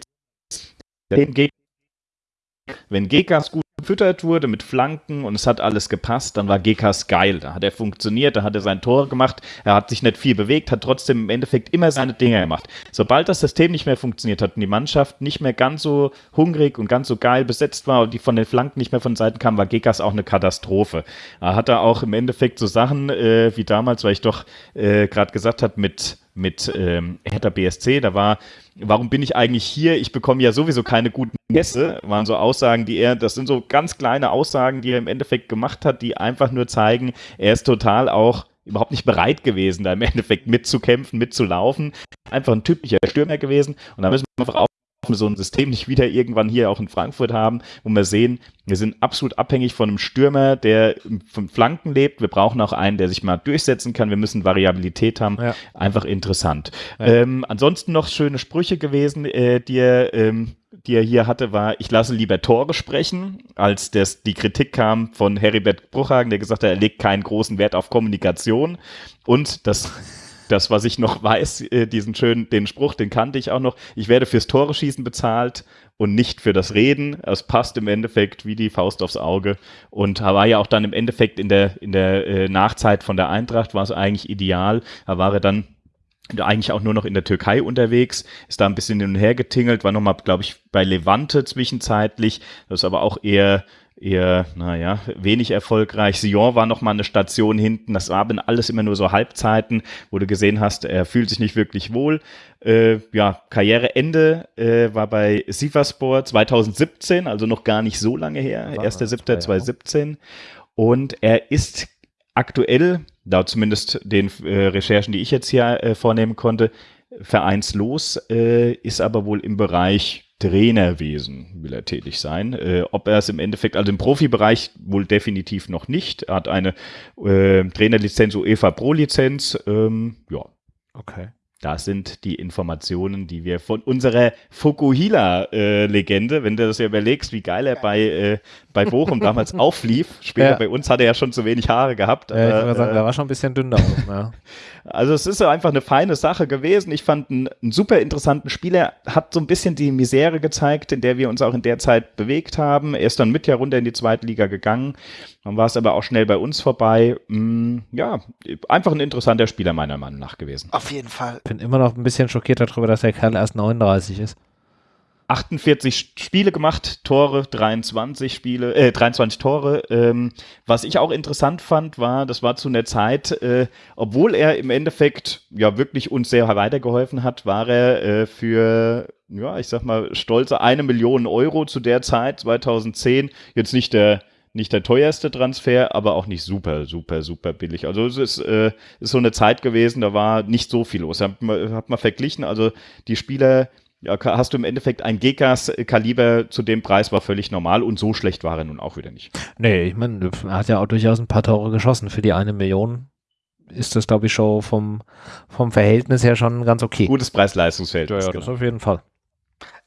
Wenn Gekas gut gefüttert wurde mit Flanken und es hat alles gepasst, dann war Gekas geil. Da hat er funktioniert, da hat er sein Tor gemacht, er hat sich nicht viel bewegt, hat trotzdem im Endeffekt immer seine Dinge gemacht. Sobald das System nicht mehr funktioniert hat und die Mannschaft nicht mehr ganz so hungrig und ganz so geil besetzt war und die von den Flanken nicht mehr von Seiten kam, war Gekas auch eine Katastrophe. Er hat da auch im Endeffekt so Sachen äh, wie damals, weil ich doch äh, gerade gesagt habe, mit mit ähm, Hertha BSC. Da war, warum bin ich eigentlich hier? Ich bekomme ja sowieso keine guten Gäste. Waren so Aussagen, die er, das sind so ganz kleine Aussagen, die er im Endeffekt gemacht hat, die einfach nur zeigen, er ist total auch überhaupt nicht bereit gewesen, da im Endeffekt mitzukämpfen, mitzulaufen. Einfach ein typischer Stürmer gewesen. Und da müssen wir einfach wir so ein System nicht wieder irgendwann hier auch in Frankfurt haben, wo wir sehen, wir sind absolut abhängig von einem Stürmer, der von Flanken lebt. Wir brauchen auch einen, der sich mal durchsetzen kann. Wir müssen Variabilität haben. Ja. Einfach interessant. Ja. Ähm, ansonsten noch schöne Sprüche gewesen, äh, die er ähm, die er hier hatte, war, ich lasse lieber Tore sprechen, als das, die Kritik kam von Heribert Bruchhagen, der gesagt hat, er legt keinen großen Wert auf Kommunikation. Und das das, was ich noch weiß, äh, diesen schönen, den Spruch, den kannte ich auch noch. Ich werde fürs Tore schießen bezahlt und nicht für das Reden. Es passt im Endeffekt wie die Faust aufs Auge und war ja auch dann im Endeffekt in der, in der äh, Nachzeit von der Eintracht war es eigentlich ideal. Da war er dann eigentlich auch nur noch in der Türkei unterwegs, ist da ein bisschen hin und her getingelt, war nochmal, glaube ich, bei Levante zwischenzeitlich, das ist aber auch eher eher, naja, wenig erfolgreich. Sion war noch mal eine Station hinten. Das waren alles immer nur so Halbzeiten, wo du gesehen hast, er fühlt sich nicht wirklich wohl. Äh, ja, Karriereende äh, war bei Sivaspor 2017, also noch gar nicht so lange her, 1.7.2017. Und er ist aktuell, da zumindest den äh, Recherchen, die ich jetzt hier äh, vornehmen konnte, vereinslos, äh, ist aber wohl im Bereich Trainerwesen will er tätig sein. Äh, ob er es im Endeffekt, also im Profibereich wohl definitiv noch nicht. Er hat eine äh, Trainerlizenz, UEFA Pro-Lizenz. Ähm, ja. Okay. Das sind die Informationen, die wir von unserer Fukuhila-Legende, äh, wenn du das ja überlegst, wie geil er bei, äh, bei Bochum damals auflief. Später ja. bei uns hat er ja schon zu wenig Haare gehabt. Ja, ich würde sagen, äh, der war schon ein bisschen dünner. ja. Also es ist einfach eine feine Sache gewesen. Ich fand einen, einen, super interessanten Spieler, hat so ein bisschen die Misere gezeigt, in der wir uns auch in der Zeit bewegt haben. Er ist dann mit ja runter in die zweite Liga gegangen. Dann war es aber auch schnell bei uns vorbei. Mm, ja, einfach ein interessanter Spieler meiner Meinung nach gewesen. Auf jeden Fall. Ich bin immer noch ein bisschen schockiert darüber, dass der Kerl erst 39 ist. 48 Spiele gemacht, Tore, 23 Spiele, äh, 23 Tore. Ähm, was ich auch interessant fand, war, das war zu einer Zeit, äh, obwohl er im Endeffekt ja wirklich uns sehr weitergeholfen hat, war er äh, für, ja, ich sag mal, stolze eine Million Euro zu der Zeit, 2010, jetzt nicht der nicht der teuerste Transfer, aber auch nicht super, super, super billig. Also es ist, äh, ist so eine Zeit gewesen, da war nicht so viel los. Hat man, hat man verglichen, also die Spieler, ja, hast du im Endeffekt ein Gekas-Kaliber zu dem Preis, war völlig normal und so schlecht war er nun auch wieder nicht. Nee, ich meine, er hat ja auch durchaus ein paar Tore geschossen. Für die eine Million ist das, glaube ich, schon vom, vom Verhältnis her schon ganz okay. Gutes Preis-Leistungsfeld. Ja, ja, das auf jeden Fall.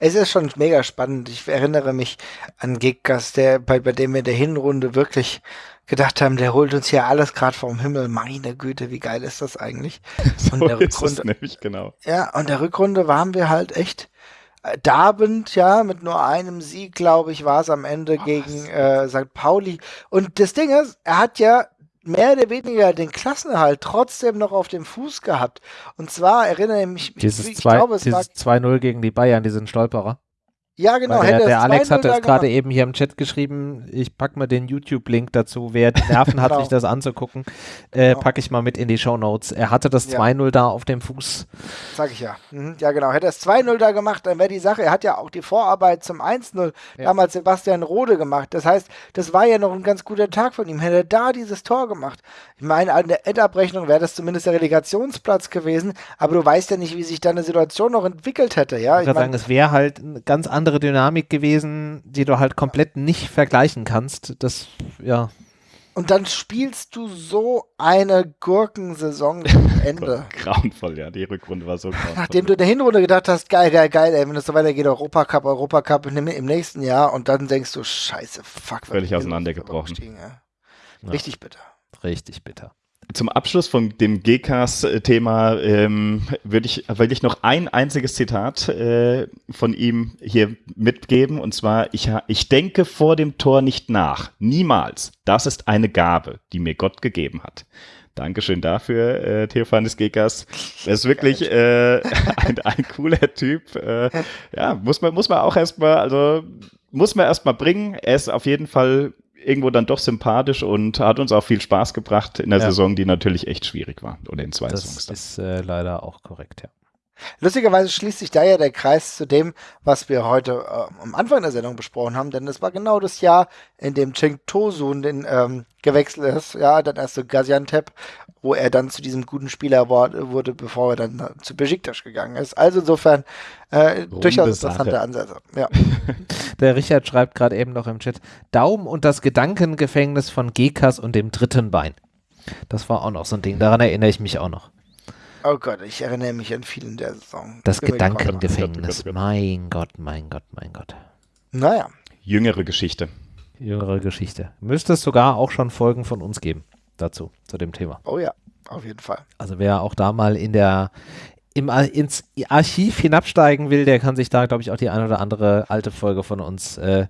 Es ist schon mega spannend. Ich erinnere mich an Giggas, der, bei, bei dem wir in der Hinrunde wirklich gedacht haben, der holt uns hier alles gerade vom Himmel. Meine Güte, wie geil ist das eigentlich? so und der Rückrunde, nämlich, genau. Ja, und der Rückrunde waren wir halt echt äh, darbend, ja, mit nur einem Sieg, glaube ich, war es am Ende oh, gegen äh, St. Pauli. Und das Ding ist, er hat ja mehr oder weniger den Klassenerhalt trotzdem noch auf dem Fuß gehabt. Und zwar erinnere ich mich, dieses ich glaube, es dieses 2-0 gegen die Bayern, diesen Stolperer. Ja, genau. Der, der Alex hat es gerade eben hier im Chat geschrieben. Ich packe mal den YouTube-Link dazu. Wer Nerven hat, genau. sich das anzugucken, äh, genau. packe ich mal mit in die Show Notes. Er hatte das ja. 2-0 da auf dem Fuß. Sag ich ja. Mhm. Ja, genau. Hätte er es 2-0 da gemacht, dann wäre die Sache. Er hat ja auch die Vorarbeit zum 1-0 ja. damals Sebastian Rode gemacht. Das heißt, das war ja noch ein ganz guter Tag von ihm. Hätte er da dieses Tor gemacht. Ich meine, an der Endabrechnung wäre das zumindest der Relegationsplatz gewesen. Aber du weißt ja nicht, wie sich da eine Situation noch entwickelt hätte. Ja, ich, ich würde sagen, es wäre halt ein ganz anderes andere Dynamik gewesen, die du halt komplett nicht vergleichen kannst. Das, ja. Und dann spielst du so eine Gurkensaison am Ende. grauenvoll, ja. Die Rückrunde war so grauenvoll. Nachdem du in der Hinrunde gedacht hast, geil, geil, geil, ey, wenn es so weitergeht, Europacup, Europacup im, im nächsten Jahr und dann denkst du, scheiße, fuck. Völlig auseinandergebrochen. Ja. Richtig bitter. Richtig bitter. Zum Abschluss von dem GCAS-Thema ähm, würde ich, will ich noch ein einziges Zitat äh, von ihm hier mitgeben. Und zwar, ich, ich denke vor dem Tor nicht nach. Niemals. Das ist eine Gabe, die mir Gott gegeben hat. Dankeschön dafür, äh, Theophanes Gekas. Er ist wirklich äh, ein, ein cooler Typ. Äh, ja, muss man, muss man auch erstmal, also muss man erstmal bringen. Er ist auf jeden Fall irgendwo dann doch sympathisch und hat uns auch viel Spaß gebracht in der ja. Saison, die natürlich echt schwierig war. Oder in zwei das Songs. Das ist äh, leider auch korrekt, ja. Lustigerweise schließt sich da ja der Kreis zu dem, was wir heute äh, am Anfang der Sendung besprochen haben, denn es war genau das Jahr, in dem Cheng Tosun den ähm, gewechselt ist, ja, dann erst zu Gaziantep, wo er dann zu diesem guten Spieler wurde, bevor er dann zu Besiktas gegangen ist. Also insofern äh, durchaus interessante Ansätze. Ja. Der Richard schreibt gerade eben noch im Chat, Daumen und das Gedankengefängnis von Gekas und dem dritten Bein. Das war auch noch so ein Ding, daran erinnere ich mich auch noch. Oh Gott, ich erinnere mich an vielen der Saison. Das Gedankengefängnis. Mein Gott, mein Gott, mein Gott. Naja. Jüngere Geschichte. Jüngere Geschichte. Müsste es sogar auch schon Folgen von uns geben dazu, zu dem Thema. Oh ja, auf jeden Fall. Also wer auch da mal in der im, ins Archiv hinabsteigen will, der kann sich da, glaube ich, auch die eine oder andere alte Folge von uns äh,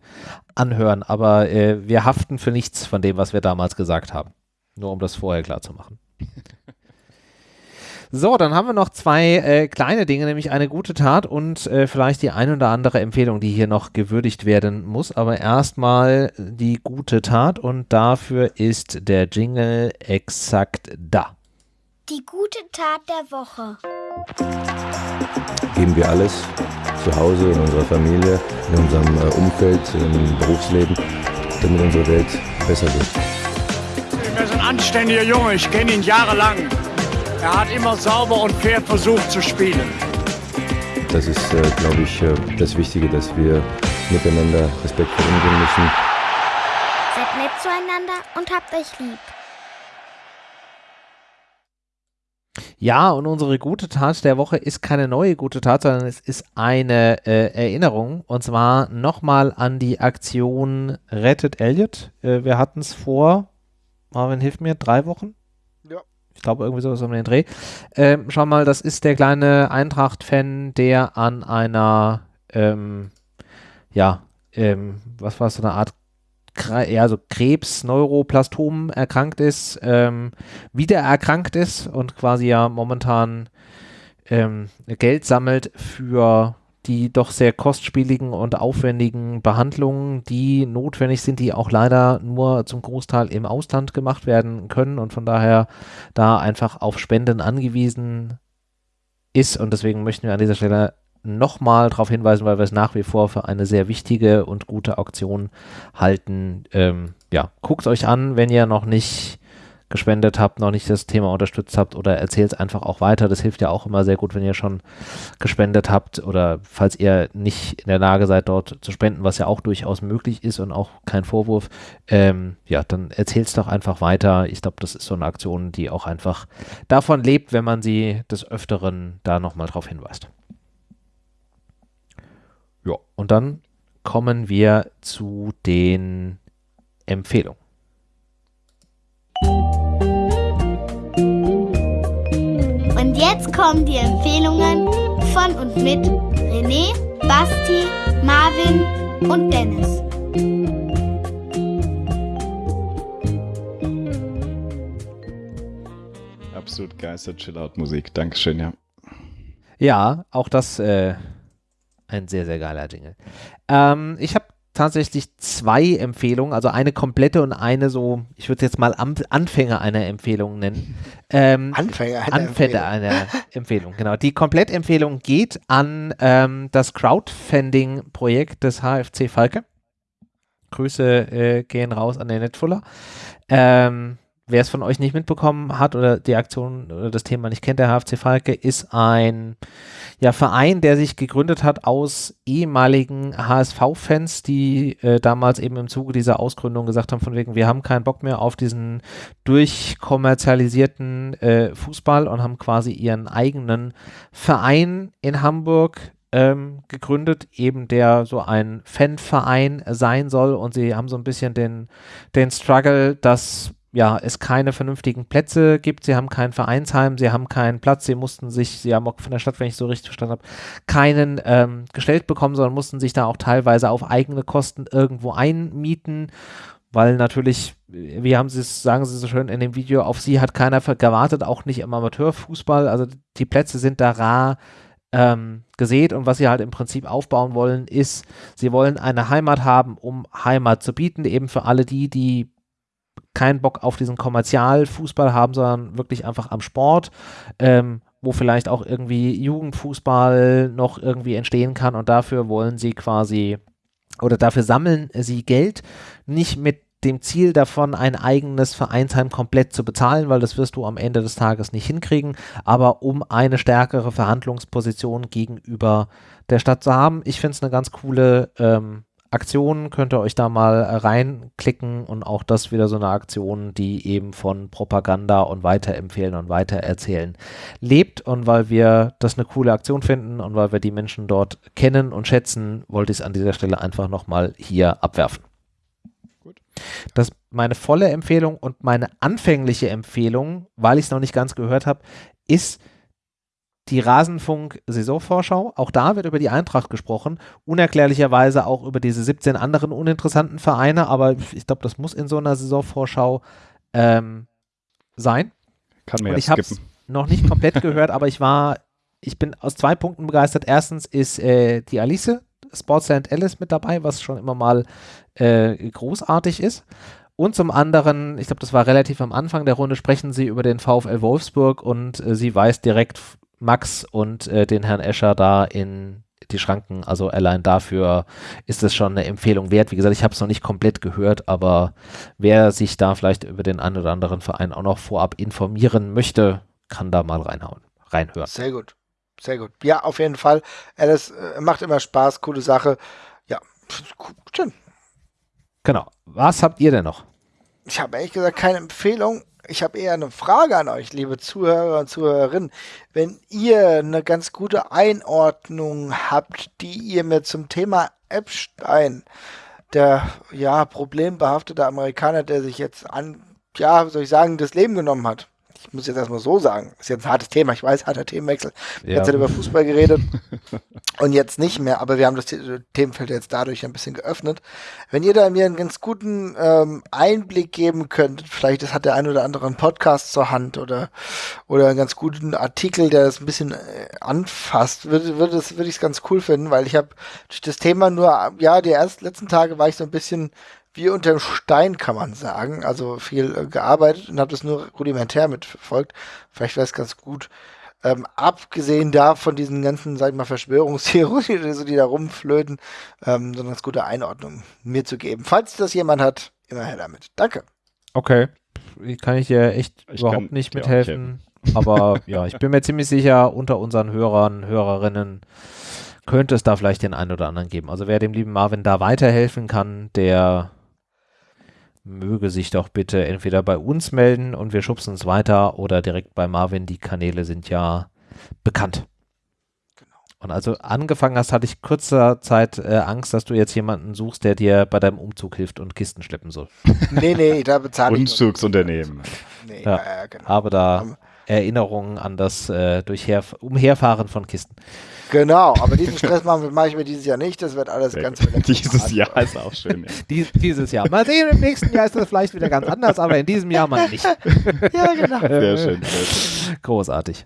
anhören. Aber äh, wir haften für nichts von dem, was wir damals gesagt haben. Nur um das vorher klar zu machen. So, dann haben wir noch zwei äh, kleine Dinge, nämlich eine gute Tat und äh, vielleicht die ein oder andere Empfehlung, die hier noch gewürdigt werden muss. Aber erstmal die gute Tat und dafür ist der Jingle exakt da. Die gute Tat der Woche. Geben wir alles zu Hause, in unserer Familie, in unserem äh, Umfeld, im Berufsleben, damit unsere Welt besser wird. Er ist ein anständiger Junge, ich kenne ihn jahrelang. Er hat immer sauber und fair versucht zu spielen. Das ist, äh, glaube ich, äh, das Wichtige, dass wir miteinander respektvoll umgehen müssen. Seid nett zueinander und habt euch lieb. Ja, und unsere gute Tat der Woche ist keine neue gute Tat, sondern es ist eine äh, Erinnerung. Und zwar nochmal an die Aktion Rettet Elliot. Äh, wir hatten es vor, Marvin hilft mir, drei Wochen? Ich glaube, irgendwie sowas um den Dreh. Ähm, schau mal, das ist der kleine Eintracht-Fan, der an einer, ähm, ja, ähm, was war es, so eine Art eher so Krebs, Neuroplastom erkrankt ist, ähm, wieder erkrankt ist und quasi ja momentan ähm, Geld sammelt für die doch sehr kostspieligen und aufwendigen Behandlungen, die notwendig sind, die auch leider nur zum Großteil im Ausland gemacht werden können und von daher da einfach auf Spenden angewiesen ist. Und deswegen möchten wir an dieser Stelle nochmal darauf hinweisen, weil wir es nach wie vor für eine sehr wichtige und gute Auktion halten. Ähm, ja, guckt euch an, wenn ihr noch nicht gespendet habt, noch nicht das Thema unterstützt habt oder erzählt es einfach auch weiter. Das hilft ja auch immer sehr gut, wenn ihr schon gespendet habt oder falls ihr nicht in der Lage seid, dort zu spenden, was ja auch durchaus möglich ist und auch kein Vorwurf. Ähm, ja, dann erzählt es doch einfach weiter. Ich glaube, das ist so eine Aktion, die auch einfach davon lebt, wenn man sie des Öfteren da nochmal drauf hinweist. Ja, und dann kommen wir zu den Empfehlungen. Jetzt kommen die Empfehlungen von und mit René, Basti, Marvin und Dennis. Absolut geister Chill-Out-Musik. Dankeschön, ja. Ja, auch das äh, ein sehr, sehr geiler Jingle. Ähm, ich habe tatsächlich zwei Empfehlungen, also eine komplette und eine so, ich würde jetzt mal Am Anfänger einer Empfehlung nennen. Ähm, Anfänger einer Anfänger Empfehlung. einer Empfehlung, genau. Die Komplettempfehlung geht an ähm, das Crowdfunding-Projekt des HFC Falke. Grüße äh, gehen raus an den Netfuller. Ähm, Wer es von euch nicht mitbekommen hat oder die Aktion oder das Thema nicht kennt, der HFC Falke ist ein ja, Verein, der sich gegründet hat aus ehemaligen HSV-Fans, die äh, damals eben im Zuge dieser Ausgründung gesagt haben, von wegen, wir haben keinen Bock mehr auf diesen durchkommerzialisierten äh, Fußball und haben quasi ihren eigenen Verein in Hamburg ähm, gegründet, eben der so ein Fanverein sein soll. Und sie haben so ein bisschen den, den Struggle, dass ja, es keine vernünftigen Plätze gibt, sie haben kein Vereinsheim, sie haben keinen Platz, sie mussten sich, sie haben auch von der Stadt, wenn ich so richtig verstanden habe, keinen ähm, gestellt bekommen, sondern mussten sich da auch teilweise auf eigene Kosten irgendwo einmieten, weil natürlich, wie haben sie es, sagen sie so schön in dem Video, auf sie hat keiner gewartet, auch nicht im Amateurfußball, also die Plätze sind da rar ähm, gesät und was sie halt im Prinzip aufbauen wollen, ist, sie wollen eine Heimat haben, um Heimat zu bieten, eben für alle die, die keinen Bock auf diesen Kommerzialfußball haben, sondern wirklich einfach am Sport, ähm, wo vielleicht auch irgendwie Jugendfußball noch irgendwie entstehen kann und dafür wollen sie quasi oder dafür sammeln sie Geld, nicht mit dem Ziel davon, ein eigenes Vereinsheim komplett zu bezahlen, weil das wirst du am Ende des Tages nicht hinkriegen, aber um eine stärkere Verhandlungsposition gegenüber der Stadt zu haben. Ich finde es eine ganz coole ähm, Aktionen könnt ihr euch da mal äh, reinklicken und auch das wieder so eine Aktion, die eben von Propaganda und Weiterempfehlen und Weitererzählen lebt. Und weil wir das eine coole Aktion finden und weil wir die Menschen dort kennen und schätzen, wollte ich es an dieser Stelle einfach nochmal hier abwerfen. Gut. Das ist meine volle Empfehlung und meine anfängliche Empfehlung, weil ich es noch nicht ganz gehört habe, ist die Rasenfunk-Saisonvorschau. Auch da wird über die Eintracht gesprochen. Unerklärlicherweise auch über diese 17 anderen uninteressanten Vereine, aber ich glaube, das muss in so einer Saisonvorschau ähm, sein. Kann mir Und ich habe es noch nicht komplett gehört, aber ich war, ich bin aus zwei Punkten begeistert. Erstens ist äh, die Alice Sportsland Alice mit dabei, was schon immer mal äh, großartig ist. Und zum anderen, ich glaube, das war relativ am Anfang der Runde, sprechen sie über den VfL Wolfsburg und äh, sie weist direkt Max und äh, den Herrn Escher da in die Schranken. Also allein dafür ist es schon eine Empfehlung wert. Wie gesagt, ich habe es noch nicht komplett gehört, aber wer sich da vielleicht über den einen oder anderen Verein auch noch vorab informieren möchte, kann da mal reinhauen, reinhören. Sehr gut. Sehr gut. Ja, auf jeden Fall. Alice äh, macht immer Spaß, coole Sache. Ja, schön. Genau. Was habt ihr denn noch? Ich habe ehrlich gesagt keine Empfehlung. Ich habe eher eine Frage an euch, liebe Zuhörer und Zuhörerinnen. Wenn ihr eine ganz gute Einordnung habt, die ihr mir zum Thema Epstein, der ja problembehaftete Amerikaner, der sich jetzt an, ja, soll ich sagen, das Leben genommen hat. Ich muss jetzt erstmal so sagen, ist jetzt ein hartes Thema, ich weiß, harter Themenwechsel. Wir Ja. haben jetzt über Fußball geredet und jetzt nicht mehr, aber wir haben das The- Themenfeld jetzt dadurch ein bisschen geöffnet. Wenn ihr da mir einen ganz guten ähm, Einblick geben könnt, vielleicht das hat der ein oder andere einen Podcast zur Hand oder, oder einen ganz guten Artikel, der das ein bisschen äh, anfasst, würde, würde, das- würde ich es ganz cool finden, weil ich habe durch das Thema nur, ja, die ersten letzten Tage war ich so ein bisschen wie unterm Stein, kann man sagen. Also viel äh, gearbeitet und habe das nur rudimentär mitverfolgt. Vielleicht wäre es ganz gut. Ähm, abgesehen da von diesen ganzen, sag ich mal, Verschwörungstheorien, die, so, die da rumflöten, ähm, so eine ganz gute Einordnung mir zu geben. Falls das jemand hat, immer her damit. Danke. Okay. Kann ich dir echt Ich überhaupt kann nicht mithelfen. Aber ja, ich bin mir ziemlich sicher, unter unseren Hörern, Hörerinnen könnte es da vielleicht den einen oder anderen geben. Also wer dem lieben Marvin da weiterhelfen kann, der möge sich doch bitte entweder bei uns melden und wir schubsen es weiter oder direkt bei Marvin. Die Kanäle sind ja bekannt. Und also angefangen hast, hatte ich kurzer Zeit äh, Angst, dass du jetzt jemanden suchst, der dir bei deinem Umzug hilft und Kisten schleppen soll. Nee, nee, da bezahle ich. Umzugsunternehmen. Nee, ja, ja, genau. Aber da Erinnerungen an das äh, Durchher Umherfahren von Kisten. Genau, aber diesen Stress mache mach ich mir dieses Jahr nicht. Das wird alles Sehr ganz Dieses Jahr ist auch schön. Ja. Dies, dieses Jahr. Mal sehen, im nächsten Jahr ist das vielleicht wieder ganz anders, aber in diesem Jahr mal nicht. ja, genau. Sehr schön, sehr schön. Großartig.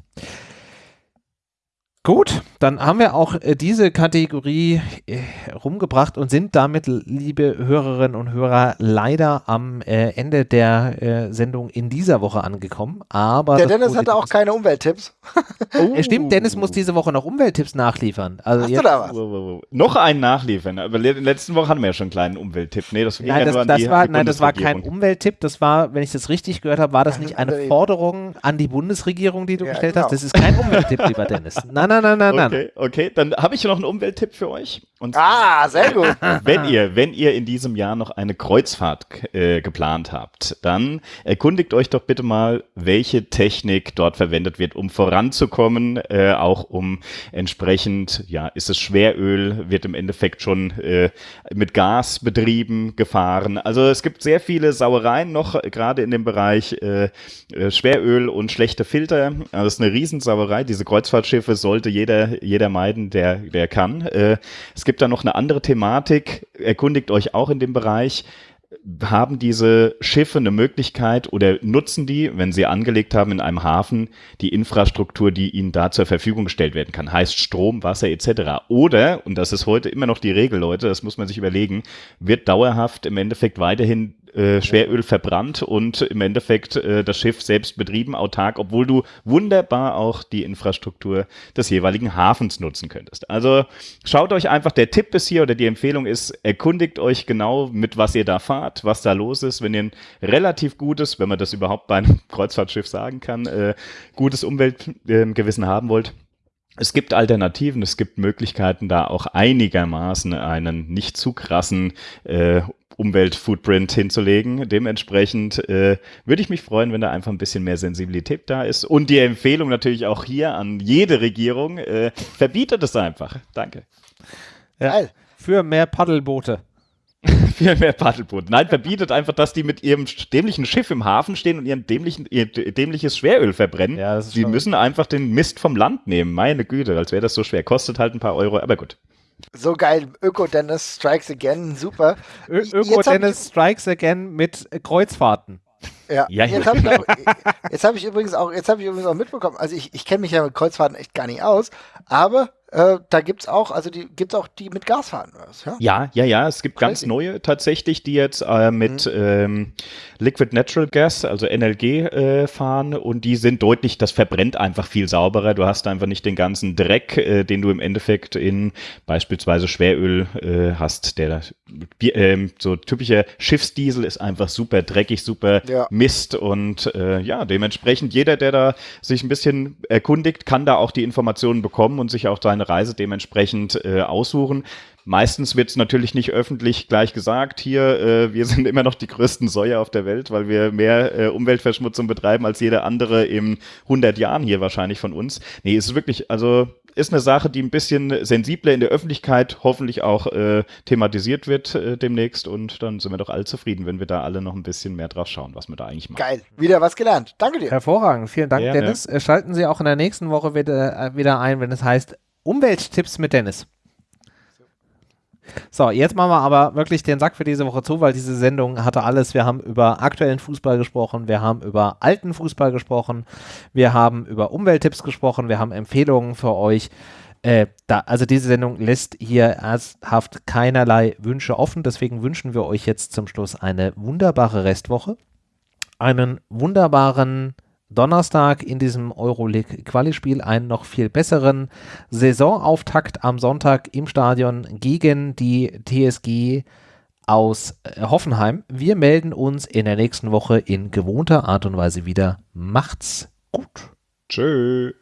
Gut, dann haben wir auch äh, diese Kategorie äh, rumgebracht und sind damit, liebe Hörerinnen und Hörer, leider am äh, Ende der Sendung in dieser Woche angekommen. Aber der Dennis hatte auch keine Umwelttipps. oh. Stimmt, Dennis muss diese Woche noch Umwelttipps nachliefern. Also Hast jetzt, du da was? Noch einen nachliefern. Aber in der letzten Woche hatten wir ja schon einen kleinen Umwelttipp. Nee, das, nein, das, das war, nein, das war kein Umwelttipp. Das war, wenn ich das richtig gehört habe, war das nicht eine Forderung an die Bundesregierung, die du ja, gestellt genau. hast? Das ist kein Umwelttipp, lieber Dennis. Nein, nein, nein, nein, nein. Okay, okay. Dann habe ich noch einen Umwelttipp für euch. Und ah, sehr gut. Wenn ihr, wenn ihr in diesem Jahr noch eine Kreuzfahrt äh, geplant habt, dann erkundigt euch doch bitte mal, welche Technik dort verwendet wird, um voranzukommen, äh, auch um entsprechend, ja, ist es Schweröl, wird im Endeffekt schon äh, mit Gas betrieben, gefahren. Also es gibt sehr viele Sauereien noch, gerade in dem Bereich äh, äh, Schweröl und schlechte Filter. Also das ist eine Riesensauerei. Diese Kreuzfahrtschiffe sollte jeder, jeder meiden, der, der kann. Äh, es gibt da noch eine andere Thematik. Erkundigt euch auch in dem Bereich haben diese Schiffe eine Möglichkeit oder nutzen die, wenn sie angelegt haben in einem Hafen, die Infrastruktur, die ihnen da zur Verfügung gestellt werden kann, heißt Strom, Wasser etc. Oder, und das ist heute immer noch die Regel, Leute, das muss man sich überlegen, wird dauerhaft im Endeffekt weiterhin äh, Schweröl verbrannt und im Endeffekt äh, das Schiff selbst betrieben, autark, obwohl du wunderbar auch die Infrastruktur des jeweiligen Hafens nutzen könntest. Also schaut euch einfach, der Tipp ist hier oder die Empfehlung ist, erkundigt euch genau, mit was ihr da fahrt, was da los ist. Wenn ihr ein relativ gutes, wenn man das überhaupt bei einem Kreuzfahrtschiff sagen kann, äh, gutes Umweltgewissen haben wollt, es gibt Alternativen, es gibt Möglichkeiten, da auch einigermaßen einen nicht zu krassen äh, Umweltfootprint hinzulegen. Dementsprechend äh, würde ich mich freuen, wenn da einfach ein bisschen mehr Sensibilität da ist. Und die Empfehlung natürlich auch hier an jede Regierung, äh, verbietet es einfach. Danke. Ja, für mehr Paddelboote. für mehr Paddelboote. Nein, verbietet einfach, dass die mit ihrem dämlichen Schiff im Hafen stehen und ihren dämlichen, ihr dämliches Schweröl verbrennen. Ja, die müssen einfach den Mist vom Land nehmen. Meine Güte, als wäre das so schwer. Kostet halt ein paar Euro, aber gut. So geil, Öko-Dennis Strikes Again, super. Öko-Dennis Strikes Again mit Kreuzfahrten. Ja, ja jetzt habe ich, hab ich übrigens auch, jetzt habe ich übrigens auch mitbekommen, also ich, ich kenne mich ja mit Kreuzfahrten echt gar nicht aus, aber äh, da gibt es auch, also die gibt es auch die mit Gas fahren. Ja? ja, ja, ja. Es gibt Crazy. ganz neue tatsächlich, die jetzt äh, mit mhm. ähm, Liquid Natural Gas, also NLG, äh, fahren und die sind deutlich, das verbrennt einfach viel sauberer. Du hast einfach nicht den ganzen Dreck, äh, den du im Endeffekt in beispielsweise Schweröl äh, hast. Der so typischer Schiffsdiesel ist einfach super dreckig, super ja. Mist und äh, ja, dementsprechend jeder, der da sich ein bisschen erkundigt, kann da auch die Informationen bekommen und sich auch seine Reise dementsprechend äh, aussuchen. Meistens wird es natürlich nicht öffentlich gleich gesagt, hier, äh, wir sind immer noch die größten Säuer auf der Welt, weil wir mehr äh, Umweltverschmutzung betreiben als jeder andere in 100 Jahren hier wahrscheinlich von uns. Nee, es ist wirklich, also ist eine Sache, die ein bisschen sensibler in der Öffentlichkeit hoffentlich auch äh, thematisiert wird äh, demnächst und dann sind wir doch alle zufrieden, wenn wir da alle noch ein bisschen mehr drauf schauen, was wir da eigentlich machen. Geil, wieder was gelernt. Danke dir. Hervorragend, vielen Dank, ja, Dennis. Ja. Schalten Sie auch in der nächsten Woche wieder, äh, wieder ein, wenn es heißt Umwelttipps mit Dennis. So, jetzt machen wir aber wirklich den Sack für diese Woche zu, weil diese Sendung hatte alles. Wir haben über aktuellen Fußball gesprochen, wir haben über alten Fußball gesprochen, wir haben über Umwelttipps gesprochen, wir haben Empfehlungen für euch. Äh, da, also diese Sendung lässt hier ernsthaft keinerlei Wünsche offen. Deswegen wünschen wir euch jetzt zum Schluss eine wunderbare Restwoche, einen wunderbaren Donnerstag in diesem Euroleague-Qualispiel einen noch viel besseren Saisonauftakt am Sonntag im Stadion gegen die TSG aus äh, Hoffenheim. Wir melden uns in der nächsten Woche in gewohnter Art und Weise wieder. Macht's gut. Tschö.